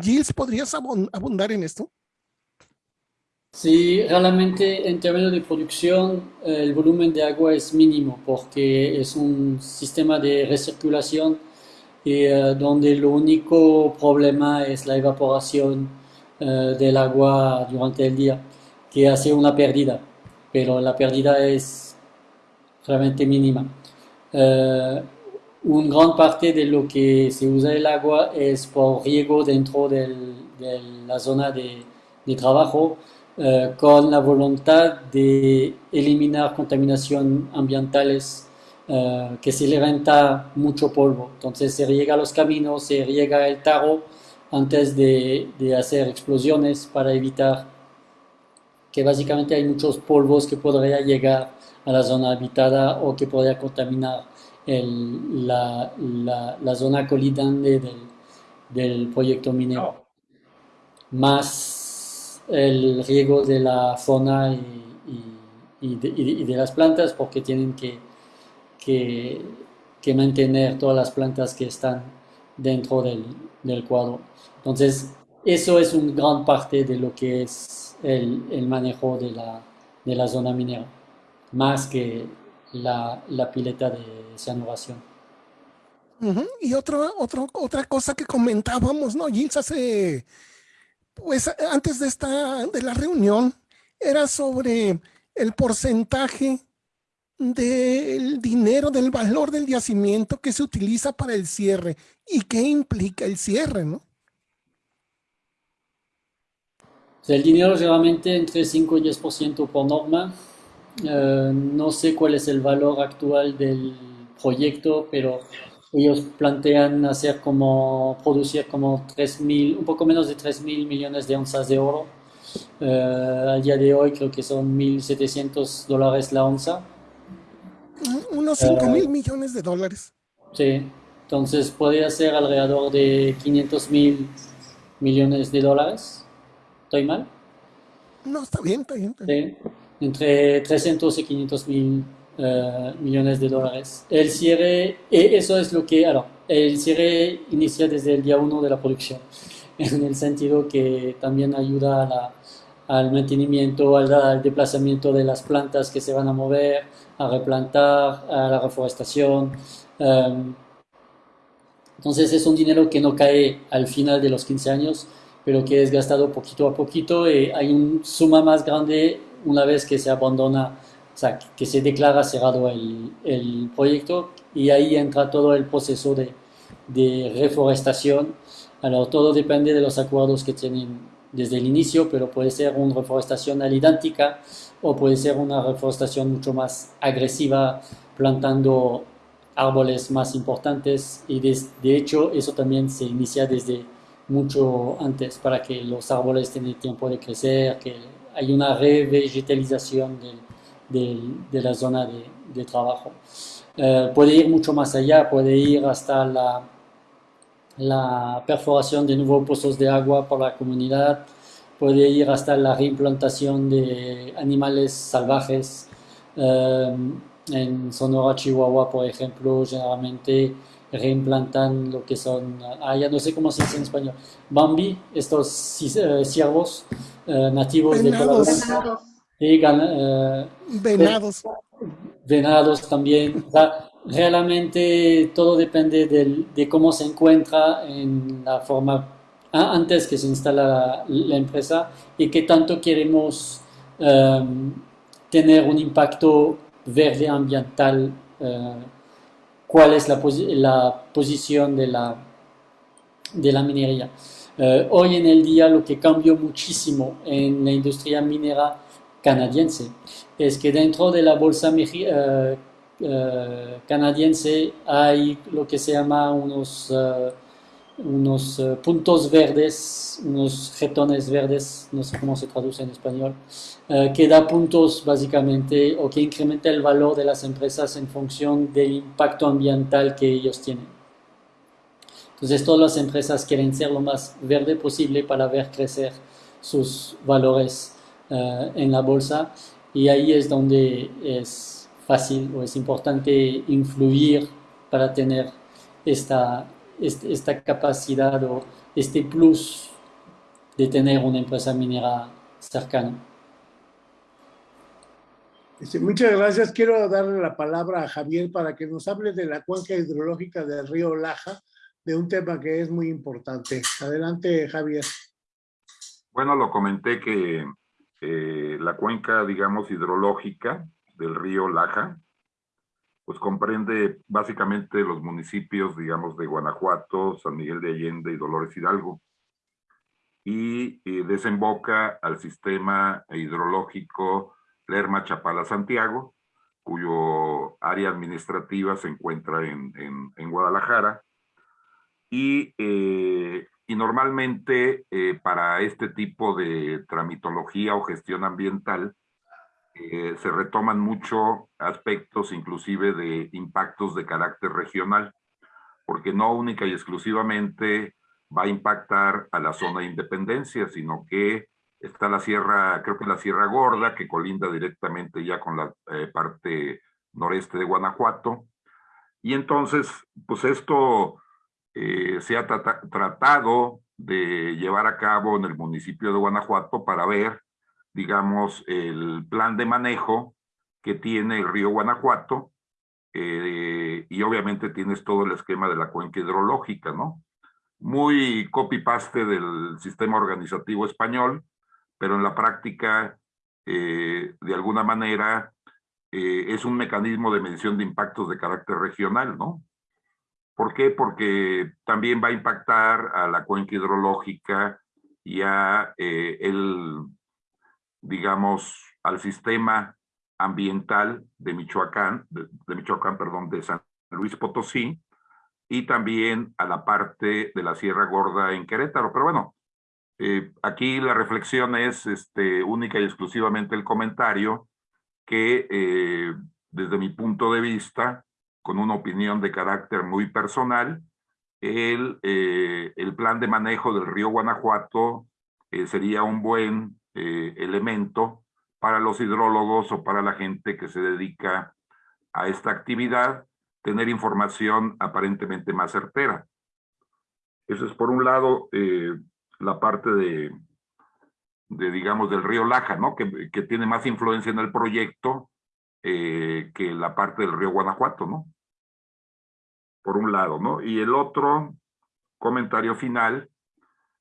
Gilles, ¿podrías abundar en esto? Sí, realmente en términos de producción el volumen de agua es mínimo porque es un sistema de recirculación eh, donde el único problema es la evaporación eh, del agua durante el día, que hace una pérdida, pero la pérdida es realmente mínima. Una gran parte de lo que se usa el agua es por riego dentro de la zona de trabajo, con la voluntad de eliminar contaminación ambientales eh, que se levanta mucho polvo. Entonces se riega los caminos, se riega el tarro antes de, de, hacer explosiones para evitar que básicamente hay muchos polvos que podría llegar a la zona habitada o que podría contaminar el, la, la, la, zona colindante del, del proyecto minero. Más el riego de la fauna y, de, las plantas porque tienen que mantener todas las plantas que están dentro del, cuadro. Entonces, eso es una gran parte de lo que es el, manejo de la, de la, zona minera, más que la, la pileta de cianuración. Y otro, otro, otra cosa que comentábamos, ¿no? Gilles hace, pues antes de esta, de la reunión, era sobre el porcentaje del dinero, del valor del yacimiento que se utiliza para el cierre y qué implica el cierre, ¿no? El dinero realmente entre 5 y 10% por norma. Uh, no sé cuál es el valor actual del proyecto, pero ellos plantean hacer como, producir como 3 mil, un poco menos de 3 mil millones de onzas de oro. Uh, al día de hoy creo que son 1.700 dólares la onza unos 5 mil millones de dólares. Sí, entonces podría ser alrededor de 500 mil millones de dólares. ¿Estoy mal? No, está bien, está bien. Está bien. Sí, entre 300 y 500 mil uh, millones de dólares. El cierre, eso es lo que, ahora, el cierre inicia desde el día 1 de la producción, en el sentido que también ayuda a la, al mantenimiento, al, al desplazamiento de las plantas que se van a mover, a replantar, a la reforestación. Um, entonces es un dinero que no cae al final de los 15 años, pero que es gastado poquito a poquito y hay una suma más grande una vez que se abandona, sea, que se declara cerrado el, el proyecto y ahí entra todo el proceso de, de reforestación. Alors, todo depende de los acuerdos que tienen desde el inicio, pero puede ser una reforestación idéntica o puede ser una reforestación mucho más agresiva, plantando árboles más importantes y de, de, hecho eso también se inicia desde mucho antes para que los árboles tengan tiempo de crecer, que hay una revegetalización de, de, de la zona de, de trabajo. Uh, puede ir mucho más allá, puede ir hasta la, la perforación de nuevos pozos de agua por la comunidad, puede ir hasta la reimplantación de animales salvajes. Um, en Sonora, Chihuahua, por ejemplo, generalmente reimplantan lo que son, ah, ya no sé cómo se dice en español, Bambi, estos uh, ciervos uh, nativos de Venados. Sí, uh, venados. Venados también. O sea, realmente todo depende de cómo se encuentra en la forma antes que se instala la, empresa y qué tanto queremos em, tener un impacto verde ambiental, eh, cuál es la, la, posición de la, de la minería. Eh, hoy en el día lo que cambió muchísimo en la industria minera canadiense es que dentro de la bolsa uh, canadiense hay lo que se llama unos, unos puntos verdes, unos jetones verdes, no sé cómo se traduce en español, que da puntos básicamente o que incrementa el valor de las empresas en función del impacto ambiental que ellos tienen. Entonces todas las empresas quieren ser lo más verde posible para ver crecer sus valores en la bolsa y ahí es donde es fácil o es importante influir para tener esta, este, esta capacidad o este plus de tener una empresa minera cercana. Muchas gracias. Quiero darle la palabra a Javier para que nos hable de la cuenca hidrológica del río Laja, de un tema que es muy importante. Adelante, Javier. Bueno, lo comenté que eh, la cuenca, digamos, hidrológica del río Laja, pues comprende básicamente los municipios, digamos, de Guanajuato, San Miguel de Allende y Dolores Hidalgo. Y, desemboca al sistema hidrológico Lerma Chapala Santiago, cuyo área administrativa se encuentra en, Guadalajara. Y eh, y normalmente eh, para este tipo de tramitología o gestión ambiental eh, se retoman mucho aspectos inclusive de impactos de carácter regional, porque no única y exclusivamente va a impactar a la zona de independencia, sino que está la sierra, creo que la Sierra Gorda, que colinda directamente ya con la eh, parte noreste de Guanajuato. Y entonces, pues esto eh, se ha tratado de llevar a cabo en el municipio de Guanajuato para ver, digamos, el plan de manejo que tiene el río Guanajuato eh, y obviamente tienes todo el esquema de la cuenca hidrológica, ¿no? Muy copy-paste del sistema organizativo español, pero en la práctica, eh, de alguna manera, es un mecanismo de medición de impactos de carácter regional, ¿no? ¿Por qué? Porque también va a impactar a la cuenca hidrológica y a eh, el, digamos, al sistema ambiental de Michoacán, de, Michoacán, perdón, de San Luis Potosí, y también a la parte de la Sierra Gorda en Querétaro. Pero bueno, eh, aquí la reflexión es este, única y exclusivamente el comentario que eh, desde mi punto de vista, con una opinión de carácter muy personal, el, eh, el plan de manejo del río Guanajuato eh, sería un buen eh, elemento para los hidrólogos o para la gente que se dedica a esta actividad, tener información aparentemente más certera. Eso es por un lado la parte de, de, digamos, del río Laja, ¿no? Que, que tiene más influencia en el proyecto eh, que la parte del río Guanajuato, ¿no? Por un lado, ¿no? Y el otro comentario final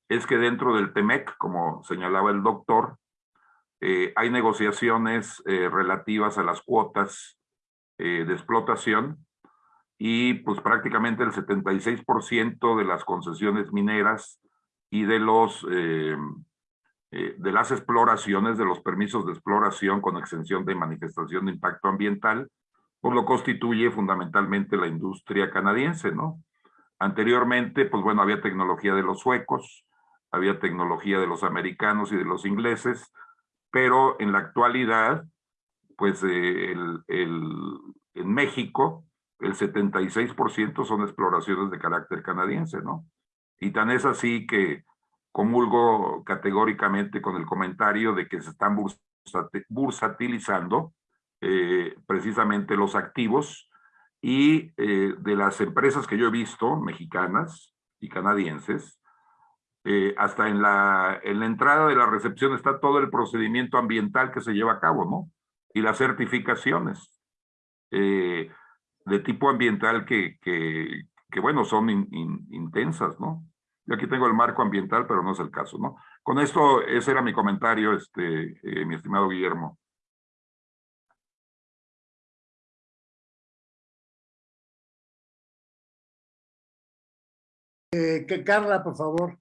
es que dentro del TEMEC, como señalaba el doctor, eh, hay negociaciones eh, relativas a las cuotas de explotación y pues prácticamente el 76% de las concesiones mineras y de los eh, de las exploraciones, de los permisos de exploración con extensión de manifestación de impacto ambiental, pues lo constituye fundamentalmente la industria canadiense, ¿no? Anteriormente, pues bueno, había tecnología de los suecos, había tecnología de los americanos y de los ingleses, pero en la actualidad, pues eh, el, en México, el 76% son exploraciones de carácter canadiense, ¿no? Y tan es así que comulgo categóricamente con el comentario de que se están bursatilizando eh, precisamente los activos y eh, de las empresas que yo he visto, mexicanas y canadienses, eh, hasta en la, en la entrada de la recepción está todo el procedimiento ambiental que se lleva a cabo, ¿no? Y las certificaciones. de tipo ambiental que, que, que bueno, son intensas, ¿no? Yo aquí tengo el marco ambiental, pero no es el caso, ¿no? Con esto, ese era mi comentario, este, eh, mi estimado Guillermo. Eh, que Carla, por favor.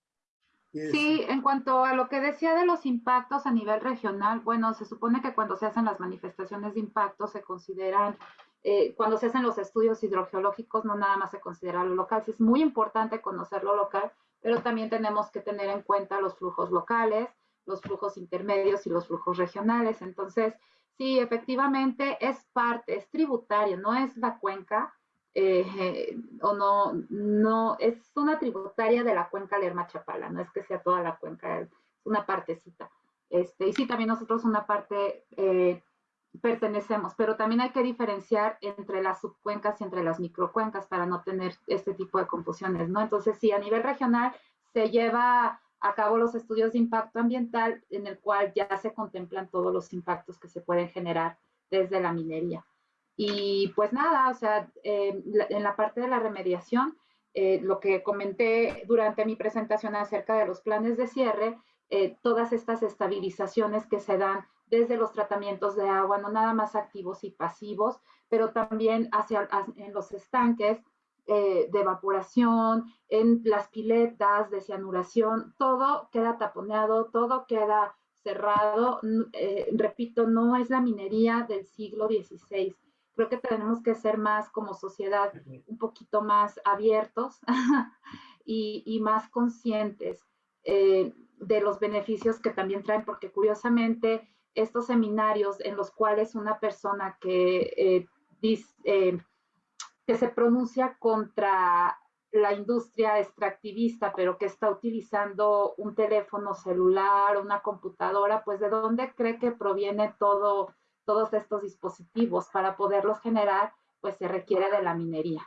Sí, en cuanto a lo que decía de los impactos a nivel regional, bueno, se supone que cuando se hacen las manifestaciones de impacto se consideran, eh, cuando se hacen los estudios hidrogeológicos, no nada más se considera lo local, sí es muy importante conocer lo local, pero también tenemos que tener en cuenta los flujos locales, los flujos intermedios y los flujos regionales. Entonces, sí, efectivamente es parte, es tributario, no es la cuenca, eh, o no, no, es una tributaria de la cuenca Lerma-Chapala, no es que sea toda la cuenca, es una partecita. Este, y sí, también nosotros una parte eh, pertenecemos, pero también hay que diferenciar entre las subcuencas y entre las microcuencas para no tener este tipo de confusiones, ¿no? Entonces, sí, a nivel regional se lleva a cabo los estudios de impacto ambiental en el cual ya se contemplan todos los impactos que se pueden generar desde la minería. Y pues nada, o sea, eh, en la parte de la remediación, eh, lo que comenté durante mi presentación acerca de los planes de cierre, eh, todas estas estabilizaciones que se dan desde los tratamientos de agua, no nada más activos y pasivos, pero también hacia, en los estanques de evaporación, en las piletas de cianuración, todo queda taponeado, todo queda cerrado. repito, no es la minería del siglo XVI creo que tenemos que ser más como sociedad un poquito más abiertos y, más conscientes eh, de los beneficios que también traen, porque curiosamente estos seminarios en los cuales una persona que, eh, eh, que se pronuncia contra la industria extractivista, pero que está utilizando un teléfono celular, una computadora, pues de dónde cree que proviene todo todos estos dispositivos para poderlos generar, pues se requiere de la minería,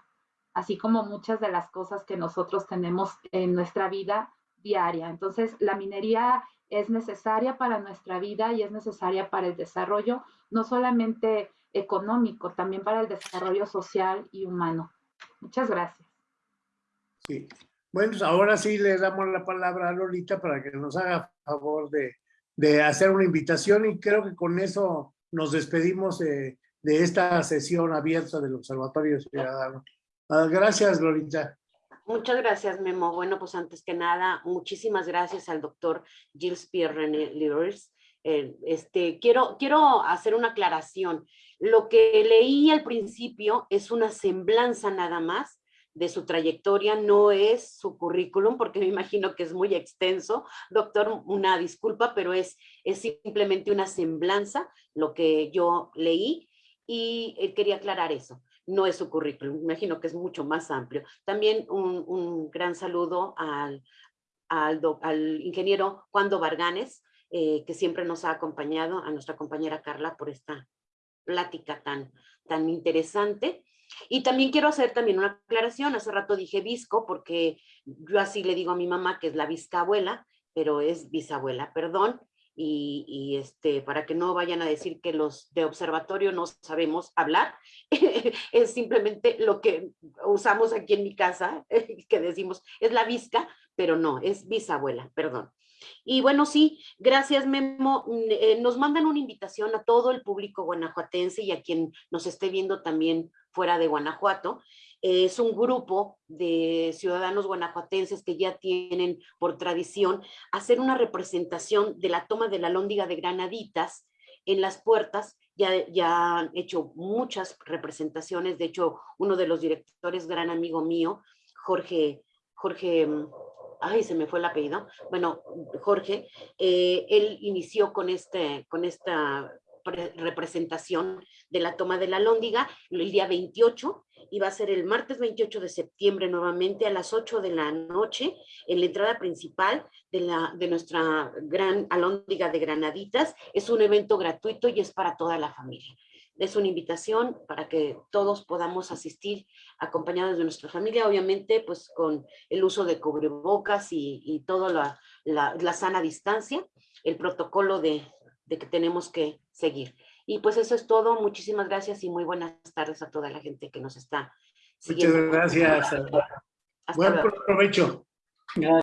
así como muchas de las cosas que nosotros tenemos en nuestra vida diaria. Entonces, la minería es necesaria para nuestra vida y es necesaria para el desarrollo, no solamente económico, también para el desarrollo social y humano. Muchas gracias. Sí. Bueno, pues ahora sí le damos la palabra a Lolita para que nos haga favor de, de hacer una invitación y creo que con eso nos despedimos de, esta sesión abierta del Observatorio Ciudadano. Ah, gracias, Lolita. Muchas gracias, Memo. Bueno, pues antes que nada, muchísimas gracias al doctor Gilles Pierre René Lewis. Eh, este, quiero, quiero hacer una aclaración. Lo que leí al principio es una semblanza nada más de su trayectoria, no es su currículum, porque me imagino que es muy extenso. Doctor, una disculpa, pero es, es simplemente una semblanza, lo que yo leí, y él quería aclarar eso. No es su currículum, imagino que es mucho más amplio. También un, gran saludo al, al, al ingeniero Juan Varganes, eh, que siempre nos ha acompañado, a nuestra compañera Carla por esta plática tan, tan interesante. Y también quiero hacer también una aclaración, hace rato dije visco porque yo así le digo a mi mamá que es la abuela, pero es bisabuela, perdón, y, este, para que no vayan a decir que los de observatorio no sabemos hablar, es simplemente lo que usamos aquí en mi casa, que decimos es la visca, pero no, es bisabuela, perdón. Y bueno, sí, gracias Memo. Mm, eh, nos mandan una invitación a todo el público guanajuatense y a quien nos esté viendo también fuera de Guanajuato. Es un grupo de ciudadanos guanajuatenses que ya tienen por tradición hacer una representación de la toma de la lóndiga de Granaditas en las puertas. Ya, ya han hecho muchas representaciones. De hecho, uno de los directores, gran amigo mío, Jorge, Jorge mm, ay, se me fue el apellido, bueno, Jorge, eh, él inició con, este, con esta representación de la toma de la Lóndiga el día 28 y va a ser el martes 28 de septiembre nuevamente a las 8 de la noche en la entrada principal de, la, de nuestra gran Alóndiga de Granaditas. Es un evento gratuito y es para toda la familia es una invitación para que todos podamos asistir acompañados de nuestra familia, obviamente pues con el uso de cubrebocas y, y toda la, la, sana distancia, el protocolo de, de que tenemos que seguir. Y pues eso es todo. Muchísimas gracias y muy buenas tardes a toda la gente que nos está siguiendo. Muchas gracias. Hasta Buen luego. provecho. Gracias.